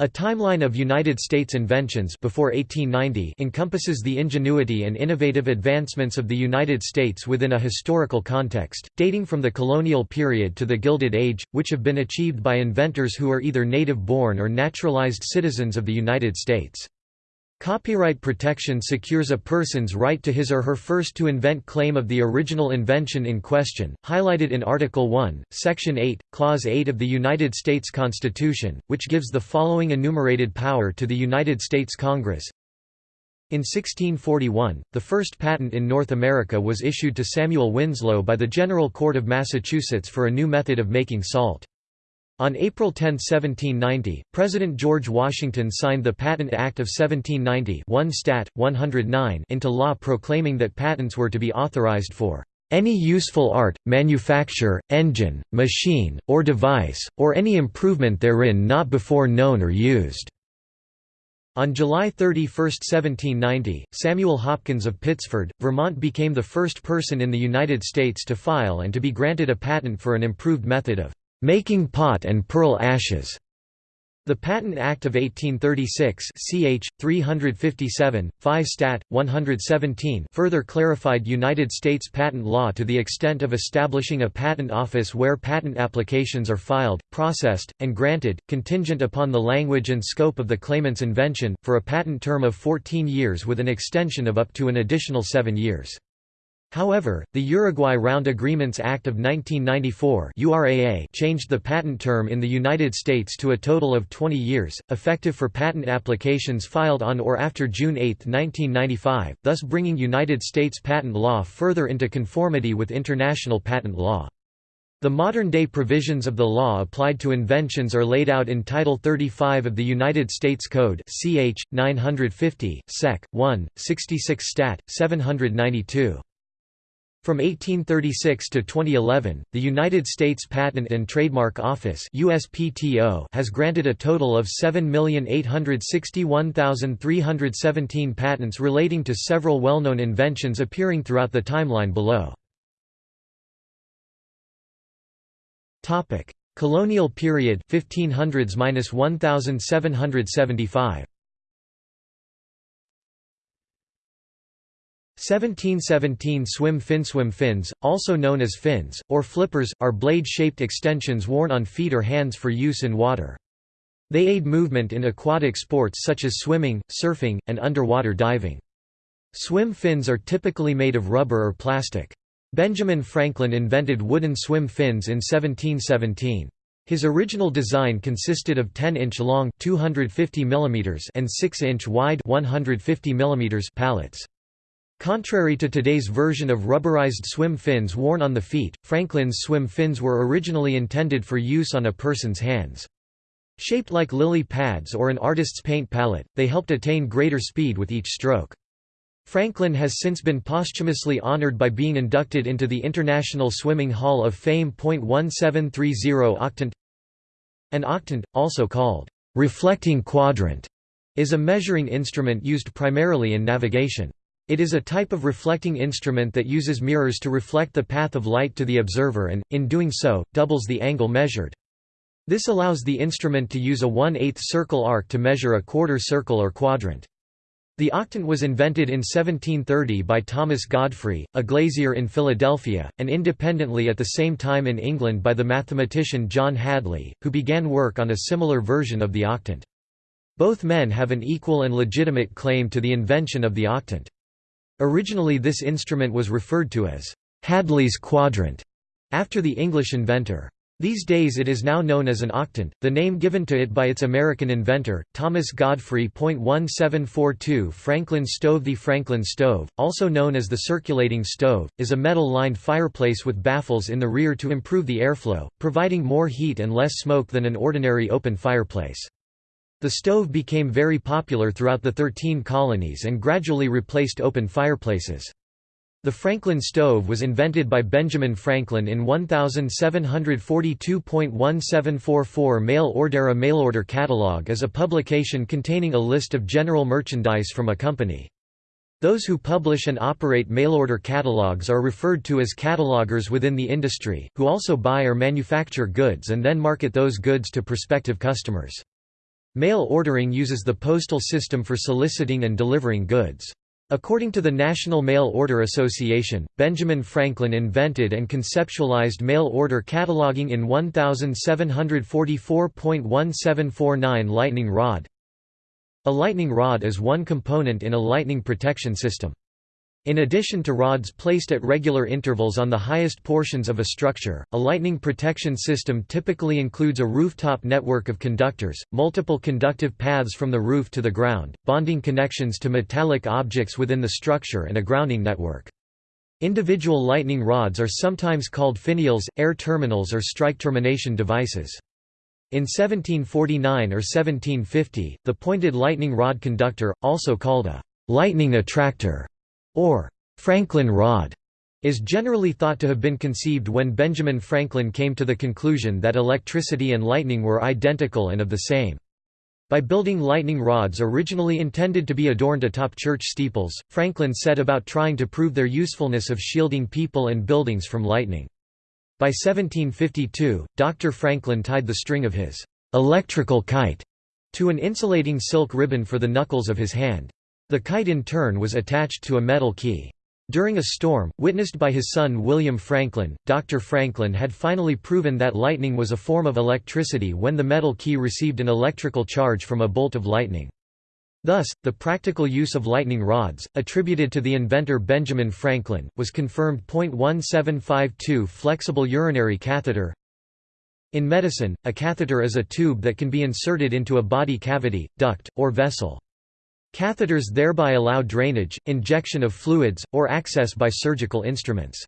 A timeline of United States inventions before 1890 encompasses the ingenuity and innovative advancements of the United States within a historical context, dating from the colonial period to the Gilded Age, which have been achieved by inventors who are either native-born or naturalized citizens of the United States. Copyright protection secures a person's right to his or her first to invent claim of the original invention in question, highlighted in Article 1, Section 8, Clause 8 of the United States Constitution, which gives the following enumerated power to the United States Congress. In 1641, the first patent in North America was issued to Samuel Winslow by the General Court of Massachusetts for a new method of making salt. On April 10, 1790, President George Washington signed the Patent Act of 1790 1 Stat. 109 into law proclaiming that patents were to be authorized for any useful art, manufacture, engine, machine, or device, or any improvement therein not before known or used." On July 31, 1790, Samuel Hopkins of Pittsford, Vermont became the first person in the United States to file and to be granted a patent for an improved method of making pot and pearl ashes. The Patent Act of 1836 ch. 357, 5 Stat. 117 further clarified United States patent law to the extent of establishing a patent office where patent applications are filed, processed, and granted, contingent upon the language and scope of the claimant's invention, for a patent term of 14 years with an extension of up to an additional seven years. However, the Uruguay Round Agreements Act of 1994 URAA changed the patent term in the United States to a total of 20 years, effective for patent applications filed on or after June 8, 1995, thus bringing United States patent law further into conformity with international patent law. The modern-day provisions of the law applied to inventions are laid out in Title 35 of the United States Code ch. 950, sec. 1, 66 stat. 792. From 1836 to 2011, the United States Patent and Trademark Office USPTO has granted a total of 7,861,317 patents relating to several well-known inventions appearing throughout the timeline below. Colonial period 1500s-1775 1717 swim fin Swim fins, also known as fins, or flippers, are blade-shaped extensions worn on feet or hands for use in water. They aid movement in aquatic sports such as swimming, surfing, and underwater diving. Swim fins are typically made of rubber or plastic. Benjamin Franklin invented wooden swim fins in 1717. His original design consisted of 10-inch long 250 mm and 6-inch wide 150 mm pallets. Contrary to today's version of rubberized swim fins worn on the feet, Franklin's swim fins were originally intended for use on a person's hands. Shaped like lily pads or an artist's paint palette, they helped attain greater speed with each stroke. Franklin has since been posthumously honored by being inducted into the International Swimming Hall of Fame. 1730 octant An octant, also called reflecting quadrant, is a measuring instrument used primarily in navigation. It is a type of reflecting instrument that uses mirrors to reflect the path of light to the observer and, in doing so, doubles the angle measured. This allows the instrument to use a 1 8 circle arc to measure a quarter circle or quadrant. The octant was invented in 1730 by Thomas Godfrey, a glazier in Philadelphia, and independently at the same time in England by the mathematician John Hadley, who began work on a similar version of the octant. Both men have an equal and legitimate claim to the invention of the octant. Originally this instrument was referred to as Hadley's quadrant, after the English inventor. These days it is now known as an octant, the name given to it by its American inventor, Thomas Godfrey. 1742 Franklin stove The Franklin stove, also known as the circulating stove, is a metal-lined fireplace with baffles in the rear to improve the airflow, providing more heat and less smoke than an ordinary open fireplace. The stove became very popular throughout the Thirteen Colonies and gradually replaced open fireplaces. The Franklin stove was invented by Benjamin Franklin in 1742.1744 Mail Ordera Mailorder Catalog is a publication containing a list of general merchandise from a company. Those who publish and operate mail-order catalogs are referred to as catalogers within the industry, who also buy or manufacture goods and then market those goods to prospective customers. Mail ordering uses the postal system for soliciting and delivering goods. According to the National Mail Order Association, Benjamin Franklin invented and conceptualized mail order cataloging in 1744.1749 lightning rod. A lightning rod is one component in a lightning protection system. In addition to rods placed at regular intervals on the highest portions of a structure, a lightning protection system typically includes a rooftop network of conductors, multiple conductive paths from the roof to the ground, bonding connections to metallic objects within the structure and a grounding network. Individual lightning rods are sometimes called finials, air terminals or strike termination devices. In 1749 or 1750, the pointed lightning rod conductor, also called a lightning attractor, or Franklin rod, is generally thought to have been conceived when Benjamin Franklin came to the conclusion that electricity and lightning were identical and of the same. By building lightning rods originally intended to be adorned atop church steeples, Franklin set about trying to prove their usefulness of shielding people and buildings from lightning. By 1752, Dr. Franklin tied the string of his electrical kite to an insulating silk ribbon for the knuckles of his hand. The kite in turn was attached to a metal key. During a storm, witnessed by his son William Franklin, Dr. Franklin had finally proven that lightning was a form of electricity when the metal key received an electrical charge from a bolt of lightning. Thus, the practical use of lightning rods, attributed to the inventor Benjamin Franklin, was confirmed. 1752 Flexible urinary catheter In medicine, a catheter is a tube that can be inserted into a body cavity, duct, or vessel. Catheters thereby allow drainage, injection of fluids, or access by surgical instruments.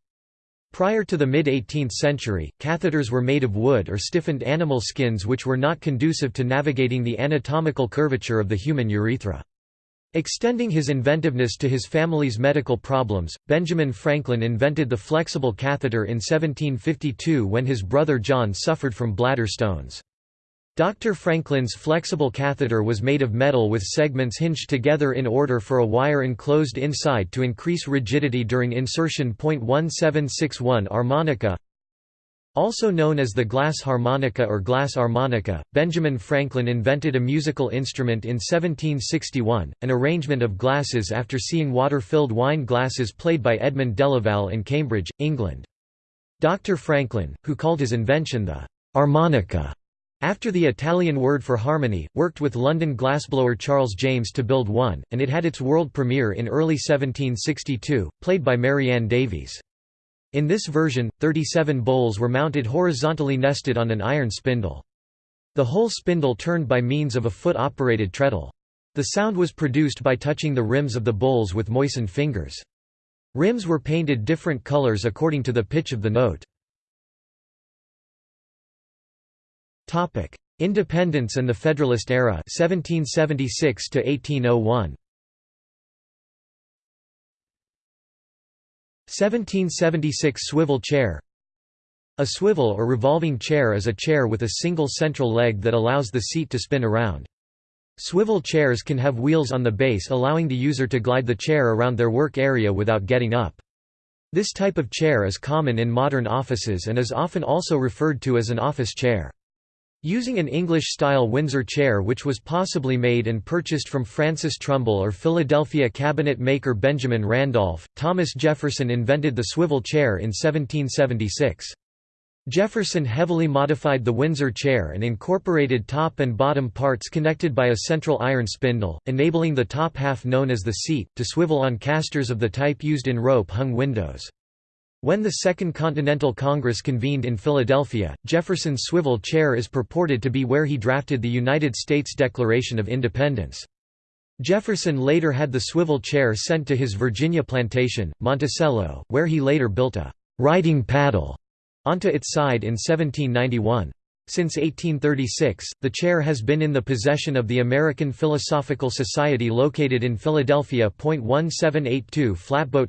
Prior to the mid-18th century, catheters were made of wood or stiffened animal skins which were not conducive to navigating the anatomical curvature of the human urethra. Extending his inventiveness to his family's medical problems, Benjamin Franklin invented the flexible catheter in 1752 when his brother John suffered from bladder stones. Dr. Franklin's flexible catheter was made of metal with segments hinged together in order for a wire enclosed inside to increase rigidity during insertion. 1761 Harmonica also known as the glass armonica or glass harmonica, Benjamin Franklin invented a musical instrument in 1761, an arrangement of glasses after seeing water-filled wine glasses played by Edmund Delaval in Cambridge, England. Dr. Franklin, who called his invention the armonica, after the Italian word for harmony, worked with London glassblower Charles James to build one, and it had its world premiere in early 1762, played by Marianne Davies. In this version, 37 bowls were mounted horizontally nested on an iron spindle. The whole spindle turned by means of a foot-operated treadle. The sound was produced by touching the rims of the bowls with moistened fingers. Rims were painted different colors according to the pitch of the note. Topic: Independence and the Federalist era 1776 to 1801. 1776 swivel chair A swivel or revolving chair is a chair with a single central leg that allows the seat to spin around. Swivel chairs can have wheels on the base allowing the user to glide the chair around their work area without getting up. This type of chair is common in modern offices and is often also referred to as an office chair. Using an English-style Windsor chair which was possibly made and purchased from Francis Trumble or Philadelphia cabinet maker Benjamin Randolph, Thomas Jefferson invented the swivel chair in 1776. Jefferson heavily modified the Windsor chair and incorporated top and bottom parts connected by a central iron spindle, enabling the top half known as the seat, to swivel on casters of the type used in rope-hung windows. When the Second Continental Congress convened in Philadelphia, Jefferson's swivel chair is purported to be where he drafted the United States Declaration of Independence. Jefferson later had the swivel chair sent to his Virginia plantation, Monticello, where he later built a «writing paddle» onto its side in 1791. Since 1836, the chair has been in the possession of the American Philosophical Society located in Philadelphia. 1782 Flatboat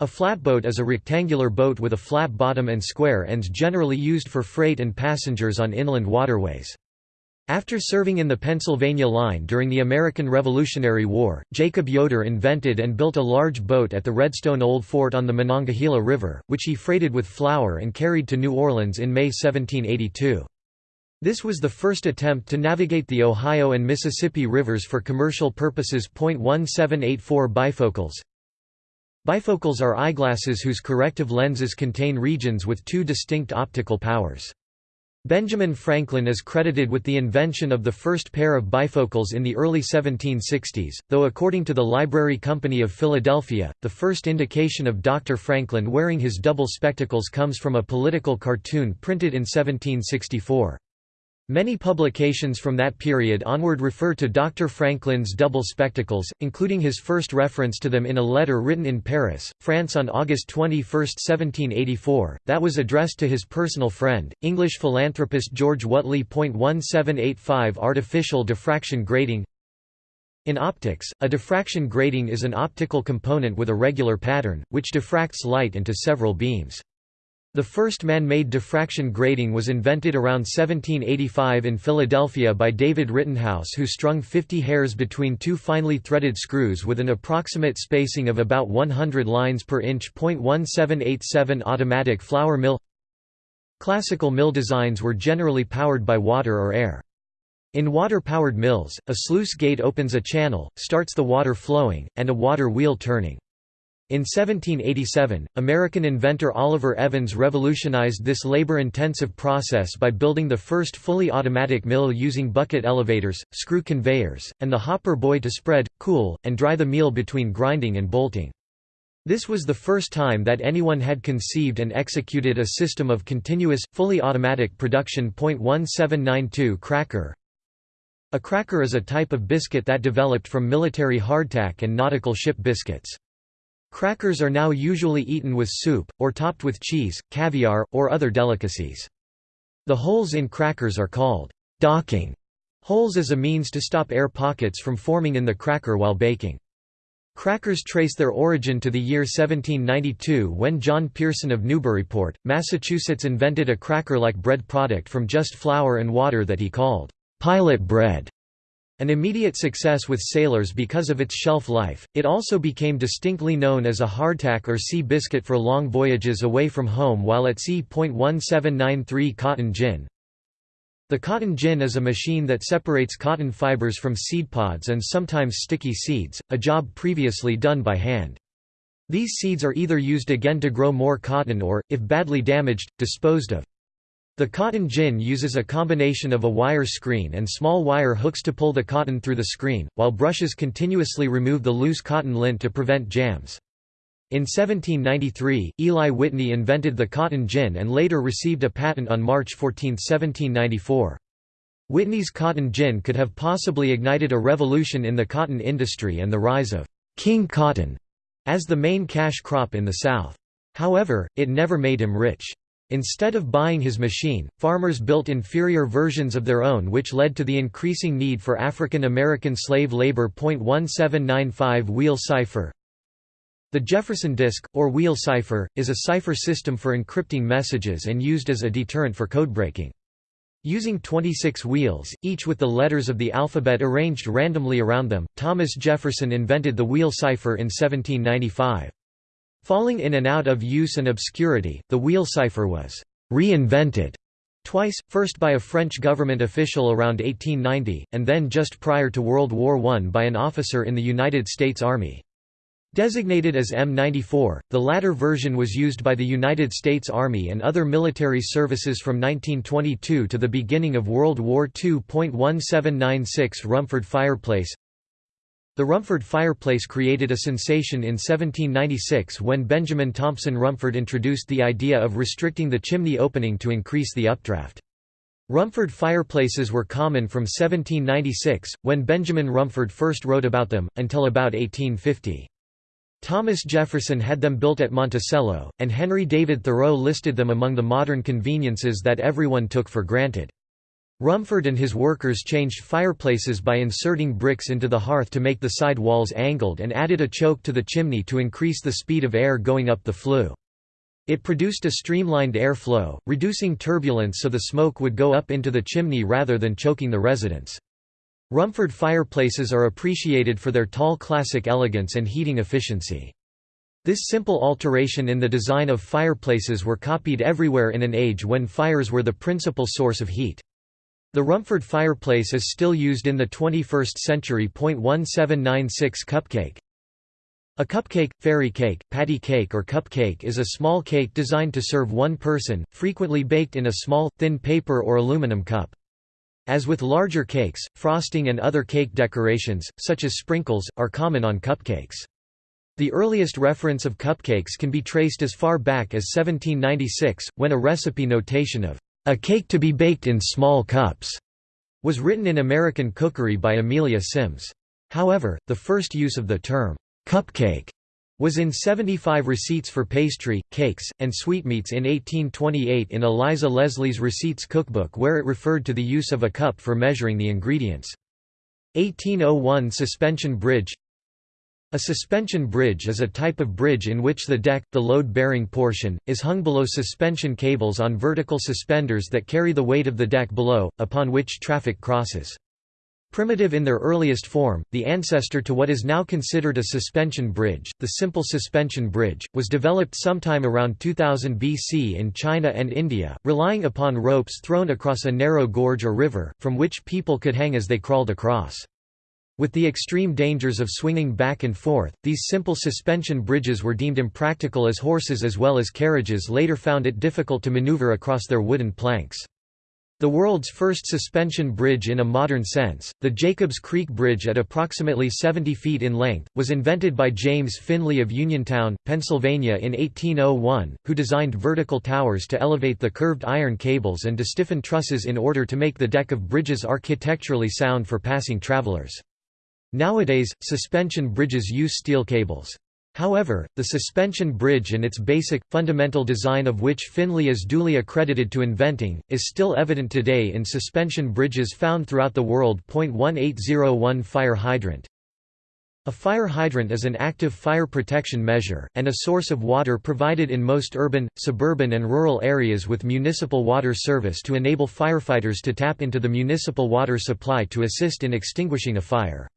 a flatboat is a rectangular boat with a flat bottom and square ends generally used for freight and passengers on inland waterways. After serving in the Pennsylvania Line during the American Revolutionary War, Jacob Yoder invented and built a large boat at the Redstone Old Fort on the Monongahela River, which he freighted with flour and carried to New Orleans in May 1782. This was the first attempt to navigate the Ohio and Mississippi rivers for commercial purposes. 1784 Bifocals Bifocals are eyeglasses whose corrective lenses contain regions with two distinct optical powers. Benjamin Franklin is credited with the invention of the first pair of bifocals in the early 1760s, though according to the Library Company of Philadelphia, the first indication of Dr. Franklin wearing his double spectacles comes from a political cartoon printed in 1764. Many publications from that period onward refer to Dr. Franklin's double spectacles, including his first reference to them in a letter written in Paris, France on August 21, 1784, that was addressed to his personal friend, English philanthropist George Whately. 1785 Artificial diffraction grating In optics, a diffraction grating is an optical component with a regular pattern, which diffracts light into several beams. The first man-made diffraction grating was invented around 1785 in Philadelphia by David Rittenhouse who strung 50 hairs between two finely threaded screws with an approximate spacing of about 100 lines per inch. 1787 Automatic flour mill Classical mill designs were generally powered by water or air. In water-powered mills, a sluice gate opens a channel, starts the water flowing, and a water wheel turning. In 1787, American inventor Oliver Evans revolutionized this labor-intensive process by building the first fully automatic mill using bucket elevators, screw conveyors, and the hopper boy to spread, cool, and dry the meal between grinding and bolting. This was the first time that anyone had conceived and executed a system of continuous, fully automatic production. 1792 Cracker A cracker is a type of biscuit that developed from military hardtack and nautical ship biscuits. Crackers are now usually eaten with soup, or topped with cheese, caviar, or other delicacies. The holes in crackers are called docking holes as a means to stop air pockets from forming in the cracker while baking. Crackers trace their origin to the year 1792 when John Pearson of Newburyport, Massachusetts invented a cracker-like bread product from just flour and water that he called pilot bread. An immediate success with sailors because of its shelf life, it also became distinctly known as a hardtack or sea biscuit for long voyages away from home while at sea. 1793 Cotton gin The cotton gin is a machine that separates cotton fibers from seed pods and sometimes sticky seeds, a job previously done by hand. These seeds are either used again to grow more cotton or, if badly damaged, disposed of. The cotton gin uses a combination of a wire screen and small wire hooks to pull the cotton through the screen, while brushes continuously remove the loose cotton lint to prevent jams. In 1793, Eli Whitney invented the cotton gin and later received a patent on March 14, 1794. Whitney's cotton gin could have possibly ignited a revolution in the cotton industry and the rise of «king cotton» as the main cash crop in the South. However, it never made him rich. Instead of buying his machine, farmers built inferior versions of their own which led to the increasing need for African American slave labor. 1795 Wheel cipher The Jefferson disk, or wheel cipher, is a cipher system for encrypting messages and used as a deterrent for codebreaking. Using 26 wheels, each with the letters of the alphabet arranged randomly around them, Thomas Jefferson invented the wheel cipher in 1795. Falling in and out of use and obscurity, the wheel cipher was «reinvented» twice, first by a French government official around 1890, and then just prior to World War I by an officer in the United States Army. Designated as M94, the latter version was used by the United States Army and other military services from 1922 to the beginning of World War II. 1796 Rumford fireplace the Rumford fireplace created a sensation in 1796 when Benjamin Thompson Rumford introduced the idea of restricting the chimney opening to increase the updraft. Rumford fireplaces were common from 1796, when Benjamin Rumford first wrote about them, until about 1850. Thomas Jefferson had them built at Monticello, and Henry David Thoreau listed them among the modern conveniences that everyone took for granted. Rumford and his workers changed fireplaces by inserting bricks into the hearth to make the side walls angled and added a choke to the chimney to increase the speed of air going up the flue. It produced a streamlined air flow, reducing turbulence so the smoke would go up into the chimney rather than choking the residents. Rumford fireplaces are appreciated for their tall classic elegance and heating efficiency. This simple alteration in the design of fireplaces were copied everywhere in an age when fires were the principal source of heat. The Rumford fireplace is still used in the 21st century. 1796 Cupcake A cupcake, fairy cake, patty cake or cupcake is a small cake designed to serve one person, frequently baked in a small, thin paper or aluminum cup. As with larger cakes, frosting and other cake decorations, such as sprinkles, are common on cupcakes. The earliest reference of cupcakes can be traced as far back as 1796, when a recipe notation of a cake to be baked in small cups was written in American Cookery by Amelia Simmons. However, the first use of the term cupcake was in 75 receipts for pastry, cakes, and sweetmeats in 1828 in Eliza Leslie's Receipts Cookbook where it referred to the use of a cup for measuring the ingredients. 1801 Suspension bridge a suspension bridge is a type of bridge in which the deck, the load-bearing portion, is hung below suspension cables on vertical suspenders that carry the weight of the deck below, upon which traffic crosses. Primitive in their earliest form, the ancestor to what is now considered a suspension bridge, the simple suspension bridge, was developed sometime around 2000 BC in China and India, relying upon ropes thrown across a narrow gorge or river, from which people could hang as they crawled across. With the extreme dangers of swinging back and forth, these simple suspension bridges were deemed impractical as horses as well as carriages later found it difficult to maneuver across their wooden planks. The world's first suspension bridge in a modern sense, the Jacobs Creek Bridge at approximately 70 feet in length, was invented by James Finley of Uniontown, Pennsylvania in 1801, who designed vertical towers to elevate the curved iron cables and to stiffen trusses in order to make the deck of bridges architecturally sound for passing travelers. Nowadays, suspension bridges use steel cables. However, the suspension bridge and its basic, fundamental design of which Finley is duly accredited to inventing, is still evident today in suspension bridges found throughout the world. 1801 Fire hydrant A fire hydrant is an active fire protection measure, and a source of water provided in most urban, suburban and rural areas with municipal water service to enable firefighters to tap into the municipal water supply to assist in extinguishing a fire.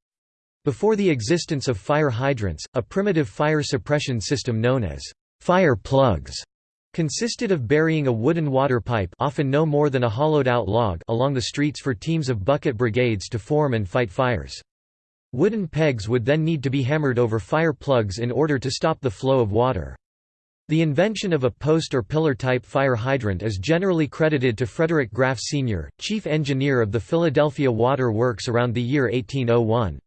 Before the existence of fire hydrants, a primitive fire suppression system known as fire plugs consisted of burying a wooden water pipe often no more than a hollowed-out log along the streets for teams of bucket brigades to form and fight fires. Wooden pegs would then need to be hammered over fire plugs in order to stop the flow of water. The invention of a post or pillar-type fire hydrant is generally credited to Frederick Graff Sr., chief engineer of the Philadelphia Water Works around the year 1801.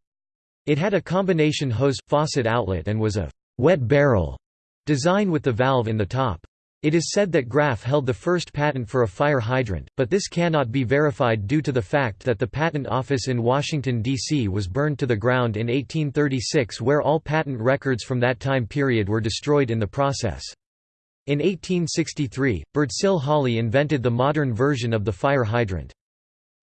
It had a combination hose faucet outlet and was a wet barrel design with the valve in the top. It is said that Graff held the first patent for a fire hydrant, but this cannot be verified due to the fact that the patent office in Washington, D.C. was burned to the ground in 1836 where all patent records from that time period were destroyed in the process. In 1863, Sill Holly invented the modern version of the fire hydrant.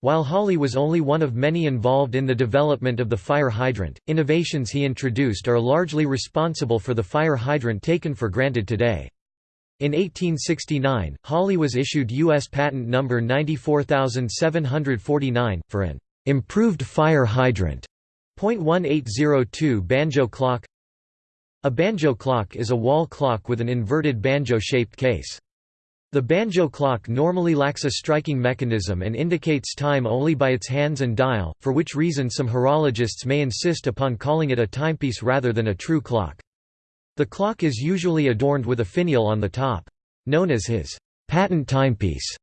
While Holly was only one of many involved in the development of the fire hydrant, innovations he introduced are largely responsible for the fire hydrant taken for granted today. In 1869, Holly was issued U.S. Patent number 94749, for an improved fire hydrant. .1802 banjo clock A banjo clock is a wall clock with an inverted banjo-shaped case. The banjo clock normally lacks a striking mechanism and indicates time only by its hands and dial, for which reason some horologists may insist upon calling it a timepiece rather than a true clock. The clock is usually adorned with a finial on the top. Known as his patent timepiece,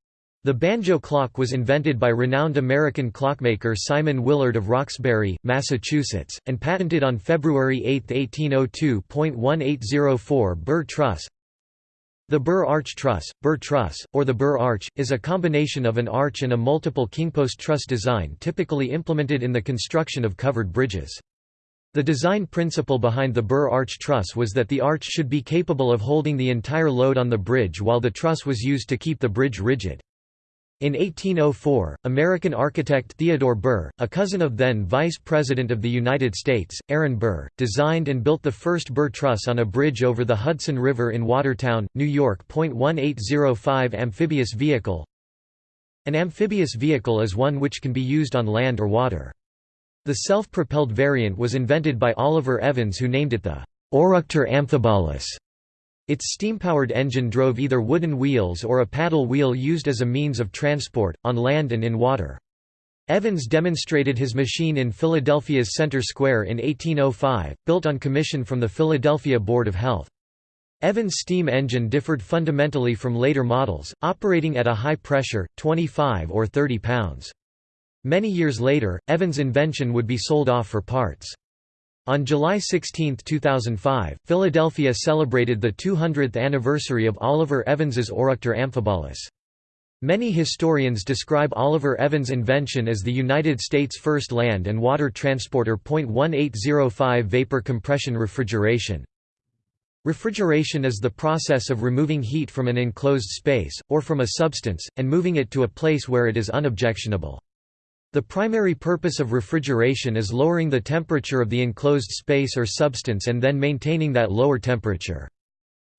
the banjo clock was invented by renowned American clockmaker Simon Willard of Roxbury, Massachusetts, and patented on February 8, 1802. 1804 Burr Truss the Burr arch truss, Burr truss, or the Burr arch, is a combination of an arch and a multiple kingpost truss design typically implemented in the construction of covered bridges. The design principle behind the Burr arch truss was that the arch should be capable of holding the entire load on the bridge while the truss was used to keep the bridge rigid. In 1804, American architect Theodore Burr, a cousin of then Vice President of the United States, Aaron Burr, designed and built the first Burr truss on a bridge over the Hudson River in Waterford, New York. 1805 Amphibious vehicle An amphibious vehicle is one which can be used on land or water. The self-propelled variant was invented by Oliver Evans who named it the Oruktor Amphibolos. Its steam-powered engine drove either wooden wheels or a paddle wheel used as a means of transport, on land and in water. Evans demonstrated his machine in Philadelphia's Center Square in 1805, built on commission from the Philadelphia Board of Health. Evans' steam engine differed fundamentally from later models, operating at a high pressure, 25 or 30 pounds. Many years later, Evans' invention would be sold off for parts. On July 16, 2005, Philadelphia celebrated the 200th anniversary of Oliver Evans's Oruktor Amphibolos. Many historians describe Oliver Evans' invention as the United States' first land and water transporter. 1805 Vapor compression refrigeration Refrigeration is the process of removing heat from an enclosed space, or from a substance, and moving it to a place where it is unobjectionable. The primary purpose of refrigeration is lowering the temperature of the enclosed space or substance and then maintaining that lower temperature.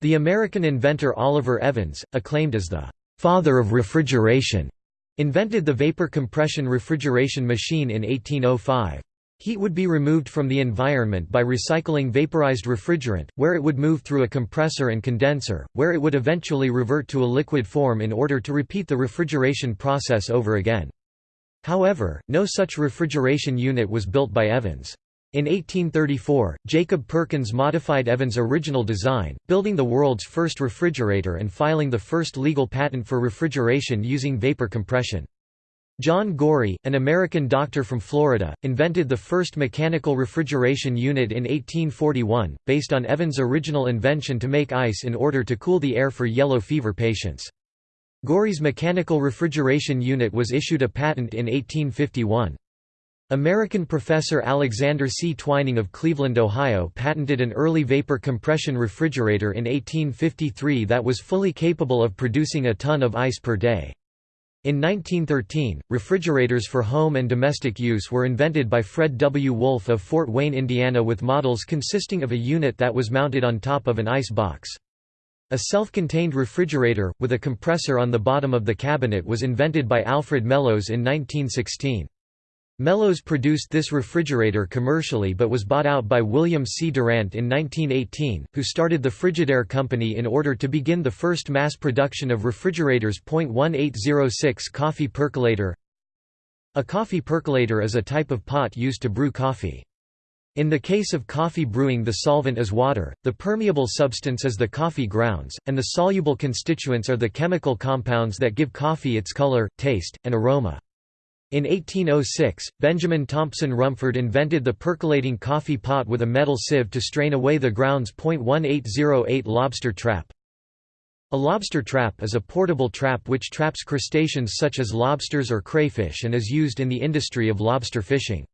The American inventor Oliver Evans, acclaimed as the father of refrigeration, invented the vapor compression refrigeration machine in 1805. Heat would be removed from the environment by recycling vaporized refrigerant, where it would move through a compressor and condenser, where it would eventually revert to a liquid form in order to repeat the refrigeration process over again. However, no such refrigeration unit was built by Evans. In 1834, Jacob Perkins modified Evans' original design, building the world's first refrigerator and filing the first legal patent for refrigeration using vapor compression. John Gorrie, an American doctor from Florida, invented the first mechanical refrigeration unit in 1841, based on Evans' original invention to make ice in order to cool the air for yellow fever patients. Gorrie's mechanical refrigeration unit was issued a patent in 1851. American professor Alexander C. Twining of Cleveland, Ohio patented an early vapor compression refrigerator in 1853 that was fully capable of producing a ton of ice per day. In 1913, refrigerators for home and domestic use were invented by Fred W. Wolf of Fort Wayne, Indiana with models consisting of a unit that was mounted on top of an ice box. A self-contained refrigerator, with a compressor on the bottom of the cabinet was invented by Alfred Mellowes in 1916. Mellowes produced this refrigerator commercially but was bought out by William C. Durant in 1918, who started the Frigidaire Company in order to begin the first mass production of refrigerators. 1806 Coffee percolator A coffee percolator is a type of pot used to brew coffee. In the case of coffee brewing the solvent is water, the permeable substance is the coffee grounds, and the soluble constituents are the chemical compounds that give coffee its color, taste, and aroma. In 1806, Benjamin Thompson Rumford invented the percolating coffee pot with a metal sieve to strain away the grounds. 1808 Lobster trap A lobster trap is a portable trap which traps crustaceans such as lobsters or crayfish and is used in the industry of lobster fishing.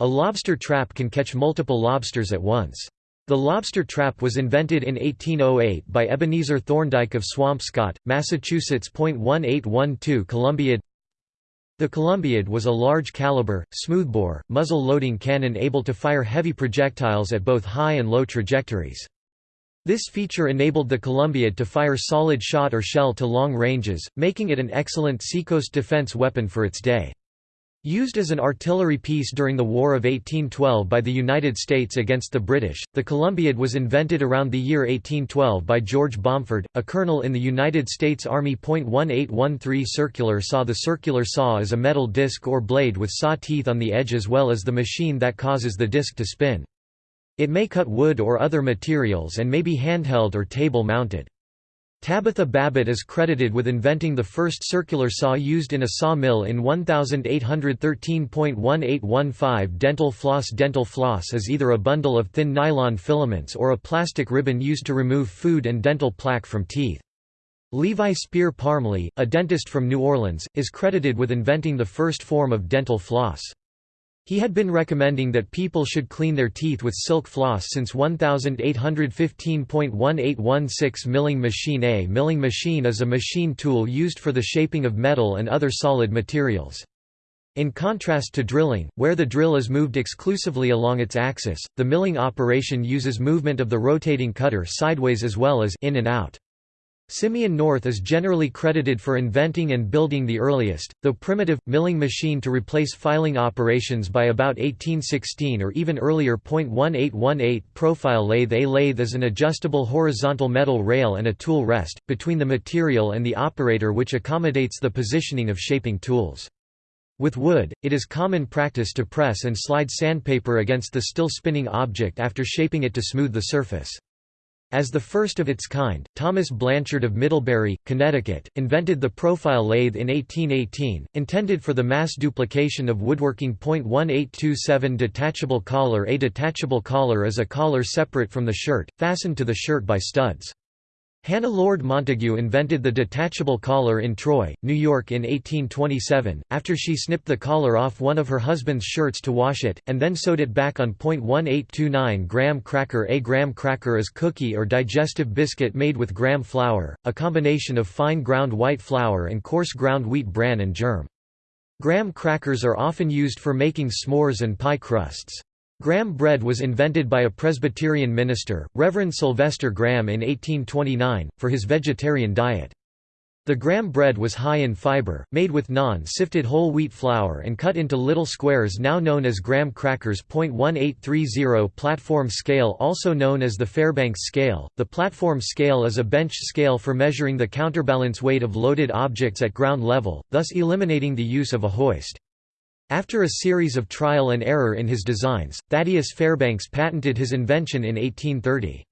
A lobster trap can catch multiple lobsters at once. The lobster trap was invented in 1808 by Ebenezer Thorndike of Swampscott, Massachusetts. 1812 Columbiad the Columbiad was a large-caliber, smoothbore, muzzle-loading cannon able to fire heavy projectiles at both high and low trajectories. This feature enabled the Columbiad to fire solid shot or shell to long ranges, making it an excellent seacoast defense weapon for its day. Used as an artillery piece during the War of 1812 by the United States against the British, the Columbiad was invented around the year 1812 by George Bomford, a colonel in the United States Army. 1813 Circular saw The circular saw is a metal disc or blade with saw teeth on the edge as well as the machine that causes the disc to spin. It may cut wood or other materials and may be handheld or table mounted. Tabitha Babbitt is credited with inventing the first circular saw used in a saw mill in 1813.1815 Dental floss Dental floss is either a bundle of thin nylon filaments or a plastic ribbon used to remove food and dental plaque from teeth. Levi Spear Parmly, a dentist from New Orleans, is credited with inventing the first form of dental floss. He had been recommending that people should clean their teeth with silk floss since 1815.1816 Milling machine A milling machine is a machine tool used for the shaping of metal and other solid materials. In contrast to drilling, where the drill is moved exclusively along its axis, the milling operation uses movement of the rotating cutter sideways as well as in and out. Simeon North is generally credited for inventing and building the earliest, though primitive, milling machine to replace filing operations by about 1816 or even earlier. 1818 Profile lathe A lathe is an adjustable horizontal metal rail and a tool rest, between the material and the operator which accommodates the positioning of shaping tools. With wood, it is common practice to press and slide sandpaper against the still spinning object after shaping it to smooth the surface. As the first of its kind, Thomas Blanchard of Middlebury, Connecticut, invented the profile lathe in 1818, intended for the mass duplication of woodworking. 1827 Detachable collar A detachable collar is a collar separate from the shirt, fastened to the shirt by studs. Hannah Lord Montague invented the detachable collar in Troy, New York in 1827, after she snipped the collar off one of her husband's shirts to wash it, and then sewed it back on. 1829 Graham cracker A graham cracker is cookie or digestive biscuit made with graham flour, a combination of fine ground white flour and coarse ground wheat bran and germ. Graham crackers are often used for making s'mores and pie crusts. Graham bread was invented by a Presbyterian minister, Reverend Sylvester Graham in 1829, for his vegetarian diet. The Graham bread was high in fiber, made with non-sifted whole wheat flour and cut into little squares now known as graham crackers. 1830 Platform scale also known as the Fairbanks scale. The platform scale is a bench scale for measuring the counterbalance weight of loaded objects at ground level, thus eliminating the use of a hoist. After a series of trial and error in his designs, Thaddeus Fairbanks patented his invention in 1830.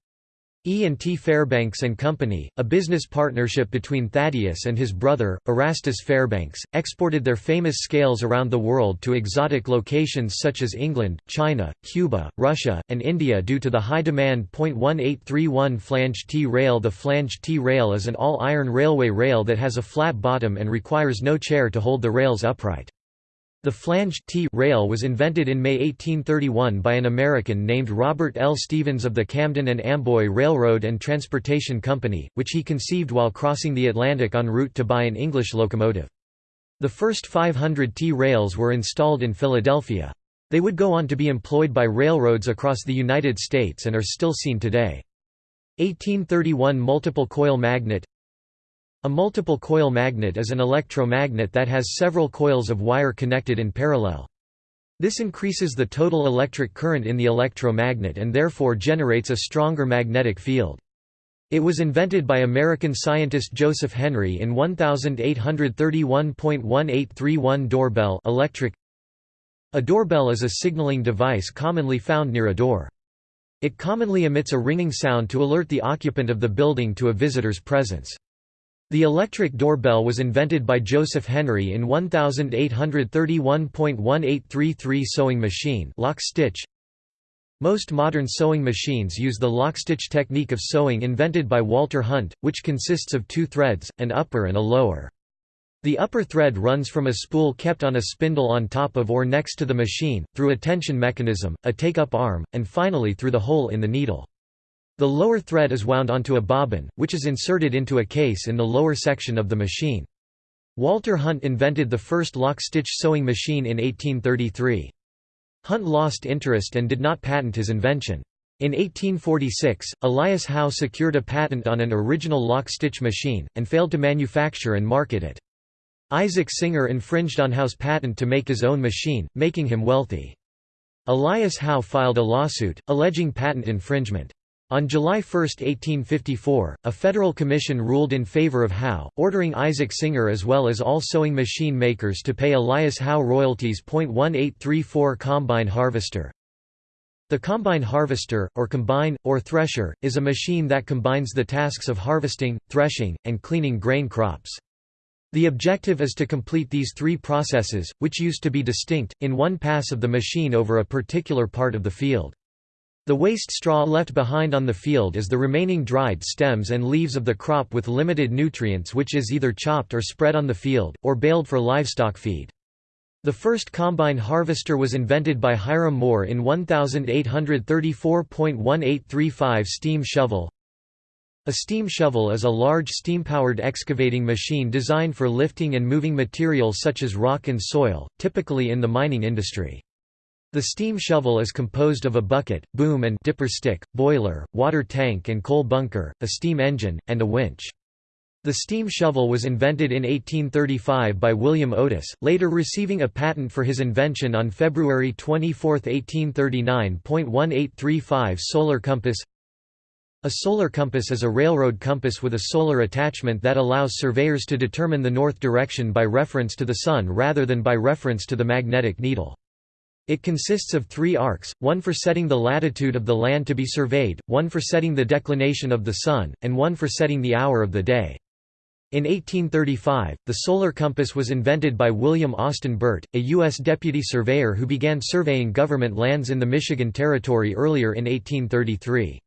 E&T Fairbanks and Company, a business partnership between Thaddeus and his brother, Erastus Fairbanks, exported their famous scales around the world to exotic locations such as England, China, Cuba, Russia, and India due to the high demand. 1831 Flange T-rail The flange T-rail is an all-iron railway rail that has a flat bottom and requires no chair to hold the rails upright. The flange T rail was invented in May 1831 by an American named Robert L. Stevens of the Camden and Amboy Railroad and Transportation Company, which he conceived while crossing the Atlantic en route to buy an English locomotive. The first 500 T rails were installed in Philadelphia. They would go on to be employed by railroads across the United States and are still seen today. 1831 Multiple coil magnet a multiple coil magnet is an electromagnet that has several coils of wire connected in parallel. This increases the total electric current in the electromagnet and therefore generates a stronger magnetic field. It was invented by American scientist Joseph Henry in 1831.1831 doorbell electric. A doorbell is a signaling device commonly found near a door. It commonly emits a ringing sound to alert the occupant of the building to a visitor's presence. The electric doorbell was invented by Joseph Henry in 1831.1833 sewing machine lock stitch. Most modern sewing machines use the lock-stitch technique of sewing invented by Walter Hunt, which consists of two threads, an upper and a lower. The upper thread runs from a spool kept on a spindle on top of or next to the machine, through a tension mechanism, a take-up arm, and finally through the hole in the needle. The lower thread is wound onto a bobbin, which is inserted into a case in the lower section of the machine. Walter Hunt invented the first lock-stitch sewing machine in 1833. Hunt lost interest and did not patent his invention. In 1846, Elias Howe secured a patent on an original lock-stitch machine, and failed to manufacture and market it. Isaac Singer infringed on Howe's patent to make his own machine, making him wealthy. Elias Howe filed a lawsuit, alleging patent infringement. On July 1, 1854, a federal commission ruled in favor of Howe, ordering Isaac Singer as well as all sewing machine makers to pay Elias Howe royalties. 1834 Combine harvester The combine harvester, or combine, or thresher, is a machine that combines the tasks of harvesting, threshing, and cleaning grain crops. The objective is to complete these three processes, which used to be distinct, in one pass of the machine over a particular part of the field. The waste straw left behind on the field is the remaining dried stems and leaves of the crop with limited nutrients which is either chopped or spread on the field, or baled for livestock feed. The first combine harvester was invented by Hiram Moore in 1834.1835 steam shovel. A steam shovel is a large steam-powered excavating machine designed for lifting and moving materials such as rock and soil, typically in the mining industry. The steam shovel is composed of a bucket, boom and dipper stick, boiler, water tank and coal bunker, a steam engine, and a winch. The steam shovel was invented in 1835 by William Otis, later receiving a patent for his invention on February 24, 1839. 1835 Solar compass A solar compass is a railroad compass with a solar attachment that allows surveyors to determine the north direction by reference to the Sun rather than by reference to the magnetic needle. It consists of three arcs, one for setting the latitude of the land to be surveyed, one for setting the declination of the Sun, and one for setting the hour of the day. In 1835, the solar compass was invented by William Austin Burt, a U.S. deputy surveyor who began surveying government lands in the Michigan Territory earlier in 1833.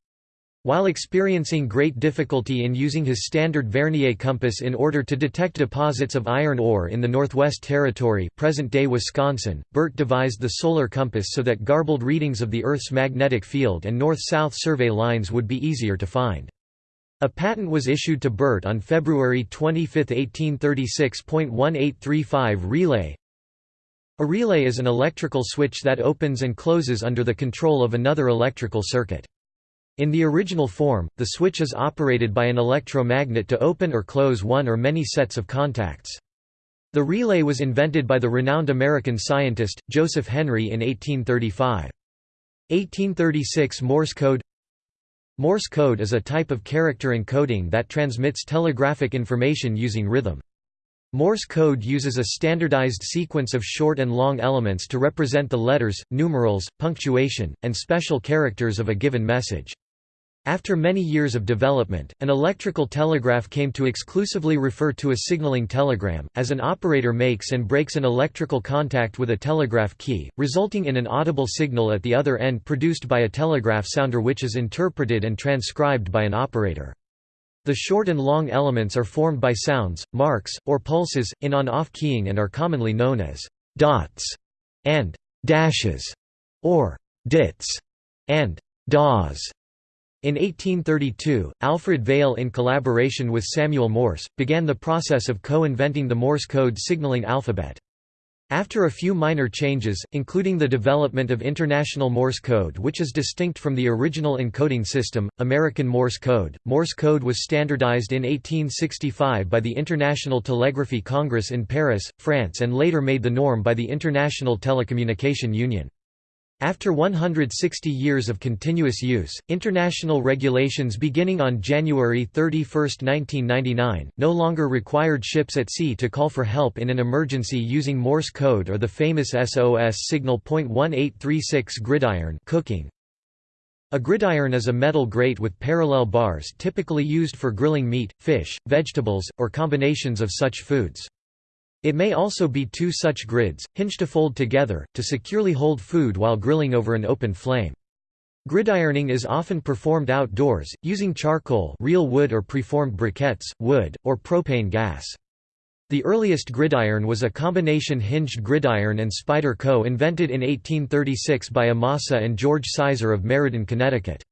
While experiencing great difficulty in using his standard Vernier compass in order to detect deposits of iron ore in the Northwest Territory present-day Wisconsin, Burt devised the solar compass so that garbled readings of the Earth's magnetic field and north-south survey lines would be easier to find. A patent was issued to Burt on February 25, 1836.1835 Relay A relay is an electrical switch that opens and closes under the control of another electrical circuit. In the original form, the switch is operated by an electromagnet to open or close one or many sets of contacts. The relay was invented by the renowned American scientist, Joseph Henry in 1835. 1836 Morse code Morse code is a type of character encoding that transmits telegraphic information using rhythm. Morse code uses a standardized sequence of short and long elements to represent the letters, numerals, punctuation, and special characters of a given message. After many years of development, an electrical telegraph came to exclusively refer to a signaling telegram, as an operator makes and breaks an electrical contact with a telegraph key, resulting in an audible signal at the other end produced by a telegraph sounder which is interpreted and transcribed by an operator. The short and long elements are formed by sounds, marks, or pulses, in on-off keying and are commonly known as «dots» and «dashes» or «dits» and «dahs». In 1832, Alfred Vail in collaboration with Samuel Morse, began the process of co-inventing the Morse code signaling alphabet. After a few minor changes, including the development of International Morse code which is distinct from the original encoding system, American Morse code, Morse code was standardized in 1865 by the International Telegraphy Congress in Paris, France and later made the norm by the International Telecommunication Union. After 160 years of continuous use, international regulations beginning on January 31, 1999, no longer required ships at sea to call for help in an emergency using Morse code or the famous SOS signal. 1836 Gridiron cooking. A gridiron is a metal grate with parallel bars typically used for grilling meat, fish, vegetables, or combinations of such foods. It may also be two such grids, hinged to fold together, to securely hold food while grilling over an open flame. Gridironing is often performed outdoors, using charcoal real wood or preformed briquettes, wood, or propane gas. The earliest gridiron was a combination hinged gridiron and spider co-invented in 1836 by Amasa and George Sizer of Meriden, Connecticut.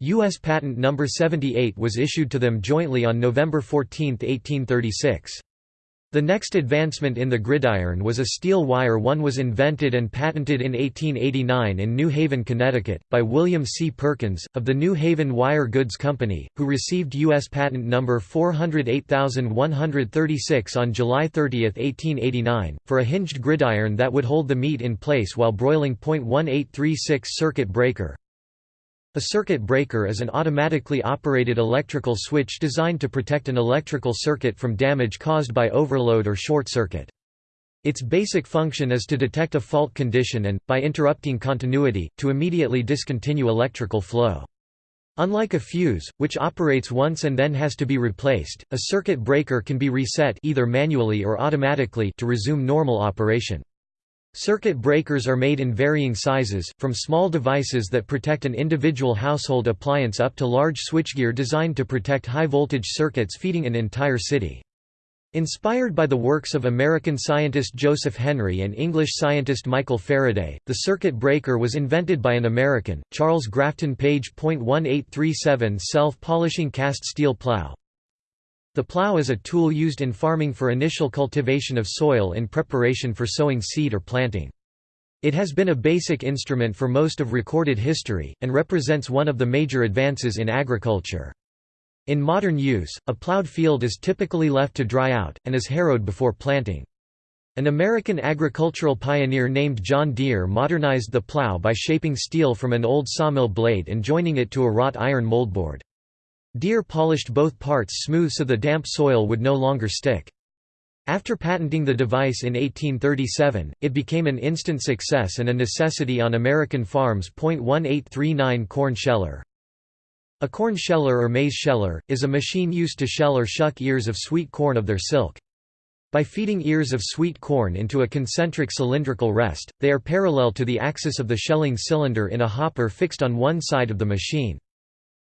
U.S. Patent No. 78 was issued to them jointly on November 14, 1836. The next advancement in the gridiron was a steel wire one was invented and patented in 1889 in New Haven, Connecticut, by William C. Perkins, of the New Haven Wire Goods Company, who received U.S. Patent No. 408136 on July 30, 1889, for a hinged gridiron that would hold the meat in place while broiling. 1836 Circuit breaker a circuit breaker is an automatically operated electrical switch designed to protect an electrical circuit from damage caused by overload or short circuit. Its basic function is to detect a fault condition and, by interrupting continuity, to immediately discontinue electrical flow. Unlike a fuse, which operates once and then has to be replaced, a circuit breaker can be reset either manually or automatically to resume normal operation. Circuit breakers are made in varying sizes, from small devices that protect an individual household appliance up to large switchgear designed to protect high-voltage circuits feeding an entire city. Inspired by the works of American scientist Joseph Henry and English scientist Michael Faraday, the circuit breaker was invented by an American, Charles Grafton Page. 1837 Self-polishing cast steel plow, the plow is a tool used in farming for initial cultivation of soil in preparation for sowing seed or planting. It has been a basic instrument for most of recorded history, and represents one of the major advances in agriculture. In modern use, a plowed field is typically left to dry out, and is harrowed before planting. An American agricultural pioneer named John Deere modernized the plow by shaping steel from an old sawmill blade and joining it to a wrought iron moldboard. Deere polished both parts smooth so the damp soil would no longer stick. After patenting the device in 1837, it became an instant success and a necessity on American farms. 1839 Corn sheller A corn sheller or maize sheller, is a machine used to shell or shuck ears of sweet corn of their silk. By feeding ears of sweet corn into a concentric cylindrical rest, they are parallel to the axis of the shelling cylinder in a hopper fixed on one side of the machine.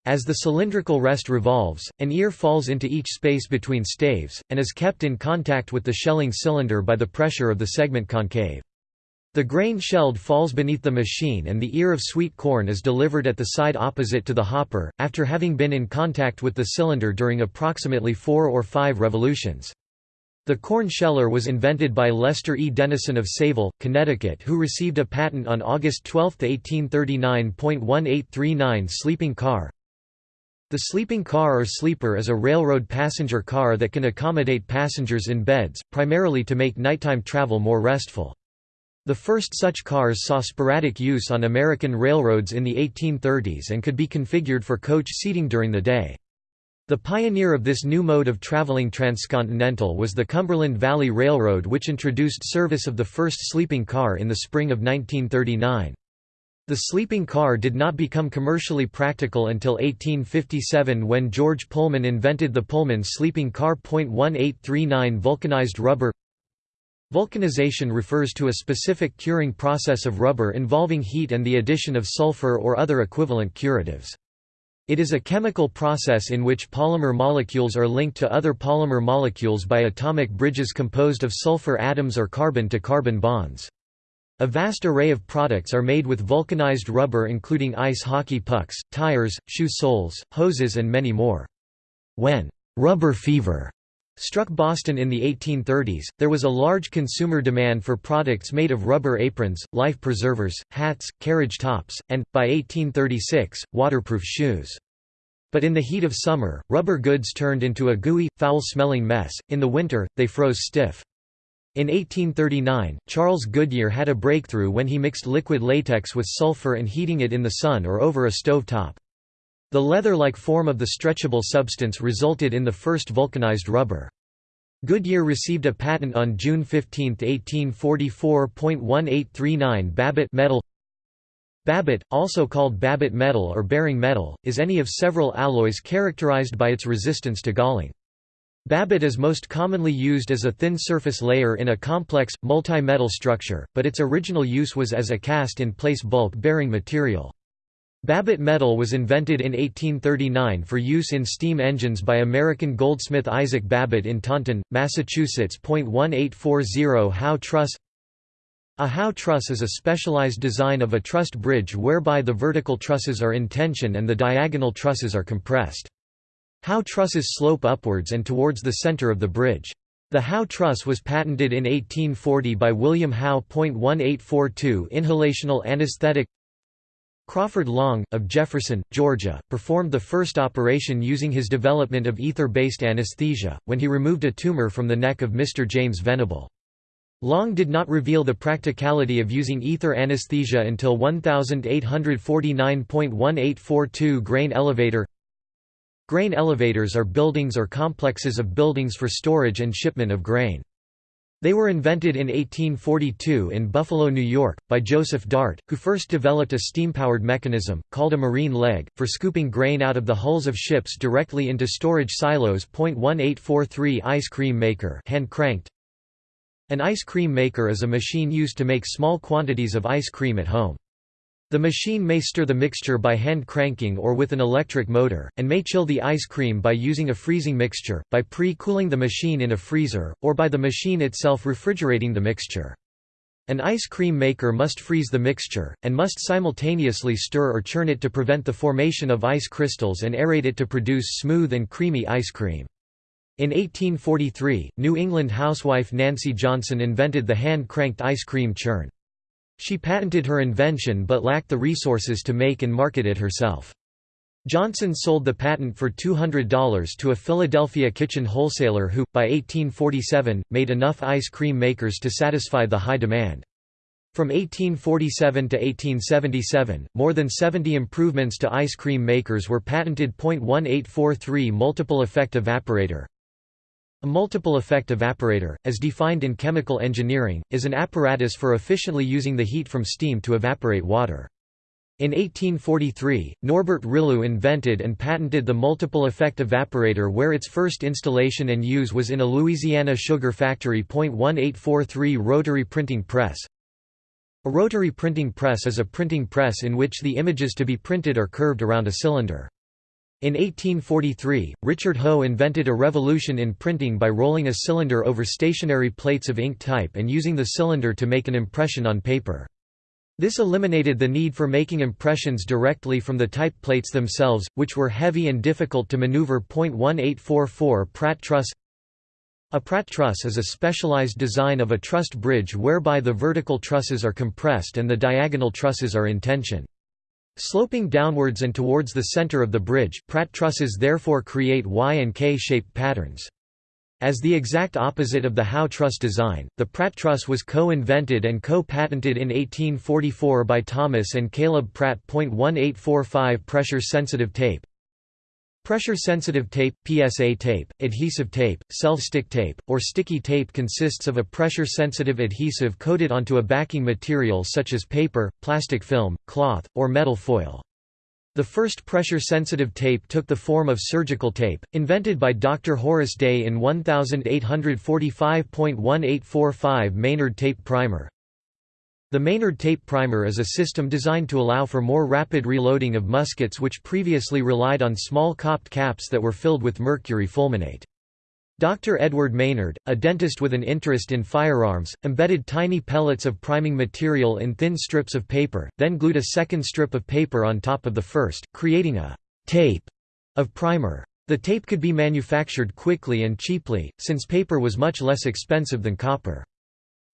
As the cylindrical rest revolves, an ear falls into each space between staves, and is kept in contact with the shelling cylinder by the pressure of the segment concave. The grain shelled falls beneath the machine and the ear of sweet corn is delivered at the side opposite to the hopper, after having been in contact with the cylinder during approximately four or five revolutions. The corn sheller was invented by Lester E. Dennison of Sayville, Connecticut who received a patent on August 12, 1839.1839 sleeping car, the sleeping car or sleeper is a railroad passenger car that can accommodate passengers in beds, primarily to make nighttime travel more restful. The first such cars saw sporadic use on American railroads in the 1830s and could be configured for coach seating during the day. The pioneer of this new mode of traveling transcontinental was the Cumberland Valley Railroad which introduced service of the first sleeping car in the spring of 1939. The sleeping car did not become commercially practical until 1857 when George Pullman invented the Pullman sleeping car. 1839 Vulcanized rubber Vulcanization refers to a specific curing process of rubber involving heat and the addition of sulfur or other equivalent curatives. It is a chemical process in which polymer molecules are linked to other polymer molecules by atomic bridges composed of sulfur atoms or carbon-to-carbon -carbon bonds. A vast array of products are made with vulcanized rubber including ice hockey pucks, tires, shoe soles, hoses and many more. When «rubber fever» struck Boston in the 1830s, there was a large consumer demand for products made of rubber aprons, life preservers, hats, carriage tops, and, by 1836, waterproof shoes. But in the heat of summer, rubber goods turned into a gooey, foul-smelling mess, in the winter, they froze stiff. In 1839, Charles Goodyear had a breakthrough when he mixed liquid latex with sulfur and heating it in the sun or over a stove top. The leather-like form of the stretchable substance resulted in the first vulcanized rubber. Goodyear received a patent on June 15, 1844.1839 Babbitt metal Babbitt, also called Babbitt metal or bearing metal, is any of several alloys characterized by its resistance to galling. Babbitt is most commonly used as a thin surface layer in a complex, multi-metal structure, but its original use was as a cast-in-place bulk-bearing material. Babbitt metal was invented in 1839 for use in steam engines by American goldsmith Isaac Babbitt in Taunton, Massachusetts. 1840 Howe truss A Howe truss is a specialized design of a trussed bridge whereby the vertical trusses are in tension and the diagonal trusses are compressed. Howe trusses slope upwards and towards the center of the bridge. The Howe truss was patented in 1840 by William Howe. 1842 Inhalational anesthetic Crawford Long, of Jefferson, Georgia, performed the first operation using his development of ether-based anesthesia, when he removed a tumor from the neck of Mr. James Venable. Long did not reveal the practicality of using ether anesthesia until 1849.1842 grain elevator Grain elevators are buildings or complexes of buildings for storage and shipment of grain. They were invented in 1842 in Buffalo, New York, by Joseph Dart, who first developed a steam-powered mechanism, called a marine leg, for scooping grain out of the hulls of ships directly into storage silos. 1843 Ice cream maker hand cranked. An ice cream maker is a machine used to make small quantities of ice cream at home. The machine may stir the mixture by hand cranking or with an electric motor, and may chill the ice cream by using a freezing mixture, by pre-cooling the machine in a freezer, or by the machine itself refrigerating the mixture. An ice cream maker must freeze the mixture, and must simultaneously stir or churn it to prevent the formation of ice crystals and aerate it to produce smooth and creamy ice cream. In 1843, New England housewife Nancy Johnson invented the hand-cranked ice cream churn. She patented her invention but lacked the resources to make and market it herself. Johnson sold the patent for $200 to a Philadelphia kitchen wholesaler who, by 1847, made enough ice cream makers to satisfy the high demand. From 1847 to 1877, more than 70 improvements to ice cream makers were patented. 1843 Multiple effect evaporator A multiple effect evaporator, as defined in chemical engineering, is an apparatus for efficiently using the heat from steam to evaporate water. In 1843, Norbert Rillieux invented and patented the multiple effect evaporator where its first installation and use was in a Louisiana sugar factory. 1843 Rotary printing press a rotary printing press is a printing press in which the images to be printed are curved around a cylinder. In 1843, Richard Hoe invented a revolution in printing by rolling a cylinder over stationary plates of ink type and using the cylinder to make an impression on paper. This eliminated the need for making impressions directly from the type plates themselves, which were heavy and difficult to maneuver. 1844 Pratt truss a Pratt truss is a specialized design of a trussed bridge whereby the vertical trusses are compressed and the diagonal trusses are in tension. Sloping downwards and towards the center of the bridge, Pratt trusses therefore create Y and K-shaped patterns. As the exact opposite of the Howe truss design, the Pratt truss was co-invented and co-patented in 1844 by Thomas and Caleb Pratt. 1845 Pressure-sensitive tape Pressure-sensitive tape, PSA tape, adhesive tape, self-stick tape, or sticky tape consists of a pressure-sensitive adhesive coated onto a backing material such as paper, plastic film, cloth, or metal foil. The first pressure-sensitive tape took the form of surgical tape, invented by Dr. Horace Day in 1845.1845 Maynard tape primer. The Maynard tape primer is a system designed to allow for more rapid reloading of muskets which previously relied on small copped caps that were filled with mercury fulminate. Dr. Edward Maynard, a dentist with an interest in firearms, embedded tiny pellets of priming material in thin strips of paper, then glued a second strip of paper on top of the first, creating a «tape» of primer. The tape could be manufactured quickly and cheaply, since paper was much less expensive than copper.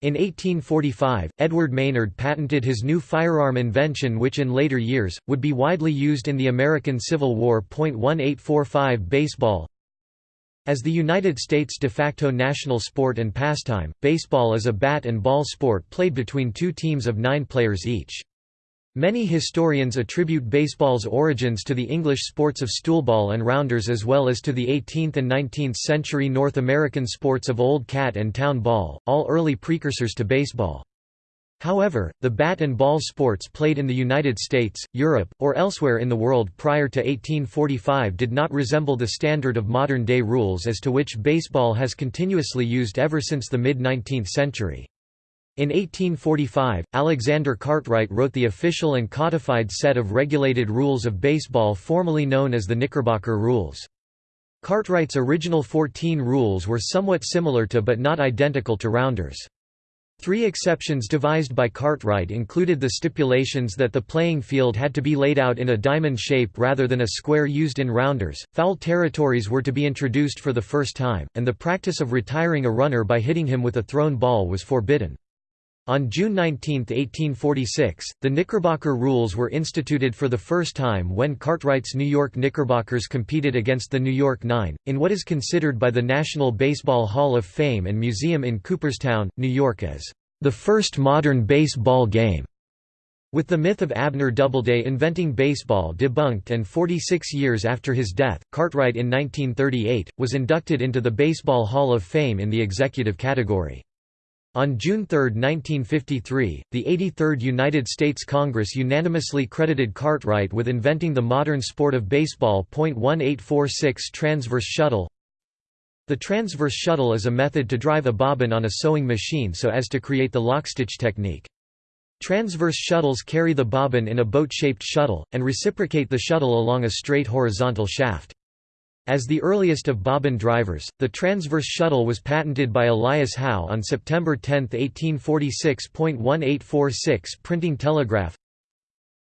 In 1845, Edward Maynard patented his new firearm invention which in later years, would be widely used in the American Civil War. 1845 Baseball As the United States de facto national sport and pastime, baseball is a bat and ball sport played between two teams of nine players each. Many historians attribute baseball's origins to the English sports of stoolball and rounders as well as to the 18th and 19th century North American sports of old cat and town ball, all early precursors to baseball. However, the bat and ball sports played in the United States, Europe, or elsewhere in the world prior to 1845 did not resemble the standard of modern-day rules as to which baseball has continuously used ever since the mid-19th century. In 1845, Alexander Cartwright wrote the official and codified set of regulated rules of baseball formally known as the Knickerbocker Rules. Cartwright's original 14 rules were somewhat similar to but not identical to Rounders. Three exceptions devised by Cartwright included the stipulations that the playing field had to be laid out in a diamond shape rather than a square used in rounders, foul territories were to be introduced for the first time, and the practice of retiring a runner by hitting him with a thrown ball was forbidden. On June 19, 1846, the Knickerbocker rules were instituted for the first time when Cartwright's New York Knickerbockers competed against the New York Nine, in what is considered by the National Baseball Hall of Fame and Museum in Cooperstown, New York as the first modern baseball game. With the myth of Abner Doubleday inventing baseball debunked and 46 years after his death, Cartwright in 1938, was inducted into the Baseball Hall of Fame in the executive category. On June 3, 1953, the 83rd United States Congress unanimously credited Cartwright with inventing the modern sport of baseball. 1846 Transverse shuttle The transverse shuttle is a method to drive a bobbin on a sewing machine so as to create the lockstitch technique. Transverse shuttles carry the bobbin in a boat-shaped shuttle, and reciprocate the shuttle along a straight horizontal shaft. As the earliest of bobbin drivers, the transverse shuttle was patented by Elias Howe on September 10, 1846. 1846 Printing telegraph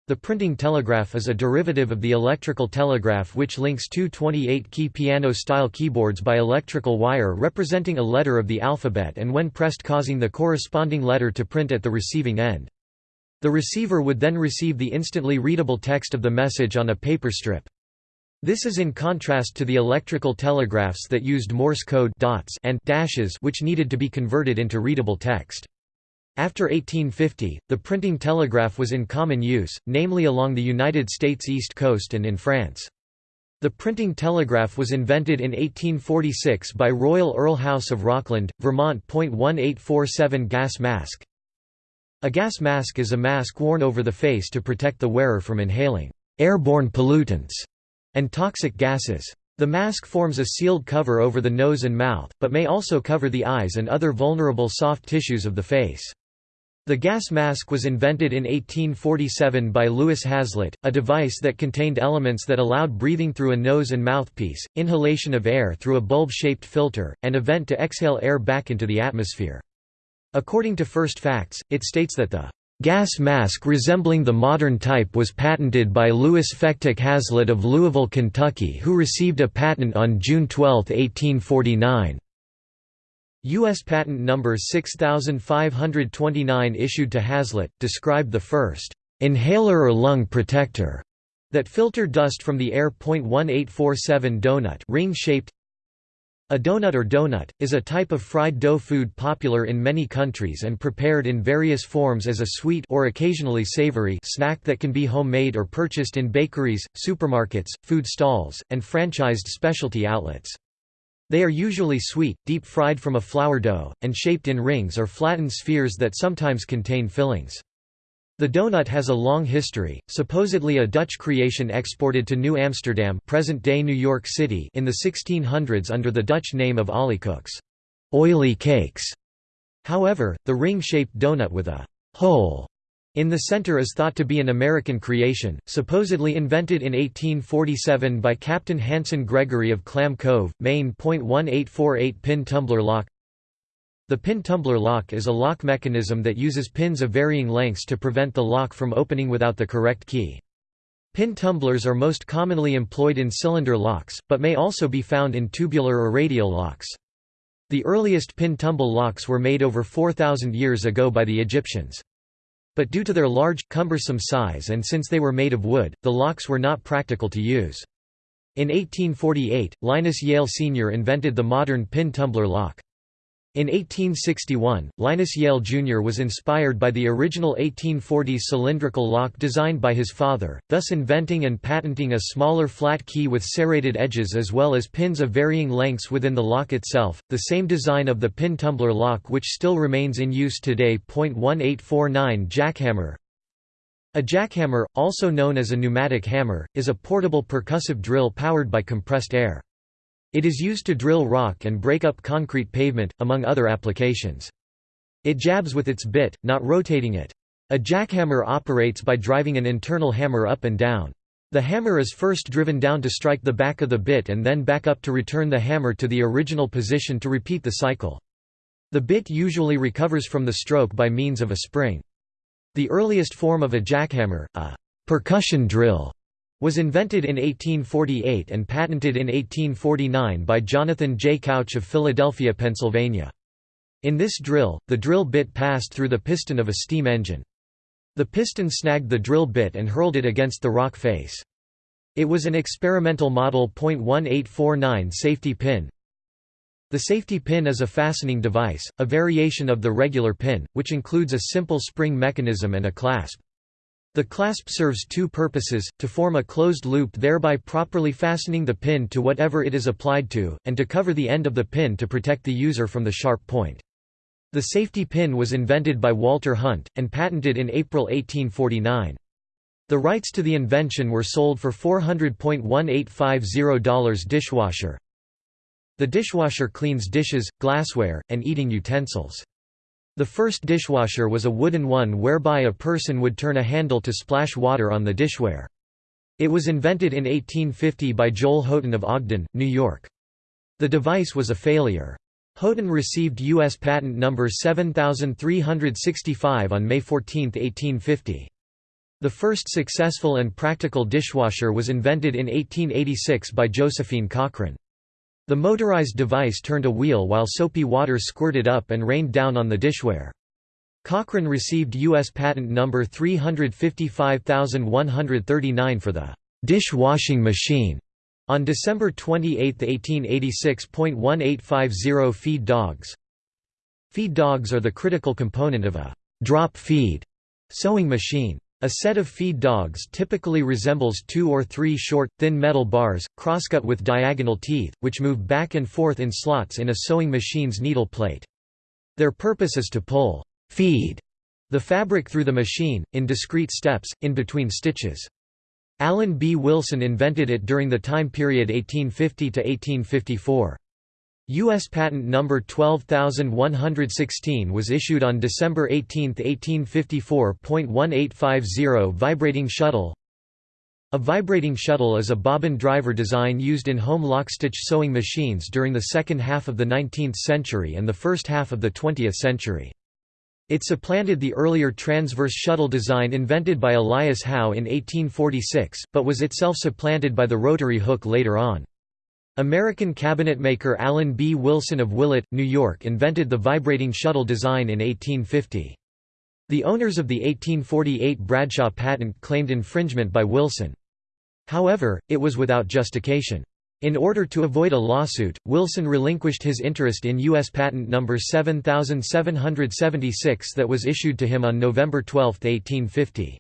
The printing telegraph is a derivative of the electrical telegraph which links two 28-key piano-style keyboards by electrical wire representing a letter of the alphabet and when pressed causing the corresponding letter to print at the receiving end. The receiver would then receive the instantly readable text of the message on a paper strip. This is in contrast to the electrical telegraphs that used Morse code dots and dashes which needed to be converted into readable text. After 1850, the printing telegraph was in common use, namely along the United States East Coast and in France. The printing telegraph was invented in 1846 by Royal Earl House of Rockland, Vermont. 1847 Gas mask A gas mask is a mask worn over the face to protect the wearer from inhaling airborne pollutants and toxic gases. The mask forms a sealed cover over the nose and mouth, but may also cover the eyes and other vulnerable soft tissues of the face. The gas mask was invented in 1847 by Louis Haslett, a device that contained elements that allowed breathing through a nose and mouthpiece, inhalation of air through a bulb-shaped filter, and a vent to exhale air back into the atmosphere. According to First Facts, it states that the Gas mask resembling the modern type was patented by Louis Phectic Haslett of Louisville, Kentucky who received a patent on June 12, 1849. U.S. Patent Number 6529 issued to Haslett, described the first «inhaler or lung protector» that filtered dust from the air. 1847 donut ring-shaped a donut or donut, is a type of fried dough food popular in many countries and prepared in various forms as a sweet or occasionally savory snack that can be homemade or purchased in bakeries, supermarkets, food stalls, and franchised specialty outlets. They are usually sweet, deep-fried from a flour dough, and shaped in rings or flattened spheres that sometimes contain fillings. The donut has a long history, supposedly a Dutch creation exported to New Amsterdam present-day New York City in the 1600s under the Dutch name of olykoeks oily cakes". However, the ring-shaped donut with a «hole» in the center is thought to be an American creation, supposedly invented in 1847 by Captain Hanson Gregory of Clam Cove, Maine. 1848 Pin tumbler lock the pin tumbler lock is a lock mechanism that uses pins of varying lengths to prevent the lock from opening without the correct key. Pin tumblers are most commonly employed in cylinder locks, but may also be found in tubular or radial locks. The earliest pin tumble locks were made over 4,000 years ago by the Egyptians. But due to their large, cumbersome size and since they were made of wood, the locks were not practical to use. In 1848, Linus Yale Sr. invented the modern pin tumbler lock. In 1861, Linus Yale Jr. was inspired by the original 1840s cylindrical lock designed by his father, thus inventing and patenting a smaller flat key with serrated edges as well as pins of varying lengths within the lock itself, the same design of the pin tumbler lock which still remains in use today. 1849 Jackhammer A jackhammer, also known as a pneumatic hammer, is a portable percussive drill powered by compressed air. It is used to drill rock and break up concrete pavement, among other applications. It jabs with its bit, not rotating it. A jackhammer operates by driving an internal hammer up and down. The hammer is first driven down to strike the back of the bit and then back up to return the hammer to the original position to repeat the cycle. The bit usually recovers from the stroke by means of a spring. The earliest form of a jackhammer, a percussion drill, was invented in 1848 and patented in 1849 by Jonathan J. Couch of Philadelphia, Pennsylvania. In this drill, the drill bit passed through the piston of a steam engine. The piston snagged the drill bit and hurled it against the rock face. It was an experimental model .1849 safety pin. The safety pin is a fastening device, a variation of the regular pin, which includes a simple spring mechanism and a clasp. The clasp serves two purposes, to form a closed loop thereby properly fastening the pin to whatever it is applied to, and to cover the end of the pin to protect the user from the sharp point. The safety pin was invented by Walter Hunt, and patented in April 1849. The rights to the invention were sold for $400.1850 dishwasher. The dishwasher cleans dishes, glassware, and eating utensils. The first dishwasher was a wooden one whereby a person would turn a handle to splash water on the dishware. It was invented in 1850 by Joel Houghton of Ogden, New York. The device was a failure. Houghton received U.S. patent number 7365 on May 14, 1850. The first successful and practical dishwasher was invented in 1886 by Josephine Cochran. The motorized device turned a wheel while soapy water squirted up and rained down on the dishware. Cochran received U.S. patent number 355139 for the dish-washing machine on December 28, 1886. 1850 Feed dogs Feed dogs are the critical component of a drop feed sewing machine. A set of feed dogs typically resembles two or three short, thin metal bars, crosscut with diagonal teeth, which move back and forth in slots in a sewing machine's needle plate. Their purpose is to pull feed the fabric through the machine, in discrete steps, in between stitches. Allen B. Wilson invented it during the time period 1850 to 1854. U.S. Patent Number 12116 was issued on December 18, 1854. 1850 Vibrating shuttle A vibrating shuttle is a bobbin driver design used in home lockstitch sewing machines during the second half of the 19th century and the first half of the 20th century. It supplanted the earlier transverse shuttle design invented by Elias Howe in 1846, but was itself supplanted by the rotary hook later on. American cabinetmaker Allen B. Wilson of Willett, New York invented the vibrating shuttle design in 1850. The owners of the 1848 Bradshaw patent claimed infringement by Wilson. However, it was without justification. In order to avoid a lawsuit, Wilson relinquished his interest in U.S. Patent No. 7776 that was issued to him on November 12, 1850.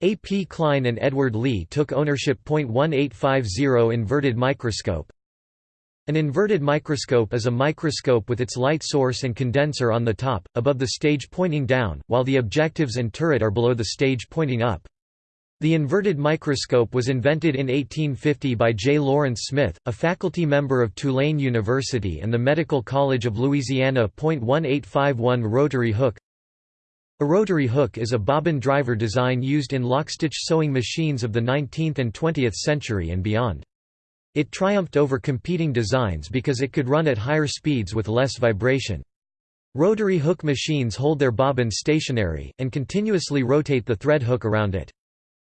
A. P. Klein and Edward Lee took ownership. 1850 Inverted microscope An inverted microscope is a microscope with its light source and condenser on the top, above the stage pointing down, while the objectives and turret are below the stage pointing up. The inverted microscope was invented in 1850 by J. Lawrence Smith, a faculty member of Tulane University and the Medical College of Louisiana. 1851 Rotary hook A rotary hook is a bobbin driver design used in lockstitch sewing machines of the 19th and 20th century and beyond. It triumphed over competing designs because it could run at higher speeds with less vibration. Rotary hook machines hold their bobbin stationary, and continuously rotate the thread hook around it.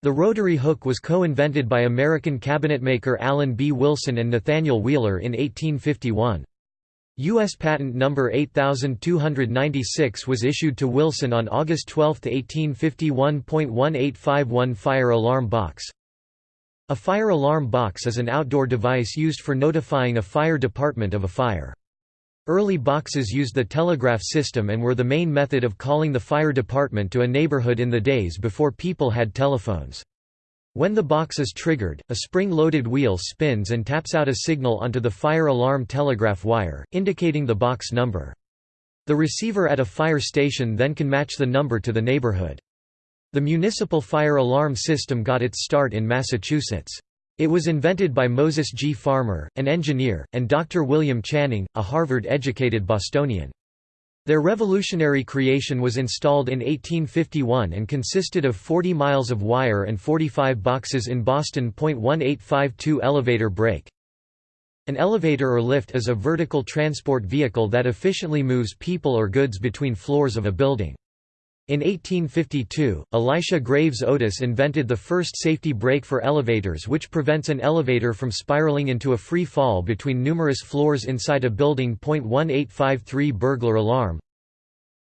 The rotary hook was co-invented by American cabinetmaker Allen B. Wilson and Nathaniel Wheeler in 1851. U.S. Patent No. 8296 was issued to Wilson on August 12, 1851.1851 Fire alarm box A fire alarm box is an outdoor device used for notifying a fire department of a fire. Early boxes used the telegraph system and were the main method of calling the fire department to a neighborhood in the days before people had telephones. When the box is triggered, a spring-loaded wheel spins and taps out a signal onto the fire alarm telegraph wire, indicating the box number. The receiver at a fire station then can match the number to the neighborhood. The municipal fire alarm system got its start in Massachusetts. It was invented by Moses G. Farmer, an engineer, and Dr. William Channing, a Harvard-educated Bostonian. Their revolutionary creation was installed in 1851 and consisted of 40 miles of wire and 45 boxes in Boston. 1852 Elevator brake An elevator or lift is a vertical transport vehicle that efficiently moves people or goods between floors of a building. In 1852, Elisha Graves Otis invented the first safety brake for elevators which prevents an elevator from spiraling into a free fall between numerous floors inside a building. 1853 Burglar alarm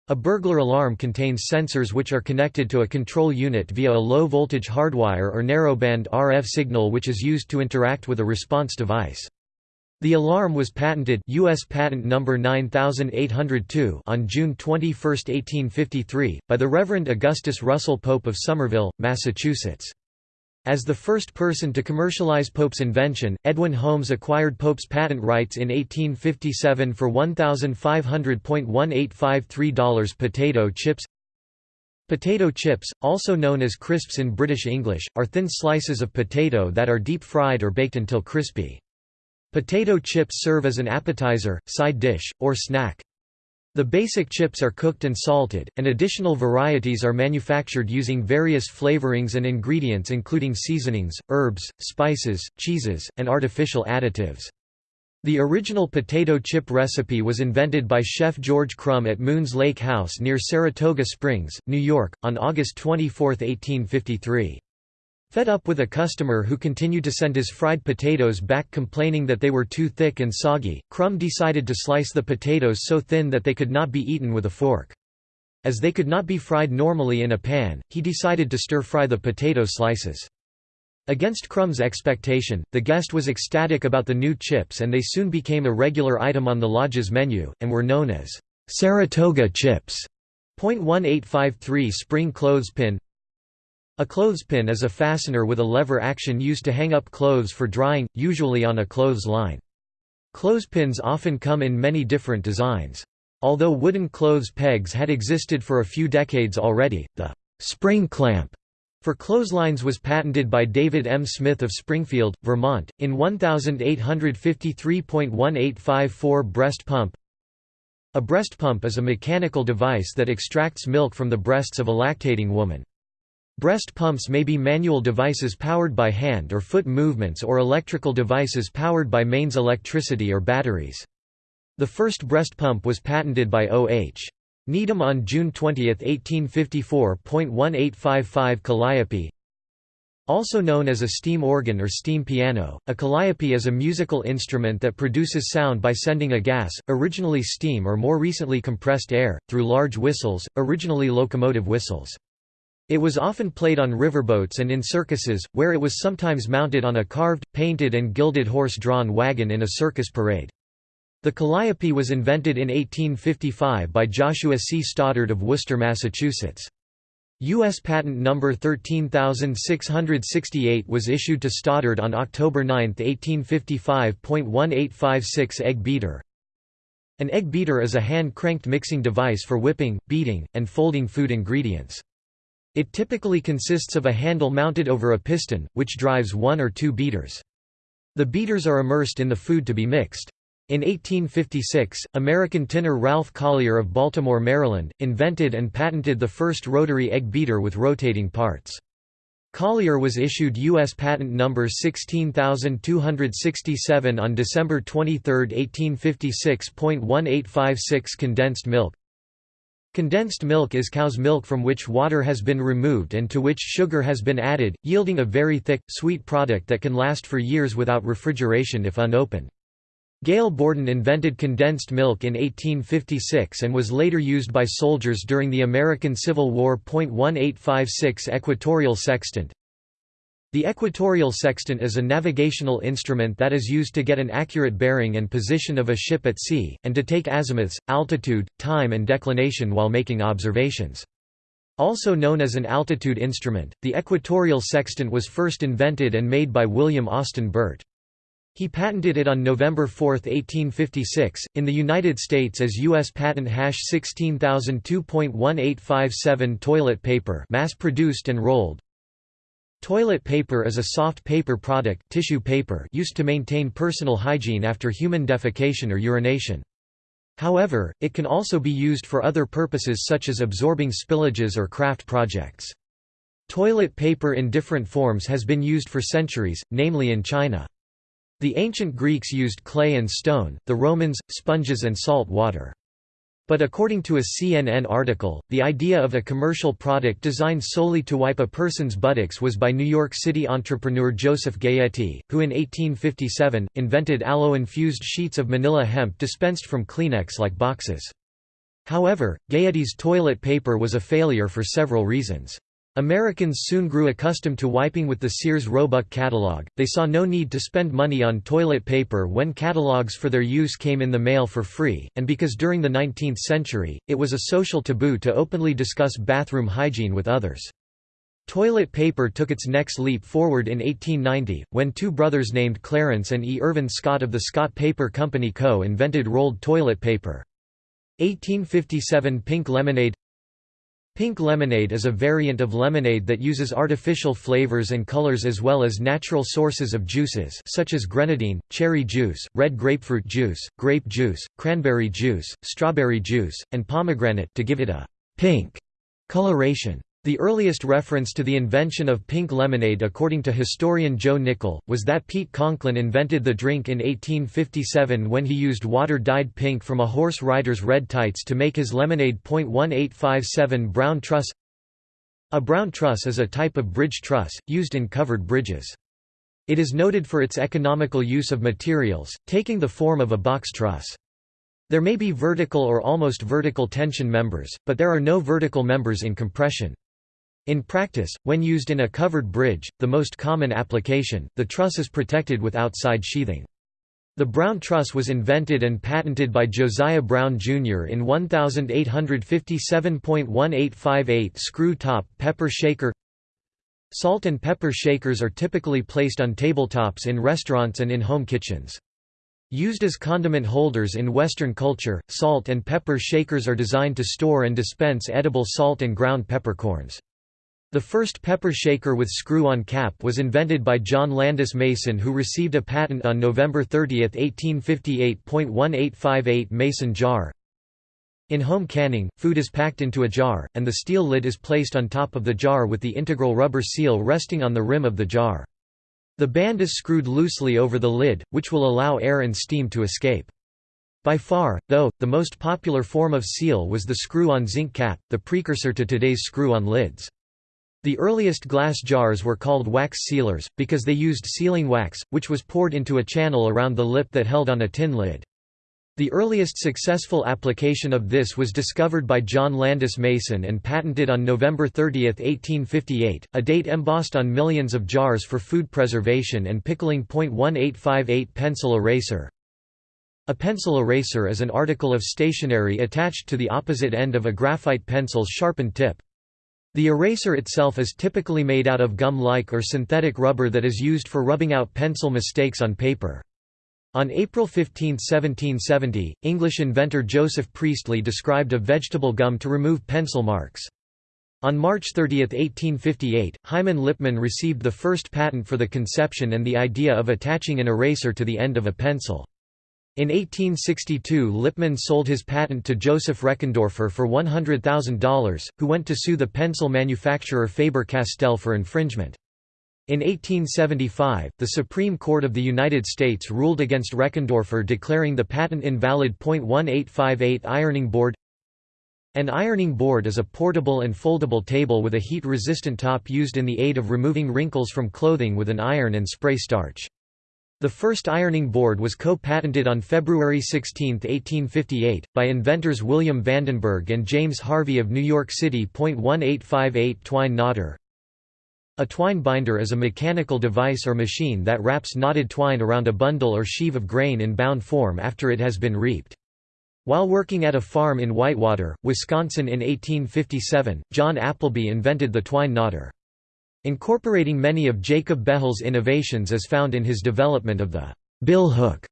A burglar alarm contains sensors which are connected to a control unit via a low-voltage hardwire or narrowband RF signal which is used to interact with a response device. The alarm was patented US patent number 9802 on June 21, 1853 by the Reverend Augustus Russell Pope of Somerville, Massachusetts. As the first person to commercialize Pope's invention, Edwin Holmes acquired Pope's patent rights in 1857 for $1,500.1853 potato chips Potato chips, also known as crisps in British English, are thin slices of potato that are deep fried or baked until crispy. Potato chips serve as an appetizer, side dish, or snack. The basic chips are cooked and salted, and additional varieties are manufactured using various flavorings and ingredients including seasonings, herbs, spices, cheeses, and artificial additives. The original potato chip recipe was invented by chef George Crum at Moon's Lake House near Saratoga Springs, New York, on August 24, 1853. Fed up with a customer who continued to send his fried potatoes back complaining that they were too thick and soggy, Crum decided to slice the potatoes so thin that they could not be eaten with a fork. As they could not be fried normally in a pan, he decided to stir-fry the potato slices. Against Crum's expectation, the guest was ecstatic about the new chips and they soon became a regular item on the lodge's menu, and were known as Saratoga chips. .1853 Spring clothespin A clothespin is a fastener with a lever action used to hang up clothes for drying, usually on a clothes line. Clothespins often come in many different designs. Although wooden clothes pegs had existed for a few decades already, the spring clamp for clotheslines was patented by David M. Smith of Springfield, Vermont, in 1853.1854 breast pump. A breast pump is a mechanical device that extracts milk from the breasts of a lactating woman. Breast pumps may be manual devices powered by hand or foot movements or electrical devices powered by mains electricity or batteries. The first breast pump was patented by O.H. Needham on June 20, 1854.1855 Calliope also known as a steam organ or steam piano, a calliope is a musical instrument that produces sound by sending a gas, originally steam or more recently compressed air, through large whistles, originally locomotive whistles. It was often played on riverboats and in circuses, where it was sometimes mounted on a carved, painted and gilded horse-drawn wagon in a circus parade. The calliope was invented in 1855 by Joshua C. Stoddard of Worcester, Massachusetts. U.S. Patent Number 13668 was issued to Stoddard on October 9, 1855.1856 Egg beater An egg beater is a hand-cranked mixing device for whipping, beating, and folding food ingredients. It typically consists of a handle mounted over a piston, which drives one or two beaters. The beaters are immersed in the food to be mixed. In 1856, American tinner Ralph Collier of Baltimore, Maryland, invented and patented the first rotary egg beater with rotating parts. Collier was issued U.S. Patent Number 16267 on December 23, 1856.1856 Condensed milk Condensed milk is cow's milk from which water has been removed and to which sugar has been added, yielding a very thick, sweet product that can last for years without refrigeration if unopened. Gail Borden invented condensed milk in 1856 and was later used by soldiers during the American Civil War. 1856 Equatorial sextant The equatorial sextant is a navigational instrument that is used to get an accurate bearing and position of a ship at sea, and to take azimuths, altitude, time and declination while making observations. Also known as an altitude instrument, the equatorial sextant was first invented and made by William Austin Burt. He patented it on November 4, 1856, in the United States as U.S. Patent Hash 16002.1857 toilet paper mass-produced and rolled. Toilet paper is a soft paper product tissue paper used to maintain personal hygiene after human defecation or urination. However, it can also be used for other purposes such as absorbing spillages or craft projects. Toilet paper in different forms has been used for centuries, namely in China. The ancient Greeks used clay and stone, the Romans, sponges and salt water. But according to a CNN article, the idea of a commercial product designed solely to wipe a person's buttocks was by New York City entrepreneur Joseph Gayetty, who in 1857, invented aloe-infused sheets of manila hemp dispensed from Kleenex-like boxes. However, Gayetty's toilet paper was a failure for several reasons. Americans soon grew accustomed to wiping with the Sears Roebuck catalog, they saw no need to spend money on toilet paper when catalogs for their use came in the mail for free, and because during the 19th century, it was a social taboo to openly discuss bathroom hygiene with others. Toilet paper took its next leap forward in 1890, when two brothers named Clarence and E. Irvin Scott of the Scott Paper Company Co. invented rolled toilet paper. 1857 Pink lemonade Pink lemonade is a variant of lemonade that uses artificial flavors and colors as well as natural sources of juices such as grenadine, cherry juice, red grapefruit juice, grape juice, cranberry juice, strawberry juice, and pomegranate to give it a pink coloration. The earliest reference to the invention of pink lemonade according to historian Joe Nickell, was that Pete Conklin invented the drink in 1857 when he used water dyed pink from a horse rider's red tights to make his lemonade. 1857 Brown truss A brown truss is a type of bridge truss, used in covered bridges. It is noted for its economical use of materials, taking the form of a box truss. There may be vertical or almost vertical tension members, but there are no vertical members in compression. In practice, when used in a covered bridge, the most common application, the truss is protected with outside sheathing. The Brown truss was invented and patented by Josiah Brown, Jr. in 1857.1858 screw-top pepper shaker Salt and pepper shakers are typically placed on tabletops in restaurants and in home kitchens. Used as condiment holders in Western culture, salt and pepper shakers are designed to store and dispense edible salt and ground peppercorns. The first pepper shaker with screw-on cap was invented by John Landis Mason who received a patent on November 30, 1858.1858 Mason jar. In home canning, food is packed into a jar, and the steel lid is placed on top of the jar with the integral rubber seal resting on the rim of the jar. The band is screwed loosely over the lid, which will allow air and steam to escape. By far, though, the most popular form of seal was the screw-on zinc cap, the precursor to today's screw-on lids. The earliest glass jars were called wax sealers, because they used sealing wax, which was poured into a channel around the lip that held on a tin lid. The earliest successful application of this was discovered by John Landis Mason and patented on November 30, 1858, a date embossed on millions of jars for food preservation and pickling. 1858 Pencil eraser A pencil eraser is an article of stationery attached to the opposite end of a graphite pencil's sharpened tip. The eraser itself is typically made out of gum-like or synthetic rubber that is used for rubbing out pencil mistakes on paper. On April 15, 1770, English inventor Joseph Priestley described a vegetable gum to remove pencil marks. On March 30, 1858, Hyman Lipman received the first patent for the conception and the idea of attaching an eraser to the end of a pencil. In 1862 Lipman sold his patent to Joseph Reckendorfer for $100,000, who went to sue the pencil manufacturer Faber-Castell for infringement. In 1875, the Supreme Court of the United States ruled against Reckendorfer declaring the patent invalid. 1858 Ironing board An ironing board is a portable and foldable table with a heat-resistant top used in the aid of removing wrinkles from clothing with an iron and spray starch. The first ironing board was co-patented on February 16, 1858, by inventors William Vandenberg and James Harvey of New York City. 1858 Twine knotter a twine binder is a mechanical device or machine that wraps knotted twine around a bundle or sheave of grain in bound form after it has been reaped. While working at a farm in Whitewater, Wisconsin in 1857, John Appleby invented the twine knotter. Incorporating many of Jacob Behel's innovations is found in his development of the bill hook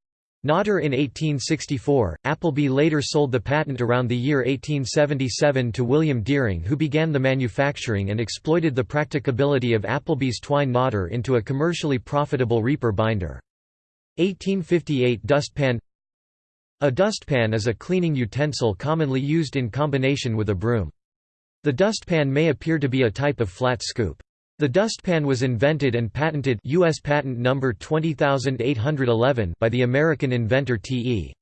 Knotter in 1864, Appleby later sold the patent around the year 1877 to William Deering who began the manufacturing and exploited the practicability of Appleby's twine knotter into a commercially profitable reaper binder. 1858 Dustpan A dustpan is a cleaning utensil commonly used in combination with a broom. The dustpan may appear to be a type of flat scoop. The dustpan was invented and patented US patent number 20811 by the American inventor T.E.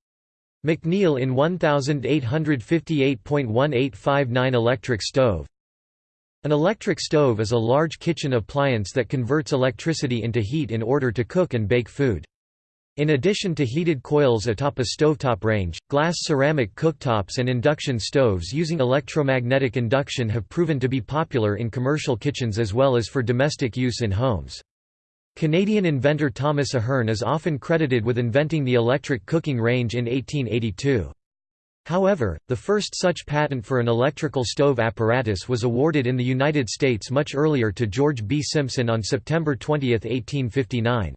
McNeil in 1858.1859 electric stove. An electric stove is a large kitchen appliance that converts electricity into heat in order to cook and bake food. In addition to heated coils atop a stovetop range, glass ceramic cooktops and induction stoves using electromagnetic induction have proven to be popular in commercial kitchens as well as for domestic use in homes. Canadian inventor Thomas Ahern is often credited with inventing the electric cooking range in 1882. However, the first such patent for an electrical stove apparatus was awarded in the United States much earlier to George B. Simpson on September 20, 1859.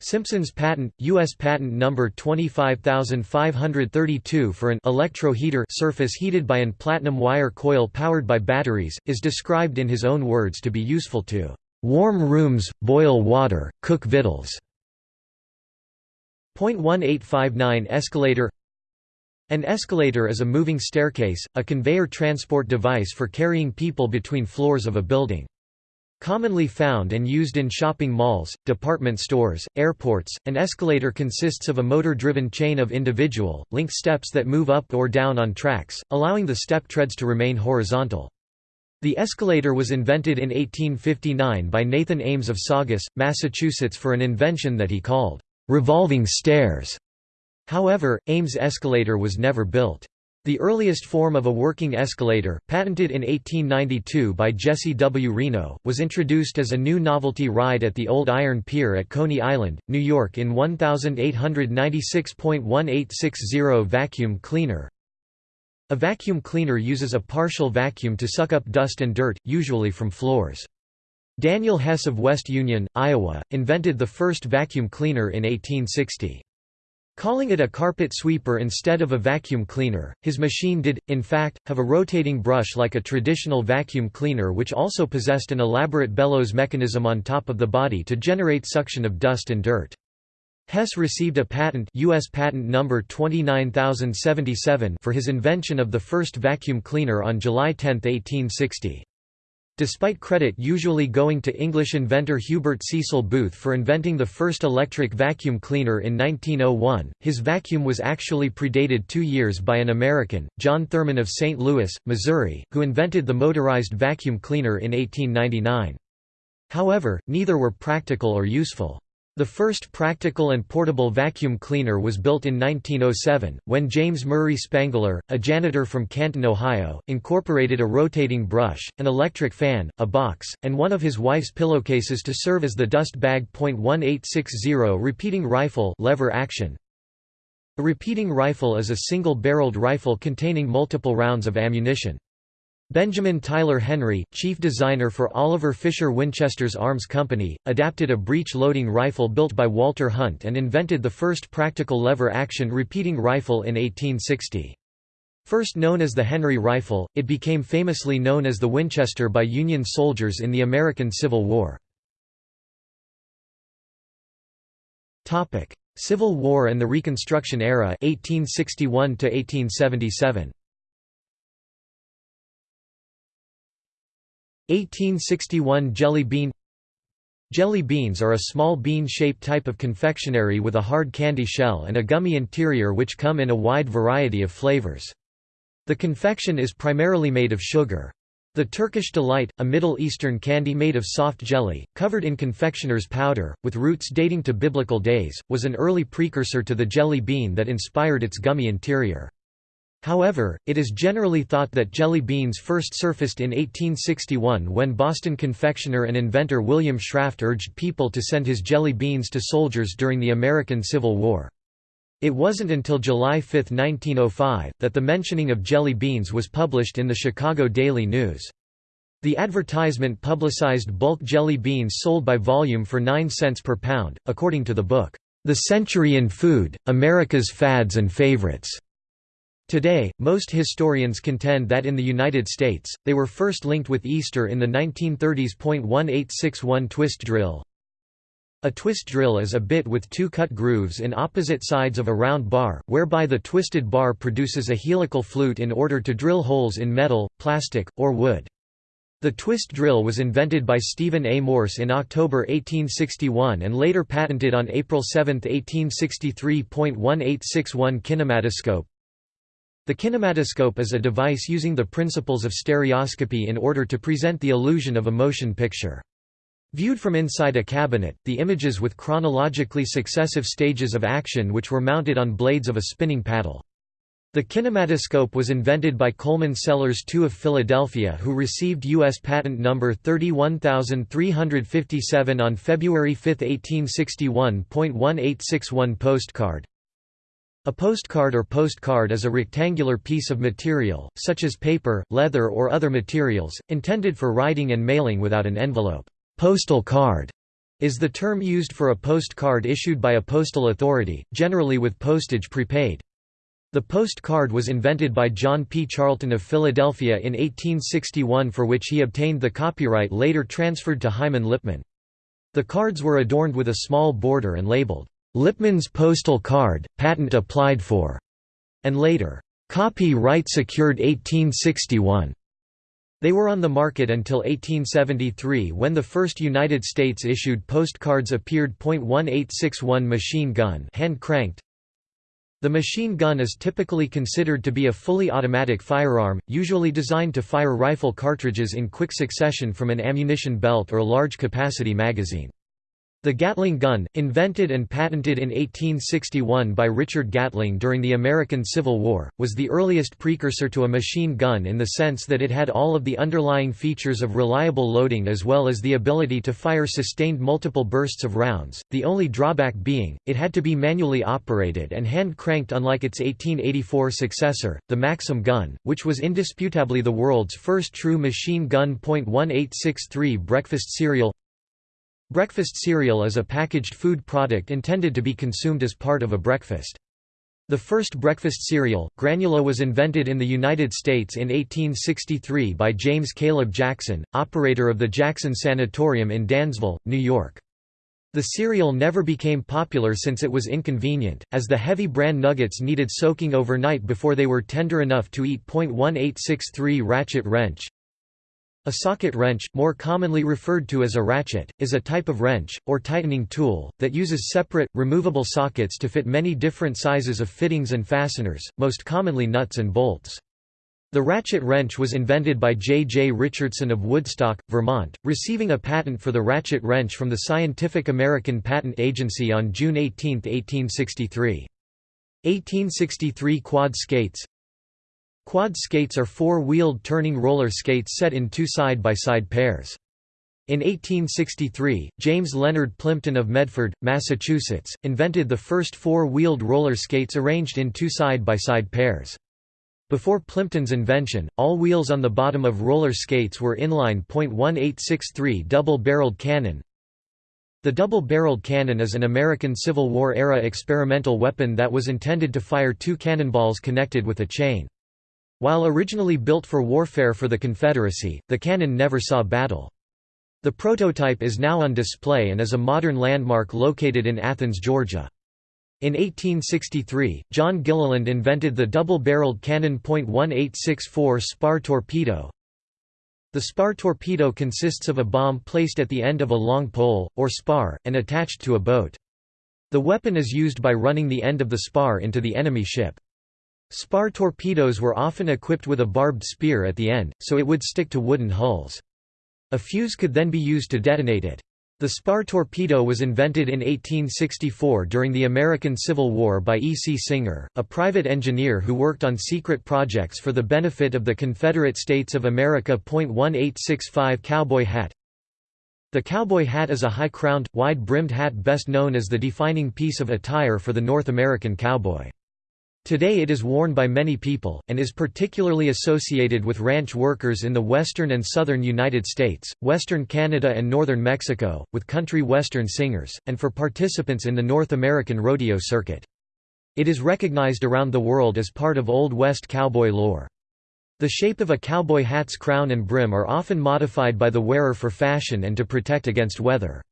Simpson's patent, U.S. patent number 25532 for an electro heater surface heated by an platinum wire coil powered by batteries, is described in his own words to be useful to warm rooms, boil water, cook victuals. Point 1859 Escalator An escalator is a moving staircase, a conveyor transport device for carrying people between floors of a building. Commonly found and used in shopping malls, department stores, airports, an escalator consists of a motor-driven chain of individual, linked steps that move up or down on tracks, allowing the step treads to remain horizontal. The escalator was invented in 1859 by Nathan Ames of Saugus, Massachusetts for an invention that he called, "...revolving stairs". However, Ames' escalator was never built. The earliest form of a working escalator, patented in 1892 by Jesse W. Reno, was introduced as a new novelty ride at the Old Iron Pier at Coney Island, New York in 1896.1860 vacuum cleaner. A vacuum cleaner uses a partial vacuum to suck up dust and dirt, usually from floors. Daniel Hess of West Union, Iowa, invented the first vacuum cleaner in 1860. Calling it a carpet sweeper instead of a vacuum cleaner, his machine did, in fact, have a rotating brush like a traditional vacuum cleaner which also possessed an elaborate bellows mechanism on top of the body to generate suction of dust and dirt. Hess received a patent US patent number 29077 for his invention of the first vacuum cleaner on July 10, 1860. Despite credit usually going to English inventor Hubert Cecil Booth for inventing the first electric vacuum cleaner in 1901, his vacuum was actually predated two years by an American, John Thurman of St. Louis, Missouri, who invented the motorized vacuum cleaner in 1899. However, neither were practical or useful. The first practical and portable vacuum cleaner was built in 1907, when James Murray Spangler, a janitor from Canton, Ohio, incorporated a rotating brush, an electric fan, a box, and one of his wife's pillowcases to serve as the dust bag. .1860 repeating rifle lever action. A repeating rifle is a single-barreled rifle containing multiple rounds of ammunition. Benjamin Tyler Henry, chief designer for Oliver Fisher Winchester's Arms Company, adapted a breech-loading rifle built by Walter Hunt and invented the first practical lever-action repeating rifle in 1860. First known as the Henry rifle, it became famously known as the Winchester by Union soldiers in the American Civil War. Civil War and the Reconstruction era 1861 1877. 1861 Jelly bean Jelly beans are a small bean-shaped type of confectionery with a hard candy shell and a gummy interior which come in a wide variety of flavors. The confection is primarily made of sugar. The Turkish Delight, a Middle Eastern candy made of soft jelly, covered in confectioner's powder, with roots dating to biblical days, was an early precursor to the jelly bean that inspired its gummy interior. However, it is generally thought that jelly beans first surfaced in 1861 when Boston confectioner and inventor William Schrafft urged people to send his jelly beans to soldiers during the American Civil War. It wasn't until July 5, 1905, that the mentioning of jelly beans was published in the Chicago Daily News. The advertisement publicized bulk jelly beans sold by volume for 9 cents per pound, according to the book, The Century in Food, America's Fads and Favorites. Today, most historians contend that in the United States, they were first linked with Easter in the 1930s. 1861 twist drill. A twist drill is a bit with two cut grooves in opposite sides of a round bar, whereby the twisted bar produces a helical flute in order to drill holes in metal, plastic, or wood. The twist drill was invented by Stephen A. Morse in October 1861 and later patented on April 7, 1863. 1861 Kinematoscope the kinematoscope is a device using the principles of stereoscopy in order to present the illusion of a motion picture. Viewed from inside a cabinet, the images with chronologically successive stages of action which were mounted on blades of a spinning paddle. The kinematoscope was invented by Coleman Sellers II of Philadelphia who received U.S. patent number 31357 on February 5, 1861. 1861 postcard a postcard or postcard is a rectangular piece of material, such as paper, leather or other materials, intended for writing and mailing without an envelope. Postal card is the term used for a postcard issued by a postal authority, generally with postage prepaid. The postcard was invented by John P. Charlton of Philadelphia in 1861 for which he obtained the copyright later transferred to Hyman Lipman. The cards were adorned with a small border and labeled, Lipman's postal card, patent applied for, and later, copyright secured 1861. They were on the market until 1873 when the first United States issued postcards appeared. 1861 machine gun hand cranked. The machine gun is typically considered to be a fully automatic firearm, usually designed to fire rifle cartridges in quick succession from an ammunition belt or large capacity magazine. The Gatling gun, invented and patented in 1861 by Richard Gatling during the American Civil War, was the earliest precursor to a machine gun in the sense that it had all of the underlying features of reliable loading as well as the ability to fire sustained multiple bursts of rounds, the only drawback being, it had to be manually operated and hand-cranked unlike its 1884 successor, the Maxim gun, which was indisputably the world's first true machine gun. 1863 Breakfast cereal Breakfast cereal is a packaged food product intended to be consumed as part of a breakfast. The first breakfast cereal, granula was invented in the United States in 1863 by James Caleb Jackson, operator of the Jackson Sanatorium in Dansville, New York. The cereal never became popular since it was inconvenient, as the heavy bran nuggets needed soaking overnight before they were tender enough to eat. 1863 Ratchet wrench a socket wrench, more commonly referred to as a ratchet, is a type of wrench, or tightening tool, that uses separate, removable sockets to fit many different sizes of fittings and fasteners, most commonly nuts and bolts. The ratchet wrench was invented by J. J. Richardson of Woodstock, Vermont, receiving a patent for the ratchet wrench from the Scientific American Patent Agency on June 18, 1863. 1863 Quad skates Quad skates are four-wheeled turning roller skates set in two side-by-side -side pairs. In 1863, James Leonard Plimpton of Medford, Massachusetts, invented the first four-wheeled roller skates arranged in two side-by-side -side pairs. Before Plimpton's invention, all wheels on the bottom of roller skates were inline .1863 double-barreled cannon. The double-barreled cannon is an American Civil War-era experimental weapon that was intended to fire two cannonballs connected with a chain. While originally built for warfare for the Confederacy, the cannon never saw battle. The prototype is now on display and is a modern landmark located in Athens, Georgia. In 1863, John Gilliland invented the double-barreled cannon .1864 spar torpedo. The spar torpedo consists of a bomb placed at the end of a long pole, or spar, and attached to a boat. The weapon is used by running the end of the spar into the enemy ship. Spar torpedoes were often equipped with a barbed spear at the end, so it would stick to wooden hulls. A fuse could then be used to detonate it. The spar torpedo was invented in 1864 during the American Civil War by E. C. Singer, a private engineer who worked on secret projects for the benefit of the Confederate States of America. 1865 Cowboy hat The cowboy hat is a high-crowned, wide-brimmed hat best known as the defining piece of attire for the North American cowboy. Today it is worn by many people, and is particularly associated with ranch workers in the western and southern United States, western Canada and northern Mexico, with country western singers, and for participants in the North American rodeo circuit. It is recognized around the world as part of Old West cowboy lore. The shape of a cowboy hat's crown and brim are often modified by the wearer for fashion and to protect against weather.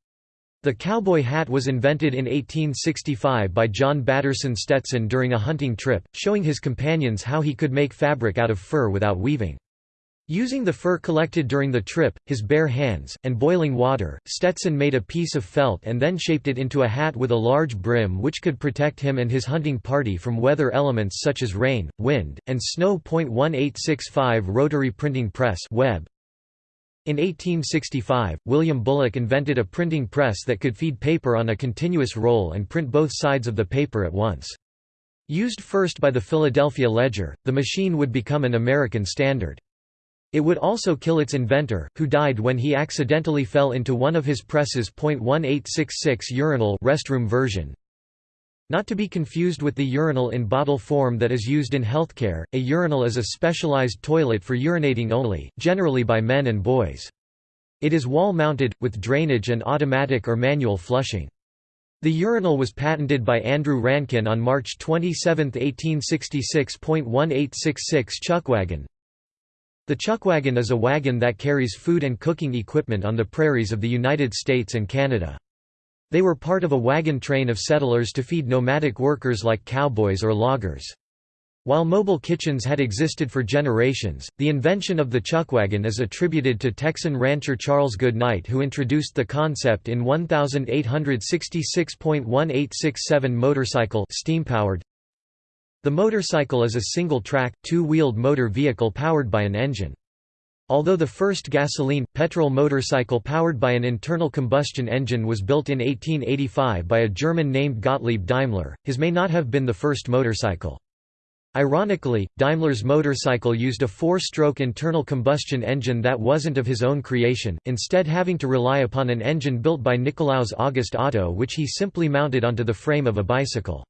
The cowboy hat was invented in 1865 by John Batterson Stetson during a hunting trip, showing his companions how he could make fabric out of fur without weaving. Using the fur collected during the trip, his bare hands, and boiling water, Stetson made a piece of felt and then shaped it into a hat with a large brim which could protect him and his hunting party from weather elements such as rain, wind, and snow. 1865 Rotary Printing Press Web, in 1865, William Bullock invented a printing press that could feed paper on a continuous roll and print both sides of the paper at once. Used first by the Philadelphia Ledger, the machine would become an American standard. It would also kill its inventor, who died when he accidentally fell into one of his presses. 1866 urinal restroom version, not to be confused with the urinal in bottle form that is used in healthcare, a urinal is a specialized toilet for urinating only, generally by men and boys. It is wall-mounted, with drainage and automatic or manual flushing. The urinal was patented by Andrew Rankin on March 27, 1866. 1866 Chuckwagon The chuckwagon is a wagon that carries food and cooking equipment on the prairies of the United States and Canada. They were part of a wagon train of settlers to feed nomadic workers like cowboys or loggers. While mobile kitchens had existed for generations, the invention of the chuckwagon is attributed to Texan rancher Charles Goodnight who introduced the concept in 1866.1867 motorcycle steam-powered. The motorcycle is a single-track, two-wheeled motor vehicle powered by an engine. Although the first gasoline, petrol motorcycle powered by an internal combustion engine was built in 1885 by a German named Gottlieb Daimler, his may not have been the first motorcycle. Ironically, Daimler's motorcycle used a four-stroke internal combustion engine that wasn't of his own creation, instead having to rely upon an engine built by Nikolaus August Otto which he simply mounted onto the frame of a bicycle.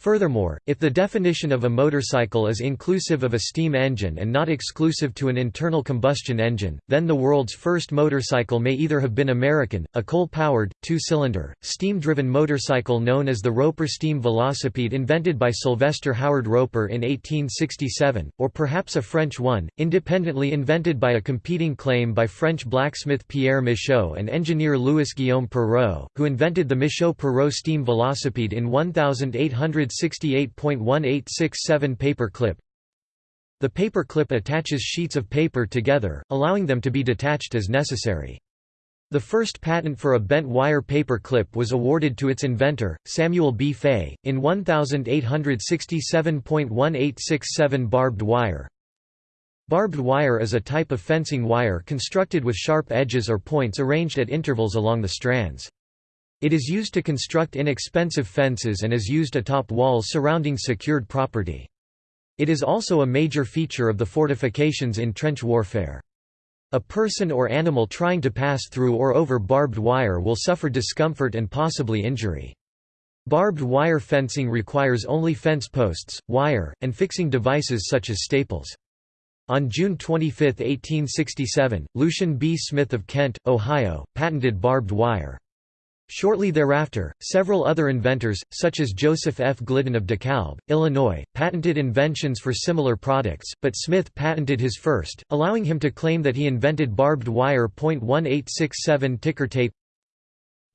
Furthermore, if the definition of a motorcycle is inclusive of a steam engine and not exclusive to an internal combustion engine, then the world's first motorcycle may either have been American, a coal-powered, two-cylinder, steam-driven motorcycle known as the Roper steam velocipede invented by Sylvester Howard Roper in 1867, or perhaps a French one, independently invented by a competing claim by French blacksmith Pierre Michaux and engineer Louis-Guillaume Perreaux, who invented the Michaux-Perreaux steam velocipede in 1800 168.1867 paper clip The paper clip attaches sheets of paper together, allowing them to be detached as necessary. The first patent for a bent wire paper clip was awarded to its inventor, Samuel B. Fay, in 1867.1867 barbed wire. Barbed wire is a type of fencing wire constructed with sharp edges or points arranged at intervals along the strands. It is used to construct inexpensive fences and is used atop walls surrounding secured property. It is also a major feature of the fortifications in trench warfare. A person or animal trying to pass through or over barbed wire will suffer discomfort and possibly injury. Barbed wire fencing requires only fence posts, wire, and fixing devices such as staples. On June 25, 1867, Lucien B. Smith of Kent, Ohio, patented barbed wire. Shortly thereafter, several other inventors, such as Joseph F. Glidden of DeKalb, Illinois, patented inventions for similar products, but Smith patented his first, allowing him to claim that he invented barbed wire. 1867 Ticker tape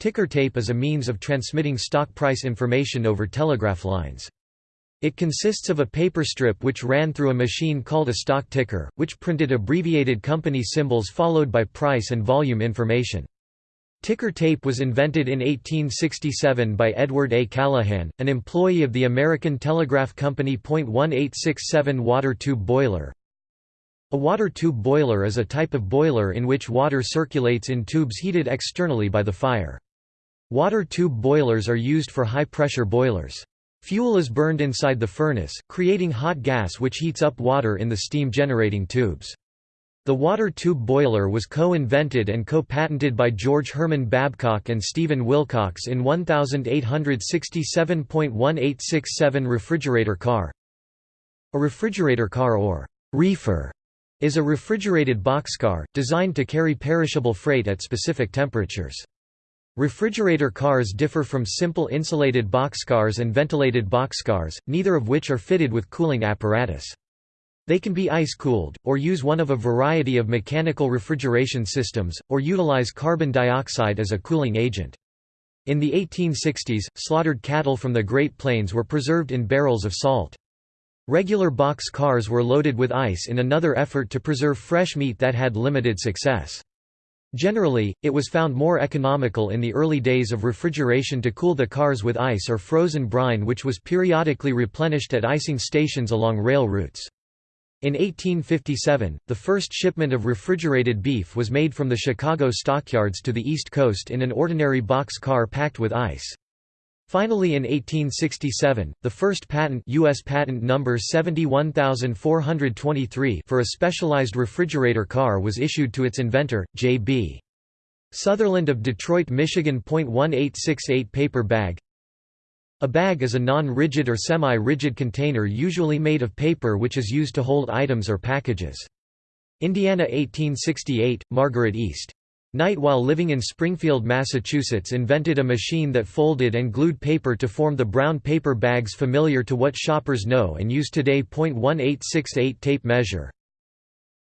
Ticker tape is a means of transmitting stock price information over telegraph lines. It consists of a paper strip which ran through a machine called a stock ticker, which printed abbreviated company symbols followed by price and volume information. Ticker tape was invented in 1867 by Edward A. Calahan, an employee of the American Telegraph Company. 1867 Water tube boiler A water tube boiler is a type of boiler in which water circulates in tubes heated externally by the fire. Water tube boilers are used for high-pressure boilers. Fuel is burned inside the furnace, creating hot gas which heats up water in the steam-generating tubes. The water tube boiler was co-invented and co-patented by George Herman Babcock and Stephen Wilcox in 1867.1867 refrigerator car. A refrigerator car or reefer is a refrigerated boxcar, designed to carry perishable freight at specific temperatures. Refrigerator cars differ from simple insulated boxcars and ventilated boxcars, neither of which are fitted with cooling apparatus. They can be ice-cooled, or use one of a variety of mechanical refrigeration systems, or utilize carbon dioxide as a cooling agent. In the 1860s, slaughtered cattle from the Great Plains were preserved in barrels of salt. Regular box cars were loaded with ice in another effort to preserve fresh meat that had limited success. Generally, it was found more economical in the early days of refrigeration to cool the cars with ice or frozen brine which was periodically replenished at icing stations along rail routes. In 1857, the first shipment of refrigerated beef was made from the Chicago stockyards to the East Coast in an ordinary box car packed with ice. Finally in 1867, the first patent US patent number 71423 for a specialized refrigerator car was issued to its inventor, J.B. Sutherland of Detroit, Michigan. 1868 paper bag a bag is a non-rigid or semi-rigid container usually made of paper which is used to hold items or packages. Indiana 1868, Margaret East. Knight while living in Springfield, Massachusetts invented a machine that folded and glued paper to form the brown paper bags familiar to what shoppers know and use today. 1868 Tape measure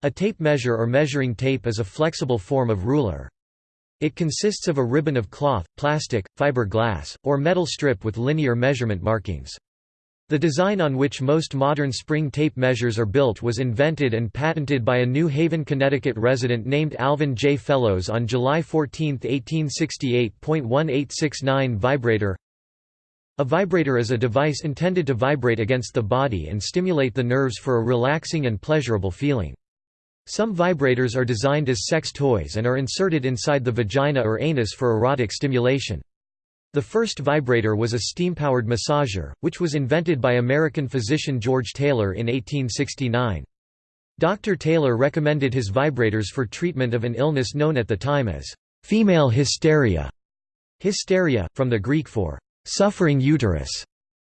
A tape measure or measuring tape is a flexible form of ruler. It consists of a ribbon of cloth, plastic, fiberglass, or metal strip with linear measurement markings. The design on which most modern spring tape measures are built was invented and patented by a New Haven, Connecticut resident named Alvin J. Fellows on July 14, 1868. 1868.1869 Vibrator A vibrator is a device intended to vibrate against the body and stimulate the nerves for a relaxing and pleasurable feeling. Some vibrators are designed as sex toys and are inserted inside the vagina or anus for erotic stimulation. The first vibrator was a steam-powered massager, which was invented by American physician George Taylor in 1869. Dr. Taylor recommended his vibrators for treatment of an illness known at the time as female hysteria. Hysteria, from the Greek for suffering uterus,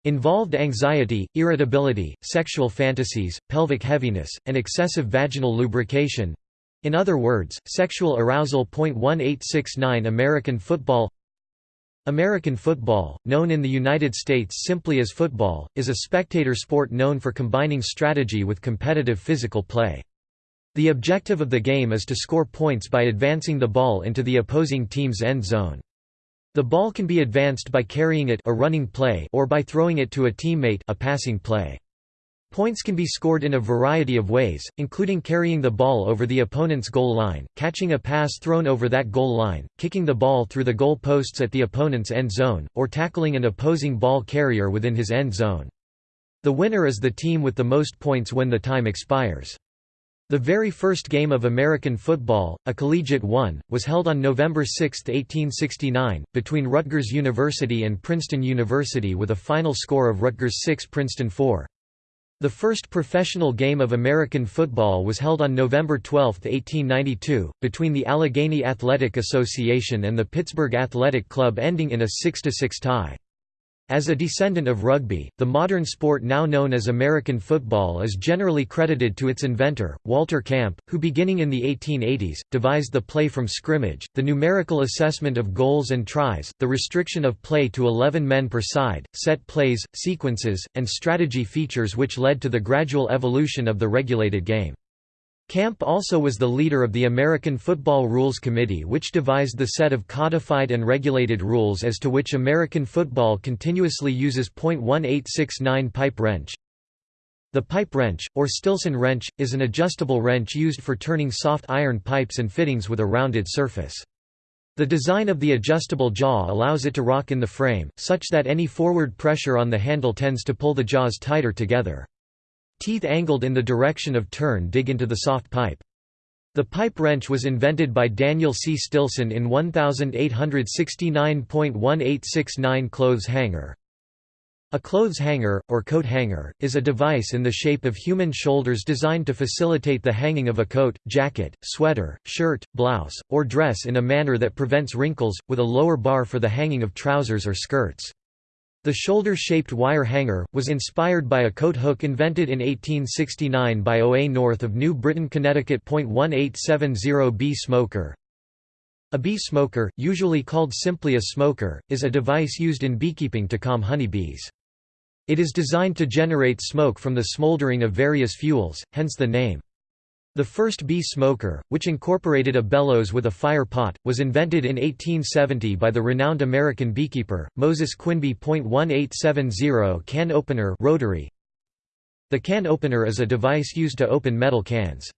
involved anxiety, irritability, sexual fantasies, pelvic heaviness, and excessive vaginal lubrication. In other words, sexual arousal. 1869 American football American football, known in the United States simply as football, is a spectator sport known for combining strategy with competitive physical play. The objective of the game is to score points by advancing the ball into the opposing team's end zone. The ball can be advanced by carrying it a running play or by throwing it to a teammate a passing play. Points can be scored in a variety of ways, including carrying the ball over the opponent's goal line, catching a pass thrown over that goal line, kicking the ball through the goal posts at the opponent's end zone, or tackling an opposing ball carrier within his end zone. The winner is the team with the most points when the time expires. The very first game of American football, a collegiate one, was held on November 6, 1869, between Rutgers University and Princeton University with a final score of Rutgers 6 Princeton 4. The first professional game of American football was held on November 12, 1892, between the Allegheny Athletic Association and the Pittsburgh Athletic Club ending in a 6–6 tie. As a descendant of rugby, the modern sport now known as American football is generally credited to its inventor, Walter Camp, who beginning in the 1880s, devised the play from scrimmage, the numerical assessment of goals and tries, the restriction of play to 11 men per side, set plays, sequences, and strategy features which led to the gradual evolution of the regulated game. Camp also was the leader of the American Football Rules Committee which devised the set of codified and regulated rules as to which American football continuously uses .1869 pipe wrench. The pipe wrench, or Stilson wrench, is an adjustable wrench used for turning soft iron pipes and fittings with a rounded surface. The design of the adjustable jaw allows it to rock in the frame, such that any forward pressure on the handle tends to pull the jaws tighter together. Teeth angled in the direction of turn dig into the soft pipe. The pipe wrench was invented by Daniel C. Stilson in 1869.1869 clothes hanger. A clothes hanger, or coat hanger, is a device in the shape of human shoulders designed to facilitate the hanging of a coat, jacket, sweater, shirt, blouse, or dress in a manner that prevents wrinkles, with a lower bar for the hanging of trousers or skirts. The shoulder-shaped wire hanger, was inspired by a coat hook invented in 1869 by O.A. North of New Britain Connecticut. 1870 bee smoker A bee smoker, usually called simply a smoker, is a device used in beekeeping to calm honeybees. It is designed to generate smoke from the smoldering of various fuels, hence the name. The first bee smoker, which incorporated a bellows with a fire pot, was invented in 1870 by the renowned American beekeeper, Moses Quinby. 1870 Can opener rotary. The can opener is a device used to open metal cans.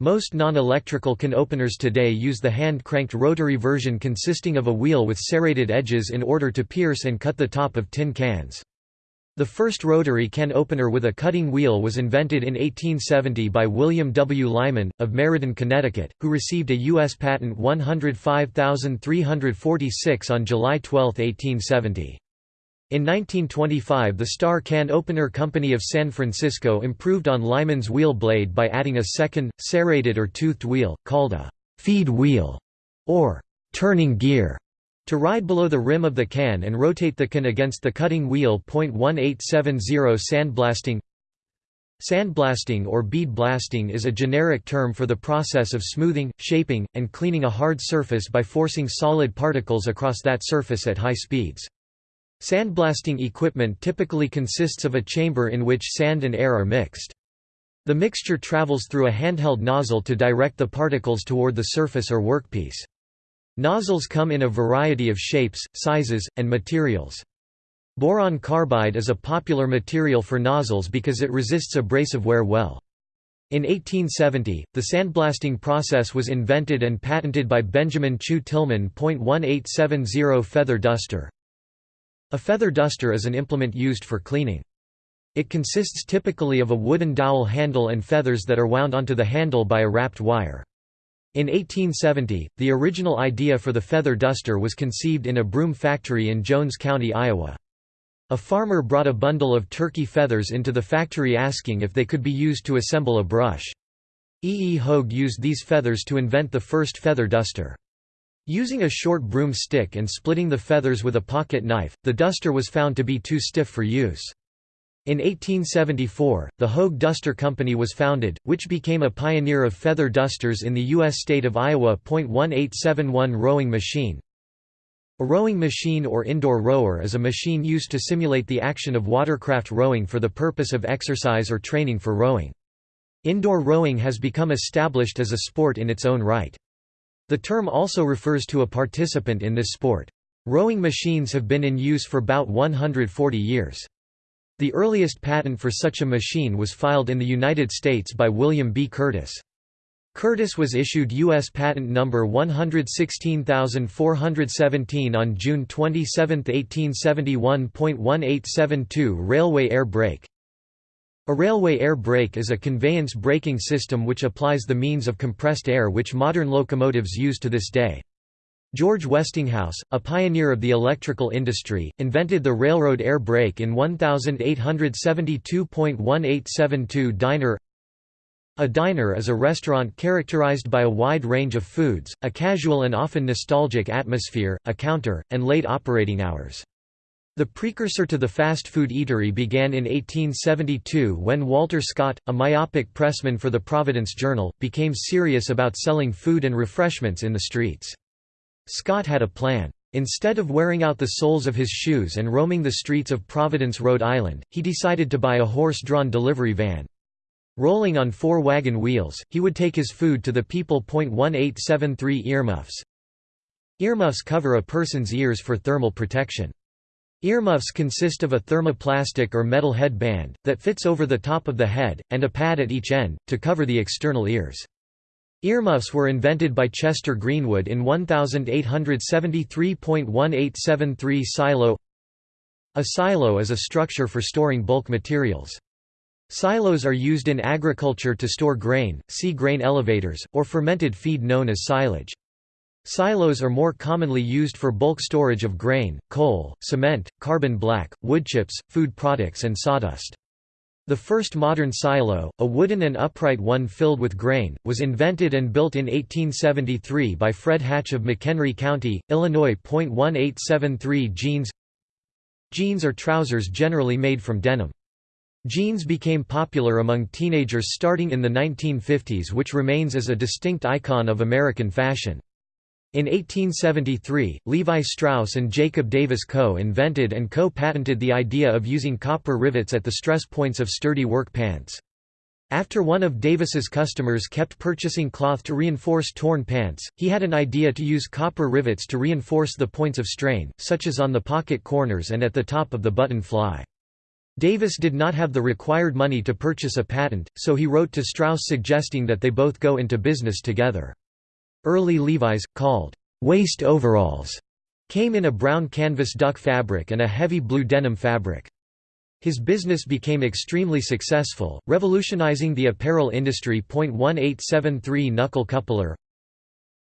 Most non-electrical can openers today use the hand-cranked rotary version consisting of a wheel with serrated edges in order to pierce and cut the top of tin cans. The first rotary can opener with a cutting wheel was invented in 1870 by William W. Lyman, of Meriden, Connecticut, who received a U.S. Patent 105346 on July 12, 1870. In 1925 the Star Can Opener Company of San Francisco improved on Lyman's wheel blade by adding a second, serrated or toothed wheel, called a «feed wheel» or «turning gear» To ride below the rim of the can and rotate the can against the cutting wheel. 1870 Sandblasting Sandblasting or bead blasting is a generic term for the process of smoothing, shaping, and cleaning a hard surface by forcing solid particles across that surface at high speeds. Sandblasting equipment typically consists of a chamber in which sand and air are mixed. The mixture travels through a handheld nozzle to direct the particles toward the surface or workpiece. Nozzles come in a variety of shapes, sizes, and materials. Boron carbide is a popular material for nozzles because it resists abrasive wear well. In 1870, the sandblasting process was invented and patented by Benjamin Chew Tilghman. 1870 Feather duster A feather duster is an implement used for cleaning. It consists typically of a wooden dowel handle and feathers that are wound onto the handle by a wrapped wire. In 1870, the original idea for the feather duster was conceived in a broom factory in Jones County, Iowa. A farmer brought a bundle of turkey feathers into the factory asking if they could be used to assemble a brush. E. E. Hoag used these feathers to invent the first feather duster. Using a short broom stick and splitting the feathers with a pocket knife, the duster was found to be too stiff for use. In 1874, the Hoag Duster Company was founded, which became a pioneer of feather dusters in the U.S. state of Iowa. 1871 Rowing machine A rowing machine or indoor rower is a machine used to simulate the action of watercraft rowing for the purpose of exercise or training for rowing. Indoor rowing has become established as a sport in its own right. The term also refers to a participant in this sport. Rowing machines have been in use for about 140 years. The earliest patent for such a machine was filed in the United States by William B. Curtis. Curtis was issued U.S. Patent Number 116417 on June 27, 1871.1872 Railway air brake A railway air brake is a conveyance braking system which applies the means of compressed air which modern locomotives use to this day. George Westinghouse, a pioneer of the electrical industry, invented the railroad air brake in 1872.1872 diner A diner is a restaurant characterized by a wide range of foods, a casual and often nostalgic atmosphere, a counter, and late operating hours. The precursor to the fast food eatery began in 1872 when Walter Scott, a myopic pressman for the Providence Journal, became serious about selling food and refreshments in the streets. Scott had a plan. Instead of wearing out the soles of his shoes and roaming the streets of Providence, Rhode Island, he decided to buy a horse-drawn delivery van. Rolling on four wagon wheels, he would take his food to the people. 1873 Earmuffs Earmuffs cover a person's ears for thermal protection. Earmuffs consist of a thermoplastic or metal headband, that fits over the top of the head, and a pad at each end, to cover the external ears. Earmuffs were invented by Chester Greenwood in 1873.1873 silo A silo is a structure for storing bulk materials. Silos are used in agriculture to store grain, see grain elevators, or fermented feed known as silage. Silos are more commonly used for bulk storage of grain, coal, cement, carbon black, woodchips, food products and sawdust. The first modern silo, a wooden and upright one filled with grain, was invented and built in 1873 by Fred Hatch of McHenry County, Illinois. 1873 Jeans Jeans are trousers generally made from denim. Jeans became popular among teenagers starting in the 1950s which remains as a distinct icon of American fashion. In 1873, Levi Strauss and Jacob Davis co-invented and co-patented the idea of using copper rivets at the stress points of sturdy work pants. After one of Davis's customers kept purchasing cloth to reinforce torn pants, he had an idea to use copper rivets to reinforce the points of strain, such as on the pocket corners and at the top of the button fly. Davis did not have the required money to purchase a patent, so he wrote to Strauss suggesting that they both go into business together. Early Levi's, called waist overalls, came in a brown canvas duck fabric and a heavy blue denim fabric. His business became extremely successful, revolutionizing the apparel industry. 1873 Knuckle coupler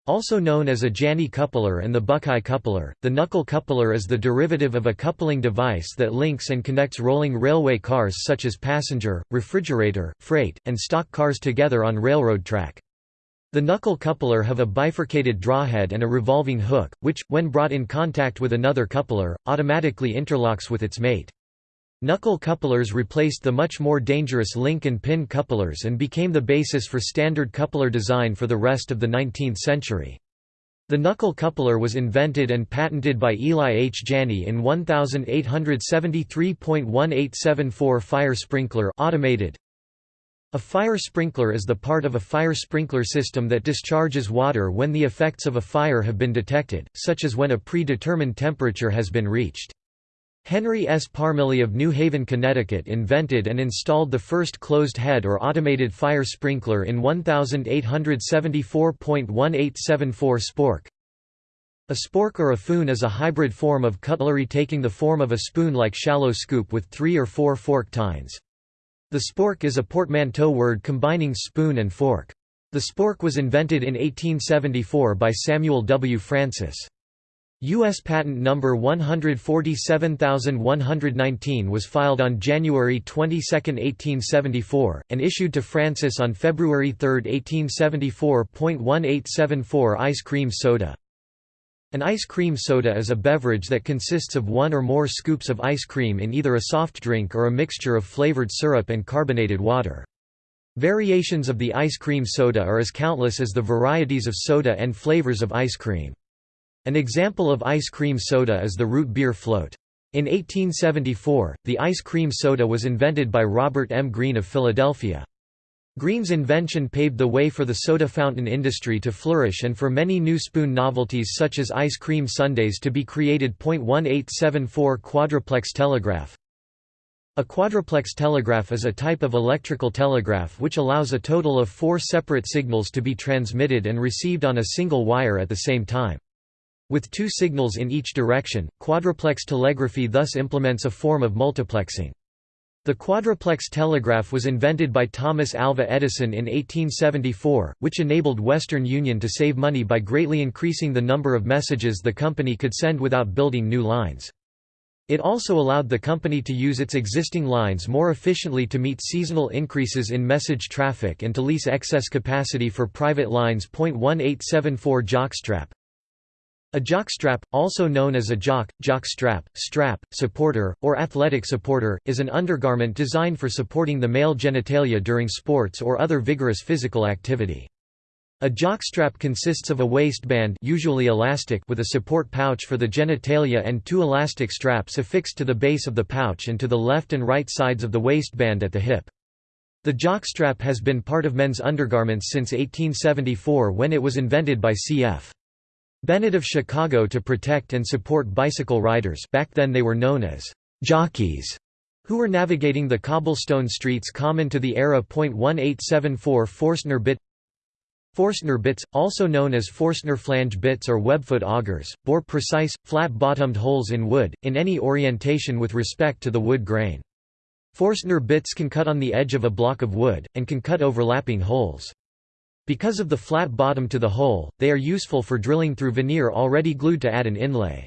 Also known as a Janney coupler and the Buckeye coupler, the knuckle coupler is the derivative of a coupling device that links and connects rolling railway cars such as passenger, refrigerator, freight, and stock cars together on railroad track. The knuckle coupler have a bifurcated drawhead and a revolving hook, which, when brought in contact with another coupler, automatically interlocks with its mate. Knuckle couplers replaced the much more dangerous link and pin couplers and became the basis for standard coupler design for the rest of the 19th century. The knuckle coupler was invented and patented by Eli H. Janney in 1873.1874 fire sprinkler automated, a fire sprinkler is the part of a fire sprinkler system that discharges water when the effects of a fire have been detected, such as when a predetermined temperature has been reached. Henry S. Parmelee of New Haven, Connecticut invented and installed the first closed-head or automated fire sprinkler in 1874.1874 Spork. A spork or a foon is a hybrid form of cutlery taking the form of a spoon-like shallow scoop with three or four fork tines. The spork is a portmanteau word combining spoon and fork. The spork was invented in 1874 by Samuel W. Francis. U.S. Patent Number 147119 was filed on January 22, 1874, and issued to Francis on February 3, 1874. 1874 Ice cream soda An ice cream soda is a beverage that consists of one or more scoops of ice cream in either a soft drink or a mixture of flavored syrup and carbonated water. Variations of the ice cream soda are as countless as the varieties of soda and flavors of ice cream. An example of ice cream soda is the root beer float. In 1874, the ice cream soda was invented by Robert M. Greene of Philadelphia. Greene's invention paved the way for the soda fountain industry to flourish and for many new spoon novelties such as ice cream sundaes to be created. 1874 Quadruplex telegraph A quadruplex telegraph is a type of electrical telegraph which allows a total of four separate signals to be transmitted and received on a single wire at the same time. With two signals in each direction, quadruplex telegraphy thus implements a form of multiplexing. The quadruplex telegraph was invented by Thomas Alva Edison in 1874, which enabled Western Union to save money by greatly increasing the number of messages the company could send without building new lines. It also allowed the company to use its existing lines more efficiently to meet seasonal increases in message traffic and to lease excess capacity for private lines. 1874 Jockstrap a jockstrap, also known as a jock, jock strap, strap, supporter, or athletic supporter, is an undergarment designed for supporting the male genitalia during sports or other vigorous physical activity. A jockstrap consists of a waistband usually elastic with a support pouch for the genitalia and two elastic straps affixed to the base of the pouch and to the left and right sides of the waistband at the hip. The jockstrap has been part of men's undergarments since 1874 when it was invented by C.F. Bennett of Chicago to protect and support bicycle riders back then they were known as «jockeys» who were navigating the cobblestone streets common to the era. 1874 Forstner bit Forstner bits, also known as Forstner flange bits or webfoot augers, bore precise, flat-bottomed holes in wood, in any orientation with respect to the wood grain. Forstner bits can cut on the edge of a block of wood, and can cut overlapping holes. Because of the flat bottom to the hole, they are useful for drilling through veneer already glued to add an inlay.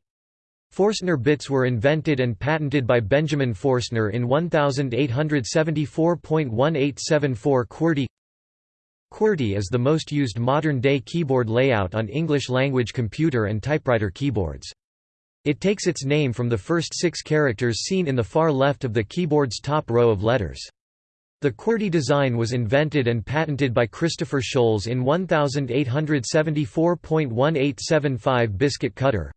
Forstner bits were invented and patented by Benjamin Forstner in 1874.1874 QWERTY QWERTY is the most used modern-day keyboard layout on English-language computer and typewriter keyboards. It takes its name from the first six characters seen in the far left of the keyboard's top row of letters. The QWERTY design was invented and patented by Christopher Sholes in 1874.1875 Biscuit cutter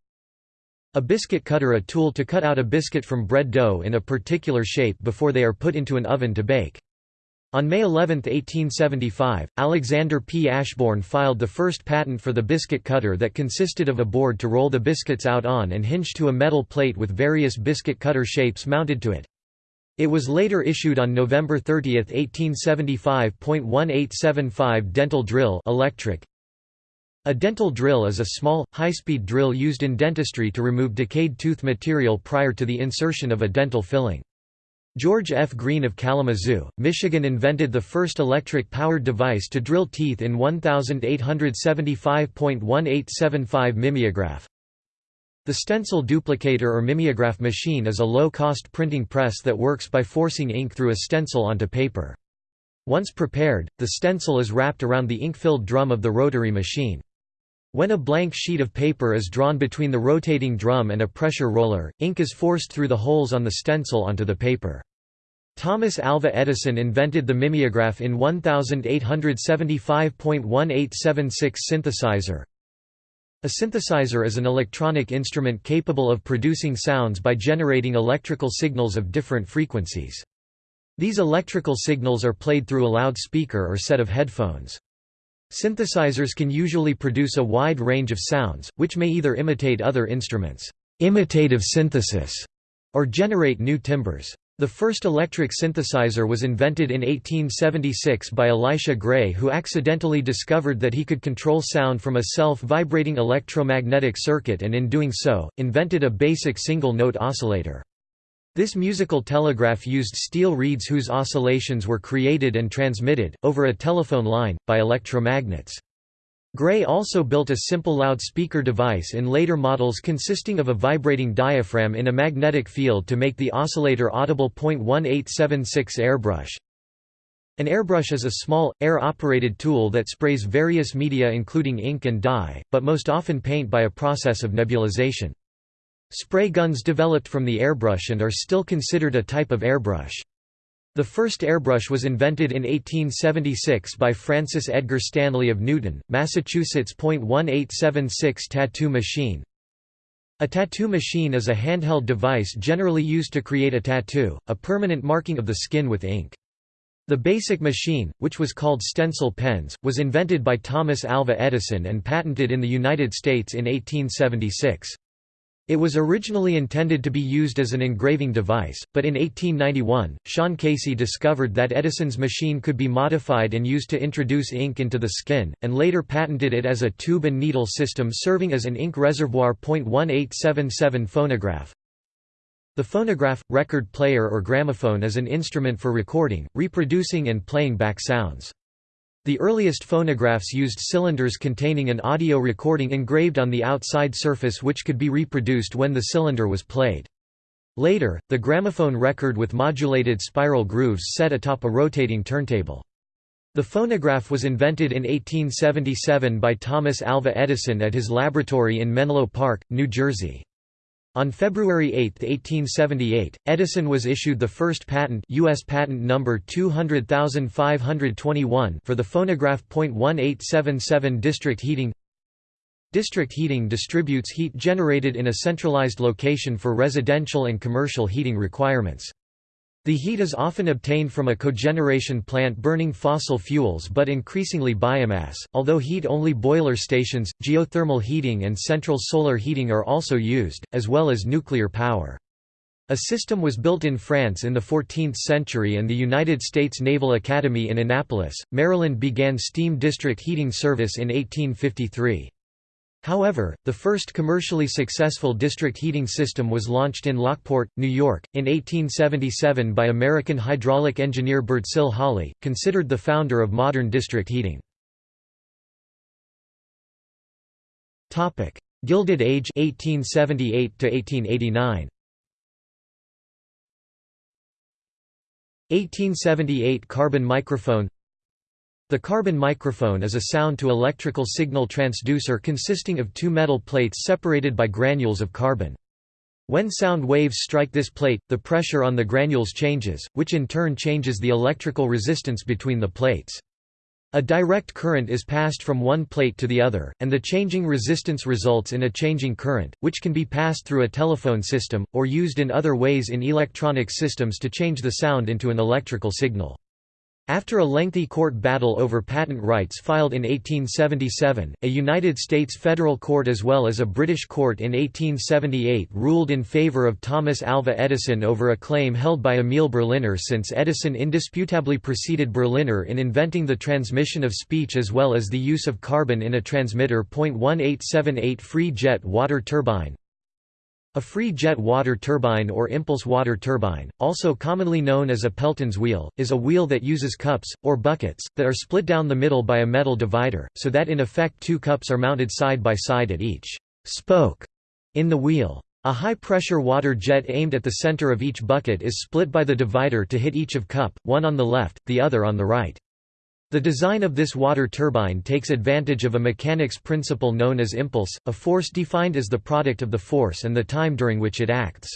A biscuit cutter a tool to cut out a biscuit from bread dough in a particular shape before they are put into an oven to bake. On May 11, 1875, Alexander P. Ashbourne filed the first patent for the biscuit cutter that consisted of a board to roll the biscuits out on and hinged to a metal plate with various biscuit cutter shapes mounted to it. It was later issued on November 30, 1875. 1875.1875 dental drill electric. A dental drill is a small, high-speed drill used in dentistry to remove decayed tooth material prior to the insertion of a dental filling. George F. Green of Kalamazoo, Michigan invented the first electric-powered device to drill teeth in 1875.1875 mimeograph. The stencil duplicator or mimeograph machine is a low-cost printing press that works by forcing ink through a stencil onto paper. Once prepared, the stencil is wrapped around the ink-filled drum of the rotary machine. When a blank sheet of paper is drawn between the rotating drum and a pressure roller, ink is forced through the holes on the stencil onto the paper. Thomas Alva Edison invented the mimeograph in 1875.1876 synthesizer, a synthesizer is an electronic instrument capable of producing sounds by generating electrical signals of different frequencies. These electrical signals are played through a loudspeaker or set of headphones. Synthesizers can usually produce a wide range of sounds, which may either imitate other instruments imitative synthesis", or generate new timbres. The first electric synthesizer was invented in 1876 by Elisha Gray who accidentally discovered that he could control sound from a self-vibrating electromagnetic circuit and in doing so, invented a basic single-note oscillator. This musical telegraph used steel reeds whose oscillations were created and transmitted, over a telephone line, by electromagnets. Gray also built a simple loudspeaker device in later models consisting of a vibrating diaphragm in a magnetic field to make the oscillator audible. 1876 Airbrush An airbrush is a small, air-operated tool that sprays various media including ink and dye, but most often paint by a process of nebulization. Spray guns developed from the airbrush and are still considered a type of airbrush. The first airbrush was invented in 1876 by Francis Edgar Stanley of Newton, Massachusetts. 1876 Tattoo machine A tattoo machine is a handheld device generally used to create a tattoo, a permanent marking of the skin with ink. The basic machine, which was called stencil pens, was invented by Thomas Alva Edison and patented in the United States in 1876. It was originally intended to be used as an engraving device, but in 1891, Sean Casey discovered that Edison's machine could be modified and used to introduce ink into the skin, and later patented it as a tube and needle system serving as an ink reservoir. 1877 Phonograph The phonograph, record player or gramophone is an instrument for recording, reproducing and playing back sounds. The earliest phonographs used cylinders containing an audio recording engraved on the outside surface which could be reproduced when the cylinder was played. Later, the gramophone record with modulated spiral grooves set atop a rotating turntable. The phonograph was invented in 1877 by Thomas Alva Edison at his laboratory in Menlo Park, New Jersey. On February 8, 1878, Edison was issued the first patent US patent number 200521 for the phonograph. 1877 district heating District heating distributes heat generated in a centralized location for residential and commercial heating requirements. The heat is often obtained from a cogeneration plant burning fossil fuels but increasingly biomass, although heat-only boiler stations, geothermal heating and central solar heating are also used, as well as nuclear power. A system was built in France in the 14th century and the United States Naval Academy in Annapolis, Maryland began steam district heating service in 1853. However, the first commercially successful district heating system was launched in Lockport, New York, in 1877 by American hydraulic engineer Birdsill Holly, considered the founder of modern district heating. Gilded Age 1878 to 1889. 1878 carbon microphone the carbon microphone is a sound-to-electrical signal transducer consisting of two metal plates separated by granules of carbon. When sound waves strike this plate, the pressure on the granules changes, which in turn changes the electrical resistance between the plates. A direct current is passed from one plate to the other, and the changing resistance results in a changing current, which can be passed through a telephone system, or used in other ways in electronic systems to change the sound into an electrical signal. After a lengthy court battle over patent rights filed in 1877, a United States federal court as well as a British court in 1878 ruled in favor of Thomas Alva Edison over a claim held by Emil Berliner since Edison indisputably preceded Berliner in inventing the transmission of speech as well as the use of carbon in a transmitter. 1878 Free jet water turbine a free jet water turbine or impulse water turbine, also commonly known as a Pelton's wheel, is a wheel that uses cups, or buckets, that are split down the middle by a metal divider, so that in effect two cups are mounted side by side at each spoke in the wheel. A high-pressure water jet aimed at the center of each bucket is split by the divider to hit each of cup, one on the left, the other on the right. The design of this water turbine takes advantage of a mechanics principle known as impulse, a force defined as the product of the force and the time during which it acts.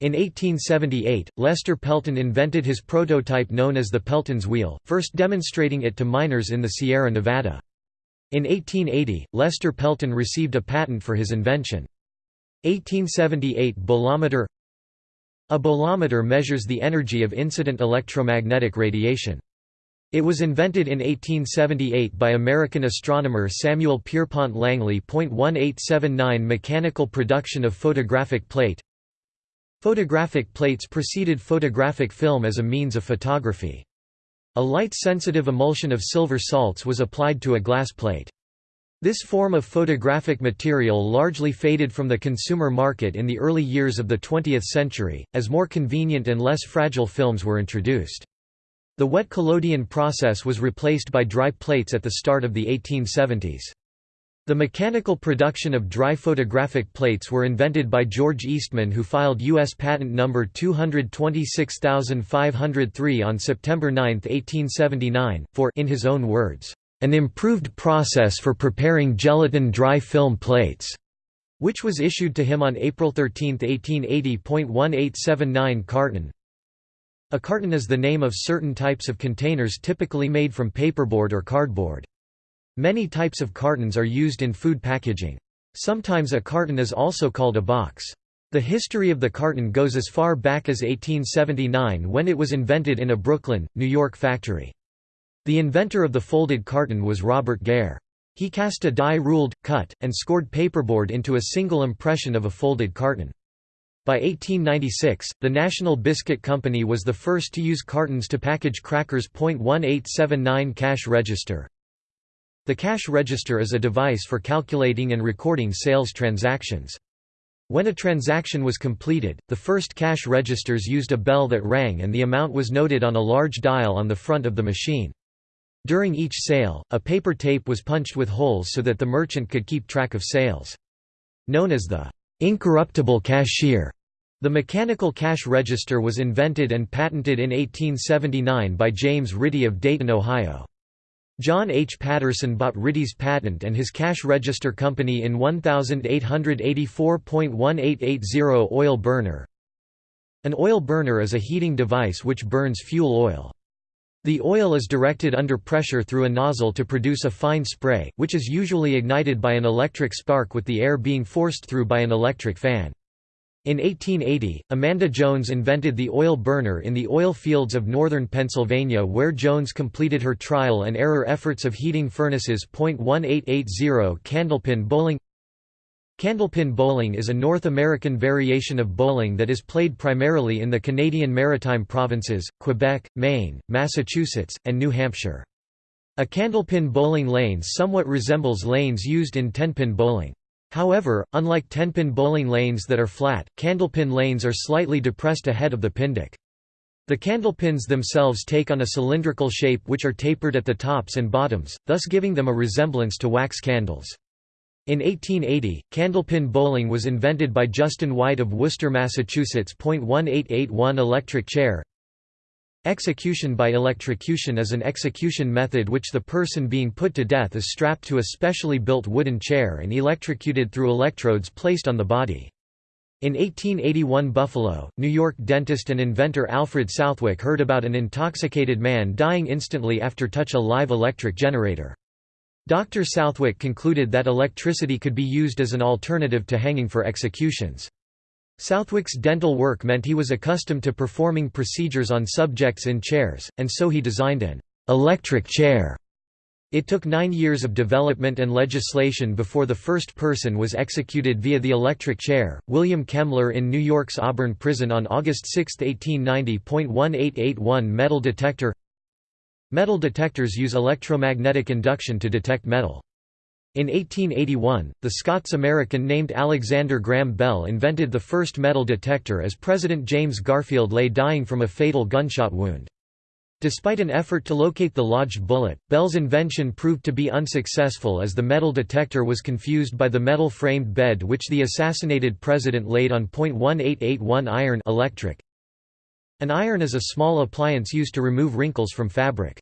In 1878, Lester Pelton invented his prototype known as the Pelton's wheel, first demonstrating it to miners in the Sierra Nevada. In 1880, Lester Pelton received a patent for his invention. 1878 Bolometer A bolometer measures the energy of incident electromagnetic radiation. It was invented in 1878 by American astronomer Samuel Pierpont Langley. 1879 Mechanical production of photographic plate Photographic plates preceded photographic film as a means of photography. A light-sensitive emulsion of silver salts was applied to a glass plate. This form of photographic material largely faded from the consumer market in the early years of the 20th century, as more convenient and less fragile films were introduced. The wet collodion process was replaced by dry plates at the start of the 1870s. The mechanical production of dry photographic plates were invented by George Eastman who filed U.S. Patent No. 226503 on September 9, 1879, for in his own words, "...an improved process for preparing gelatin dry film plates." which was issued to him on April 13, 1880.1879 carton. A carton is the name of certain types of containers typically made from paperboard or cardboard. Many types of cartons are used in food packaging. Sometimes a carton is also called a box. The history of the carton goes as far back as 1879 when it was invented in a Brooklyn, New York factory. The inventor of the folded carton was Robert Gair. He cast a die ruled, cut, and scored paperboard into a single impression of a folded carton. By 1896, the National Biscuit Company was the first to use cartons to package crackers. 1879 Cash register the cash register is a device for calculating and recording sales transactions. When a transaction was completed, the first cash registers used a bell that rang and the amount was noted on a large dial on the front of the machine. During each sale, a paper tape was punched with holes so that the merchant could keep track of sales. Known as the incorruptible cashier, the mechanical cash register was invented and patented in 1879 by James Ritty of Dayton, Ohio. John H. Patterson bought Ritty's patent and his cash register company in 1884.1880 oil burner. An oil burner is a heating device which burns fuel oil. The oil is directed under pressure through a nozzle to produce a fine spray, which is usually ignited by an electric spark with the air being forced through by an electric fan. In 1880, Amanda Jones invented the oil burner in the oil fields of northern Pennsylvania where Jones completed her trial and error efforts of heating furnaces. 1880 Candlepin bowling Candlepin bowling is a North American variation of bowling that is played primarily in the Canadian Maritime provinces, Quebec, Maine, Massachusetts, and New Hampshire. A candlepin bowling lane somewhat resembles lanes used in tenpin bowling. However, unlike tenpin bowling lanes that are flat, candlepin lanes are slightly depressed ahead of the pindeck. The candlepins themselves take on a cylindrical shape which are tapered at the tops and bottoms, thus giving them a resemblance to wax candles. In 1880, candlepin bowling was invented by Justin White of Worcester, Massachusetts. 1881 Electric chair Execution by electrocution is an execution method which the person being put to death is strapped to a specially built wooden chair and electrocuted through electrodes placed on the body. In 1881 Buffalo, New York dentist and inventor Alfred Southwick heard about an intoxicated man dying instantly after touch a live electric generator. Dr. Southwick concluded that electricity could be used as an alternative to hanging for executions. Southwick's dental work meant he was accustomed to performing procedures on subjects in chairs, and so he designed an electric chair. It took nine years of development and legislation before the first person was executed via the electric chair. William Kemmler in New York's Auburn prison on August 6, 1890.1881 Metal detector Metal detectors use electromagnetic induction to detect metal. In 1881, the Scots-American named Alexander Graham Bell invented the first metal detector as President James Garfield lay dying from a fatal gunshot wound. Despite an effort to locate the lodged bullet, Bell's invention proved to be unsuccessful as the metal detector was confused by the metal-framed bed which the assassinated president laid on .1881 iron electric. An iron is a small appliance used to remove wrinkles from fabric.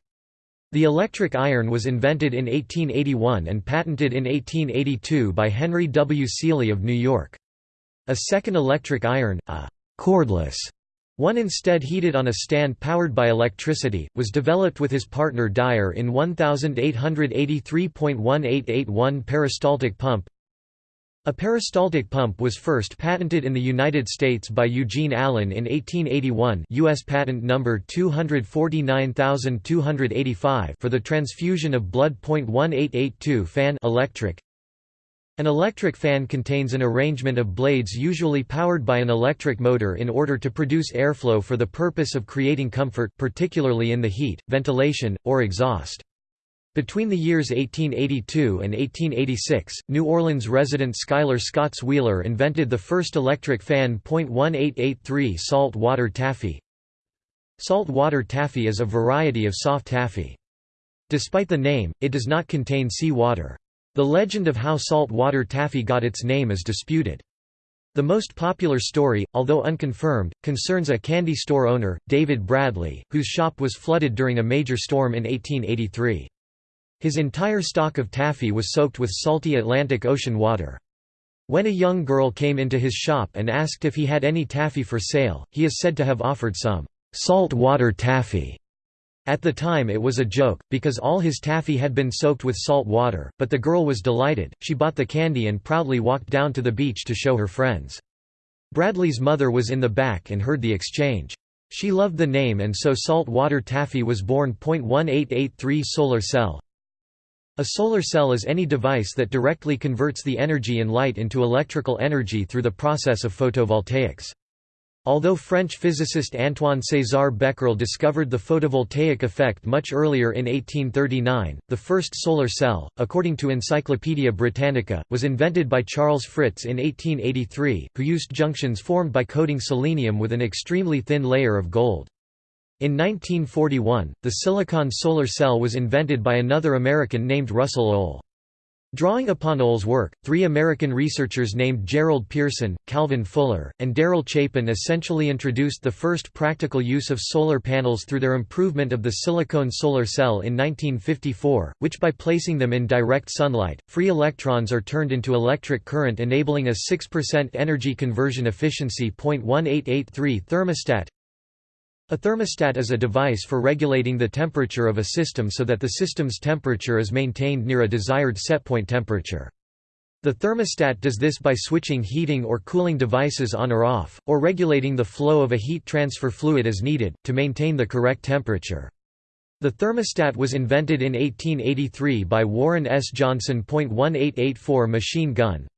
The electric iron was invented in 1881 and patented in 1882 by Henry W. Seely of New York. A second electric iron, a cordless one instead heated on a stand powered by electricity, was developed with his partner Dyer in 1883.1881 peristaltic pump, a peristaltic pump was first patented in the United States by Eugene Allen in 1881 U.S. Patent number 249285 for the transfusion of blood. 1882 fan electric. An electric fan contains an arrangement of blades usually powered by an electric motor in order to produce airflow for the purpose of creating comfort, particularly in the heat, ventilation, or exhaust. Between the years 1882 and 1886, New Orleans resident Schuyler Skaats Wheeler invented the first electric fan. 1883 Salt water taffy Salt water taffy is a variety of soft taffy. Despite the name, it does not contain sea water. The legend of how salt water taffy got its name is disputed. The most popular story, although unconfirmed, concerns a candy store owner, David Bradley, whose shop was flooded during a major storm in 1883. His entire stock of taffy was soaked with salty Atlantic Ocean water. When a young girl came into his shop and asked if he had any taffy for sale, he is said to have offered some salt water taffy. At the time it was a joke, because all his taffy had been soaked with salt water, but the girl was delighted, she bought the candy and proudly walked down to the beach to show her friends. Bradley's mother was in the back and heard the exchange. She loved the name and so salt water taffy was born. 1883 Solar cell A solar cell is any device that directly converts the energy in light into electrical energy through the process of photovoltaics. Although French physicist Antoine César Becquerel discovered the photovoltaic effect much earlier in 1839, the first solar cell, according to Encyclopædia Britannica, was invented by Charles Fritts in 1883, who used junctions formed by coating selenium with an extremely thin layer of gold. In 1941, the silicon solar cell was invented by another American named Russell Ohl. Drawing upon Ohl's work, three American researchers named Gerald Pearson, Calvin Fuller, and Darrell Chapin essentially introduced the first practical use of solar panels through their improvement of the silicone solar cell in 1954, which by placing them in direct sunlight, free electrons are turned into electric current enabling a 6% energy conversion efficiency. 0.1883 thermostat a thermostat is a device for regulating the temperature of a system so that the system's temperature is maintained near a desired setpoint temperature. The thermostat does this by switching heating or cooling devices on or off, or regulating the flow of a heat transfer fluid as needed, to maintain the correct temperature. The thermostat was invented in 1883 by Warren S. Johnson. 1884 Machine gun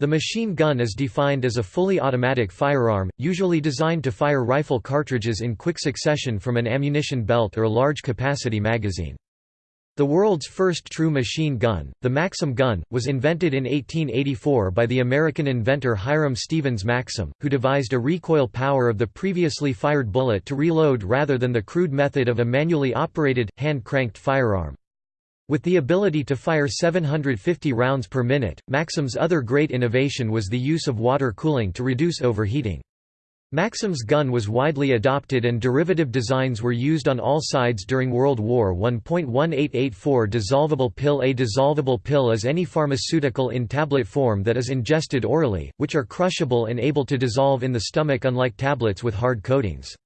the machine gun is defined as a fully automatic firearm, usually designed to fire rifle cartridges in quick succession from an ammunition belt or large-capacity magazine. The world's first true machine gun, the Maxim gun, was invented in 1884 by the American inventor Hiram Stevens Maxim, who devised a recoil power of the previously fired bullet to reload rather than the crude method of a manually operated, hand-cranked firearm. With the ability to fire 750 rounds per minute, Maxim's other great innovation was the use of water cooling to reduce overheating. Maxim's gun was widely adopted and derivative designs were used on all sides during World War I. 1884 Dissolvable pill A dissolvable pill is any pharmaceutical in tablet form that is ingested orally, which are crushable and able to dissolve in the stomach unlike tablets with hard coatings.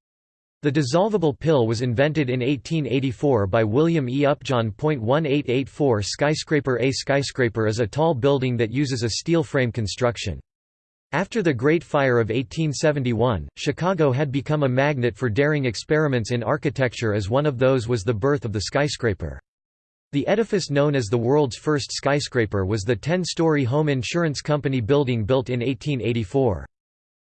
The dissolvable pill was invented in 1884 by William E. Upjohn. 1884 Skyscraper A skyscraper is a tall building that uses a steel frame construction. After the Great Fire of 1871, Chicago had become a magnet for daring experiments in architecture as one of those was the birth of the skyscraper. The edifice known as the world's first skyscraper was the 10-story home insurance company building built in 1884.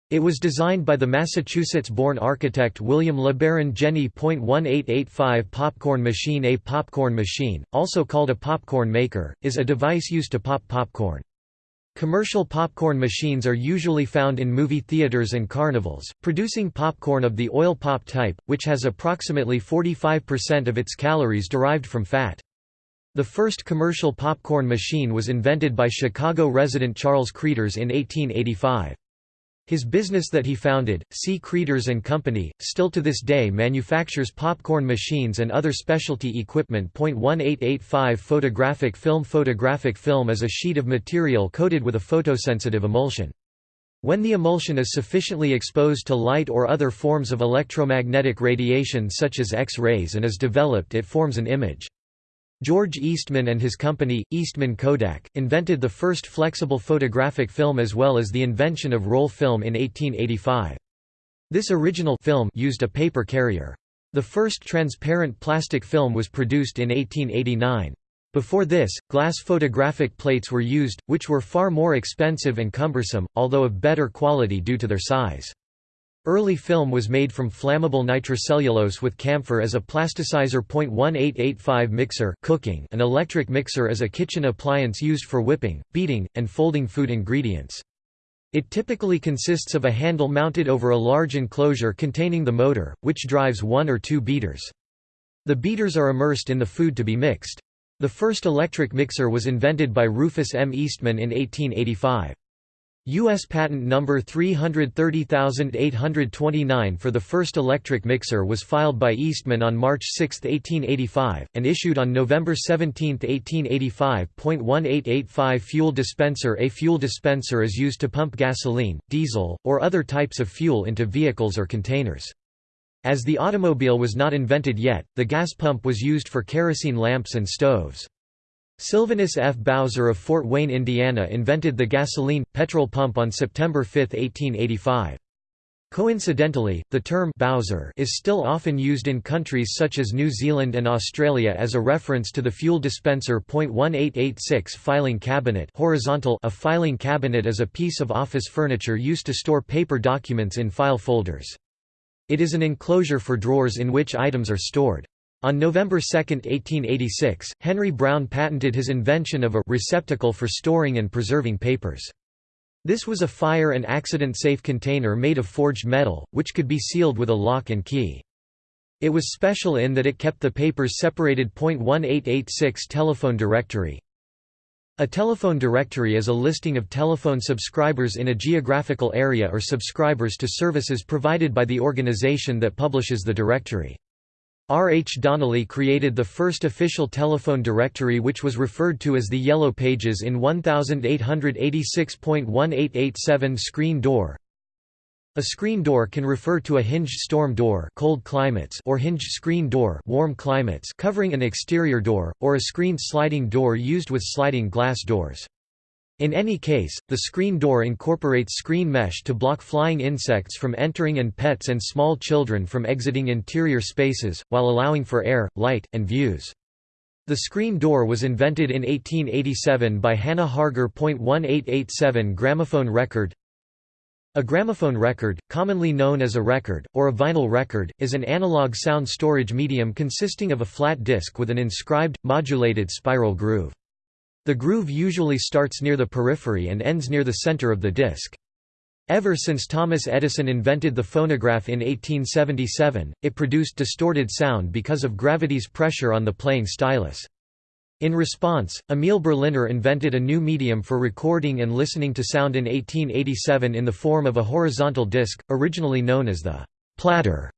It was designed by the Massachusetts-born architect William LeBaron Jenney. 1885 Popcorn machine A popcorn machine, also called a popcorn maker, is a device used to pop popcorn. Commercial popcorn machines are usually found in movie theaters and carnivals, producing popcorn of the oil pop type, which has approximately 45% of its calories derived from fat. The first commercial popcorn machine was invented by Chicago resident Charles Cretors in 1885. His business that he founded, C. Cretors and Company, still to this day manufactures popcorn machines and other specialty equipment. 1885 Photographic film Photographic film is a sheet of material coated with a photosensitive emulsion. When the emulsion is sufficiently exposed to light or other forms of electromagnetic radiation such as X-rays and is developed it forms an image. George Eastman and his company, Eastman Kodak, invented the first flexible photographic film as well as the invention of roll film in 1885. This original film used a paper carrier. The first transparent plastic film was produced in 1889. Before this, glass photographic plates were used, which were far more expensive and cumbersome, although of better quality due to their size. Early film was made from flammable nitrocellulose with camphor as a plasticizer. 1885 mixer cooking, an electric mixer as a kitchen appliance used for whipping, beating, and folding food ingredients. It typically consists of a handle mounted over a large enclosure containing the motor, which drives one or two beaters. The beaters are immersed in the food to be mixed. The first electric mixer was invented by Rufus M. Eastman in 1885. U.S. Patent number 330829 for the first electric mixer was filed by Eastman on March 6, 1885, and issued on November 17, 1885. 1885 Fuel dispenser A fuel dispenser is used to pump gasoline, diesel, or other types of fuel into vehicles or containers. As the automobile was not invented yet, the gas pump was used for kerosene lamps and stoves. Sylvanus F. Bowser of Fort Wayne, Indiana invented the gasoline, petrol pump on September 5, 1885. Coincidentally, the term Bowser is still often used in countries such as New Zealand and Australia as a reference to the fuel dispenser. 1886 Filing cabinet horizontal A filing cabinet is a piece of office furniture used to store paper documents in file folders. It is an enclosure for drawers in which items are stored. On November 2, 1886, Henry Brown patented his invention of a receptacle for storing and preserving papers. This was a fire and accident-safe container made of forged metal, which could be sealed with a lock and key. It was special in that it kept the papers separated. 1886 Telephone directory A telephone directory is a listing of telephone subscribers in a geographical area or subscribers to services provided by the organization that publishes the directory. R. H. Donnelley created the first official telephone directory which was referred to as the Yellow Pages in 1886.1887 Screen door A screen door can refer to a hinged storm door cold climates or hinged screen door warm climates covering an exterior door, or a screened sliding door used with sliding glass doors. In any case, the screen door incorporates screen mesh to block flying insects from entering and pets and small children from exiting interior spaces, while allowing for air, light, and views. The screen door was invented in 1887 by Hannah Harger. 1887 Gramophone record A gramophone record, commonly known as a record, or a vinyl record, is an analog sound storage medium consisting of a flat disc with an inscribed, modulated spiral groove. The groove usually starts near the periphery and ends near the center of the disc. Ever since Thomas Edison invented the phonograph in 1877, it produced distorted sound because of gravity's pressure on the playing stylus. In response, Emil Berliner invented a new medium for recording and listening to sound in 1887 in the form of a horizontal disc, originally known as the platter.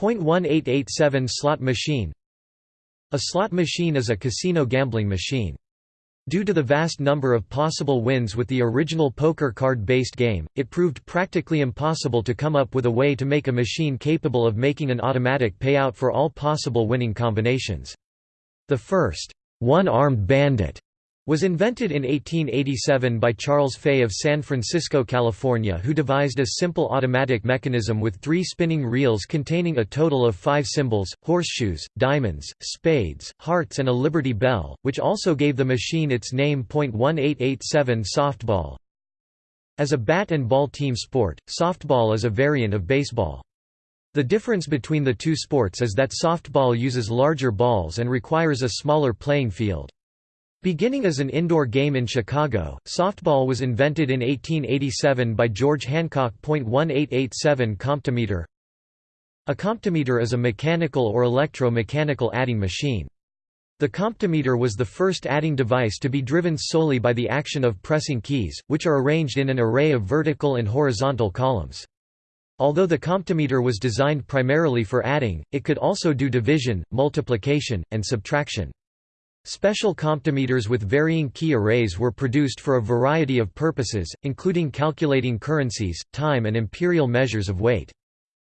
.1887 slot machine A slot machine is a casino gambling machine. Due to the vast number of possible wins with the original poker card-based game, it proved practically impossible to come up with a way to make a machine capable of making an automatic payout for all possible winning combinations. The first, one-armed bandit was invented in 1887 by Charles Fay of San Francisco, California who devised a simple automatic mechanism with three spinning reels containing a total of five symbols, horseshoes, diamonds, spades, hearts and a Liberty Bell, which also gave the machine its name. 1887 Softball As a bat and ball team sport, softball is a variant of baseball. The difference between the two sports is that softball uses larger balls and requires a smaller playing field. Beginning as an indoor game in Chicago, softball was invented in 1887 by George Hancock. 1887 Comptometer A comptometer is a mechanical or electro-mechanical adding machine. The comptometer was the first adding device to be driven solely by the action of pressing keys, which are arranged in an array of vertical and horizontal columns. Although the comptometer was designed primarily for adding, it could also do division, multiplication, and subtraction. Special comptometers with varying key arrays were produced for a variety of purposes, including calculating currencies, time and imperial measures of weight.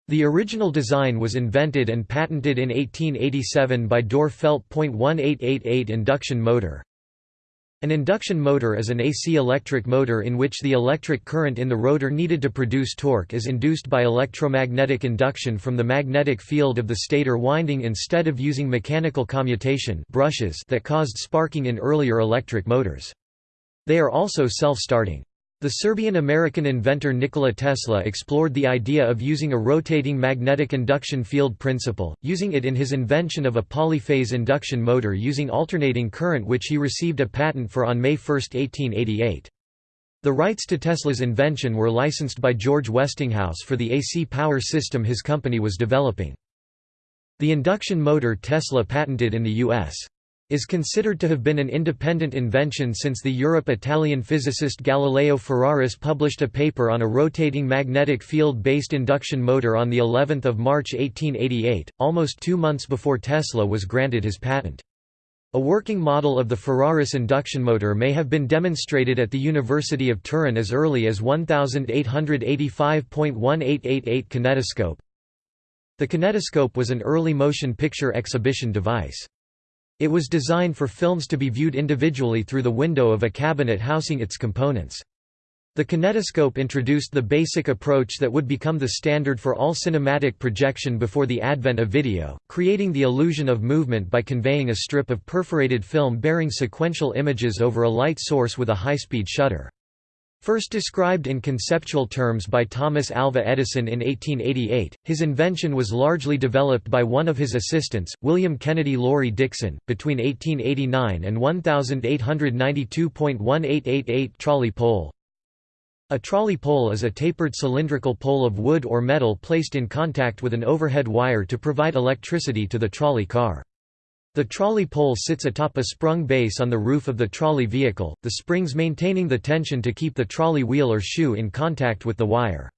The original design was invented and patented in 1887 by Dorr Felt. 1888 induction motor. An induction motor is an AC electric motor in which the electric current in the rotor needed to produce torque is induced by electromagnetic induction from the magnetic field of the stator winding instead of using mechanical commutation brushes that caused sparking in earlier electric motors. They are also self-starting. The Serbian-American inventor Nikola Tesla explored the idea of using a rotating magnetic induction field principle, using it in his invention of a polyphase induction motor using alternating current which he received a patent for on May 1, 1888. The rights to Tesla's invention were licensed by George Westinghouse for the AC power system his company was developing. The induction motor Tesla patented in the U.S is considered to have been an independent invention since the Europe-Italian physicist Galileo Ferraris published a paper on a rotating magnetic field-based induction motor on the 11th of March 1888, almost 2 months before Tesla was granted his patent. A working model of the Ferraris induction motor may have been demonstrated at the University of Turin as early as 1885.1888 kinetoscope. The kinetoscope was an early motion picture exhibition device. It was designed for films to be viewed individually through the window of a cabinet housing its components. The kinetoscope introduced the basic approach that would become the standard for all cinematic projection before the advent of video, creating the illusion of movement by conveying a strip of perforated film bearing sequential images over a light source with a high-speed shutter. First described in conceptual terms by Thomas Alva Edison in 1888, his invention was largely developed by one of his assistants, William Kennedy Laurie Dickson, between 1889 and 1892.1888 trolley pole. A trolley pole is a tapered cylindrical pole of wood or metal placed in contact with an overhead wire to provide electricity to the trolley car. The trolley pole sits atop a sprung base on the roof of the trolley vehicle, the springs maintaining the tension to keep the trolley wheel or shoe in contact with the wire.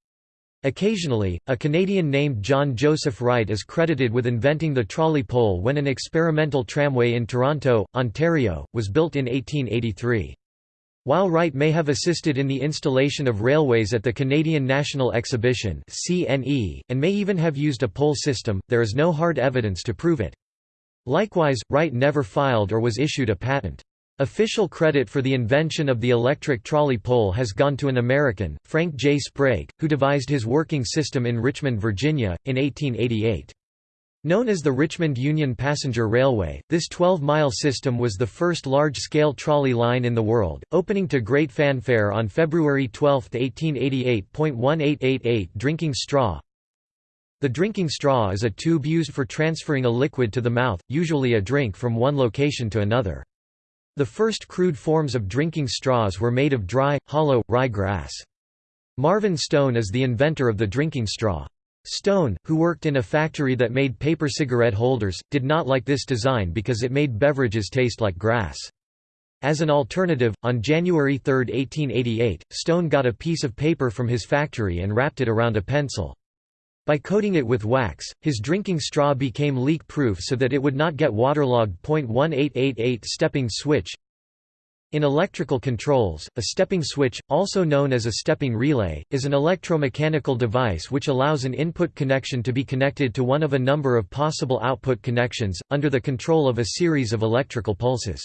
Occasionally, a Canadian named John Joseph Wright is credited with inventing the trolley pole when an experimental tramway in Toronto, Ontario, was built in 1883. While Wright may have assisted in the installation of railways at the Canadian National Exhibition and may even have used a pole system, there is no hard evidence to prove it. Likewise, Wright never filed or was issued a patent. Official credit for the invention of the electric trolley pole has gone to an American, Frank J. Sprague, who devised his working system in Richmond, Virginia, in 1888. Known as the Richmond Union Passenger Railway, this 12-mile system was the first large-scale trolley line in the world, opening to great fanfare on February 12, 1888.1888 Drinking straw, the drinking straw is a tube used for transferring a liquid to the mouth, usually a drink from one location to another. The first crude forms of drinking straws were made of dry, hollow, rye grass. Marvin Stone is the inventor of the drinking straw. Stone, who worked in a factory that made paper cigarette holders, did not like this design because it made beverages taste like grass. As an alternative, on January 3, 1888, Stone got a piece of paper from his factory and wrapped it around a pencil. By coating it with wax, his drinking straw became leak-proof so that it would not get waterlogged. 1888 Stepping switch In electrical controls, a stepping switch, also known as a stepping relay, is an electromechanical device which allows an input connection to be connected to one of a number of possible output connections, under the control of a series of electrical pulses.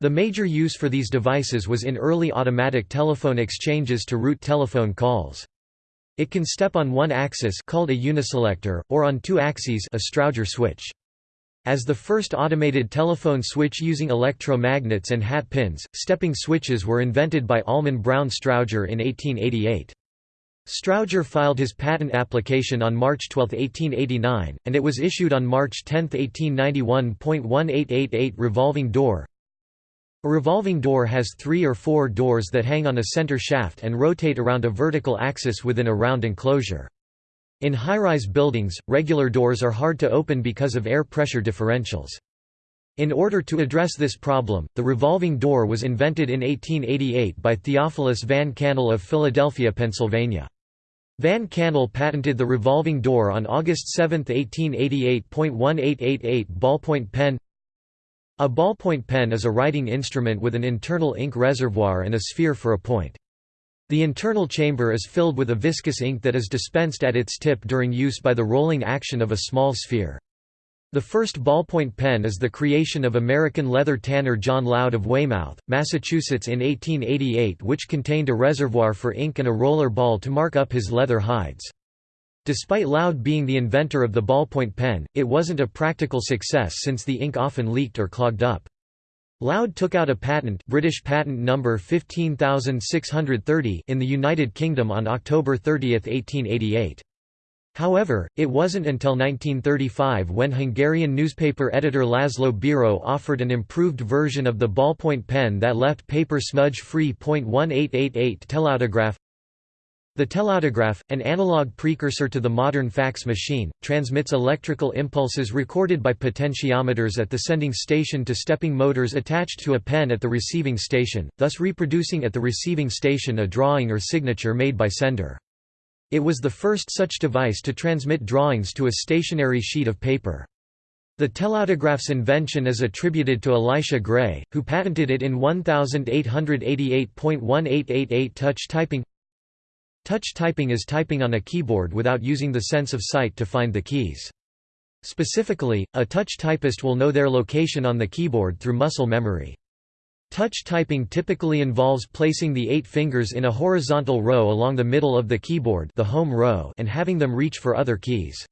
The major use for these devices was in early automatic telephone exchanges to route telephone calls. It can step on one axis called a uniselector, or on two axes a Strowger switch. As the first automated telephone switch using electromagnets and hat pins, stepping switches were invented by Almon Brown Strowger in 1888. Strowger filed his patent application on March 12, 1889, and it was issued on March 10, 1891.1888 revolving door a revolving door has three or four doors that hang on a center shaft and rotate around a vertical axis within a round enclosure. In high-rise buildings, regular doors are hard to open because of air pressure differentials. In order to address this problem, the revolving door was invented in 1888 by Theophilus Van Kannel of Philadelphia, Pennsylvania. Van Kannel patented the revolving door on August 7, 1888.1888 ballpoint pen a ballpoint pen is a writing instrument with an internal ink reservoir and a sphere for a point. The internal chamber is filled with a viscous ink that is dispensed at its tip during use by the rolling action of a small sphere. The first ballpoint pen is the creation of American leather tanner John Loud of Weymouth, Massachusetts in 1888 which contained a reservoir for ink and a roller ball to mark up his leather hides. Despite Loud being the inventor of the ballpoint pen, it wasn't a practical success since the ink often leaked or clogged up. Loud took out a patent British patent number 15630 in the United Kingdom on October 30, 1888. However, it wasn't until 1935 when Hungarian newspaper editor Laszlo Biro offered an improved version of the ballpoint pen that left paper smudge-free. 1888 Telautograph The telautograph, an analog precursor to the modern fax machine, transmits electrical impulses recorded by potentiometers at the sending station to stepping motors attached to a pen at the receiving station, thus reproducing at the receiving station a drawing or signature made by sender. It was the first such device to transmit drawings to a stationary sheet of paper. The telautograph's invention is attributed to Elisha Gray, who patented it in 1888.1888 touch typing. Touch typing is typing on a keyboard without using the sense of sight to find the keys. Specifically, a touch typist will know their location on the keyboard through muscle memory. Touch typing typically involves placing the eight fingers in a horizontal row along the middle of the keyboard the home row and having them reach for other keys.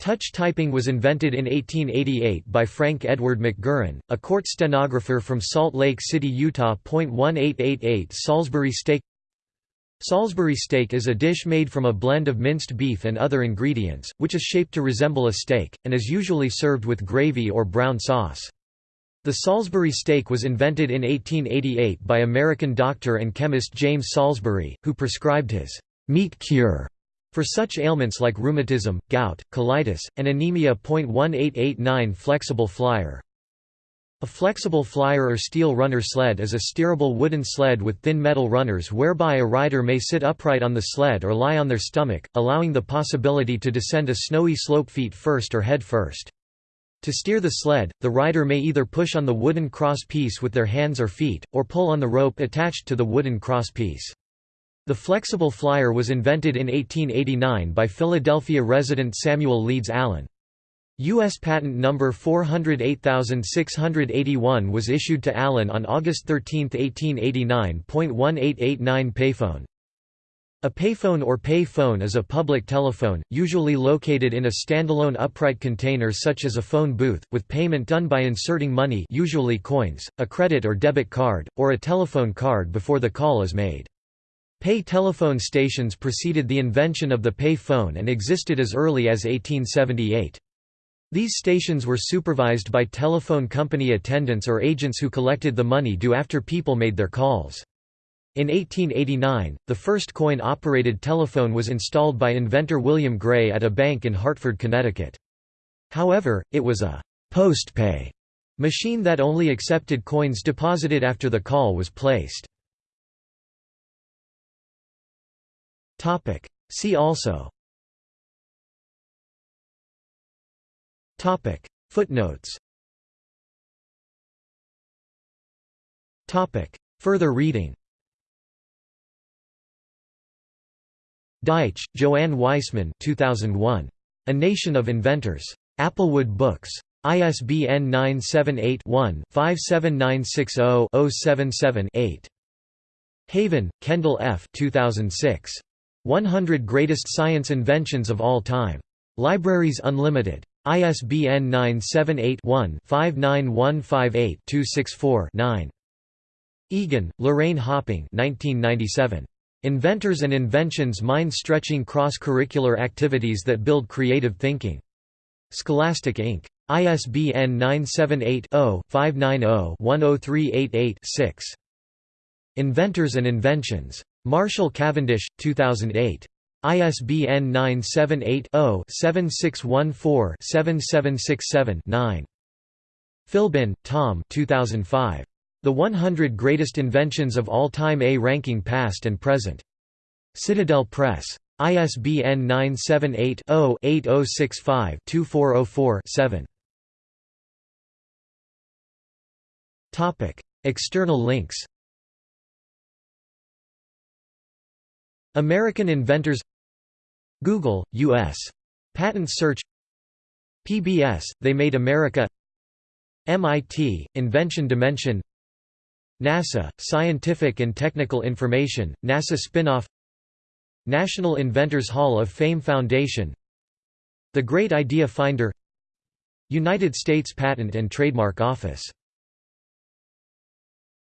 Touch typing was invented in 1888 by Frank Edward McGurrin, a court stenographer from Salt Lake City, Utah. 1888 Salisbury steak Salisbury steak is a dish made from a blend of minced beef and other ingredients, which is shaped to resemble a steak, and is usually served with gravy or brown sauce. The Salisbury steak was invented in 1888 by American doctor and chemist James Salisbury, who prescribed his meat cure for such ailments like rheumatism, gout, colitis, and anemia. 1889 Flexible flyer A flexible flyer or steel runner sled is a steerable wooden sled with thin metal runners whereby a rider may sit upright on the sled or lie on their stomach, allowing the possibility to descend a snowy slope feet first or head first. To steer the sled, the rider may either push on the wooden cross piece with their hands or feet, or pull on the rope attached to the wooden cross piece. The flexible flyer was invented in 1889 by Philadelphia resident Samuel Leeds Allen. U.S. patent number 408681 was issued to Allen on August 13, 1889. 1889 Payphone a payphone or pay phone is a public telephone, usually located in a standalone upright container such as a phone booth, with payment done by inserting money usually coins, a credit or debit card, or a telephone card before the call is made. Pay telephone stations preceded the invention of the pay phone and existed as early as 1878. These stations were supervised by telephone company attendants or agents who collected the money due after people made their calls. In 1889, the first coin-operated telephone was installed by inventor William Gray at a bank in Hartford, Connecticut. However, it was a «post-pay» machine that only accepted coins deposited after the call was placed. See also Footnotes Further reading Deitch, Joanne Weissman 2001. A Nation of Inventors. Applewood Books. ISBN 978-1-57960-077-8. Haven, Kendall F. 2006. 100 Greatest Science Inventions of All Time. Libraries Unlimited. ISBN 978-1-59158-264-9. Egan, Lorraine Hopping 1997. Inventors and Inventions Mind-stretching cross-curricular activities that build creative thinking. Scholastic Inc. ISBN 978-0-590-10388-6. Inventors and Inventions. Marshall Cavendish, 2008. ISBN 978-0-7614-7767-9. Philbin, Tom 2005. The 100 Greatest Inventions of All Time A Ranking Past and Present. Citadel Press. ISBN 978-0-8065-2404-7. External links American inventors Google, U.S. Patent search PBS, They Made America MIT, Invention Dimension NASA, Scientific and Technical Information, NASA spinoff National Inventors Hall of Fame Foundation The Great Idea Finder United States Patent and Trademark Office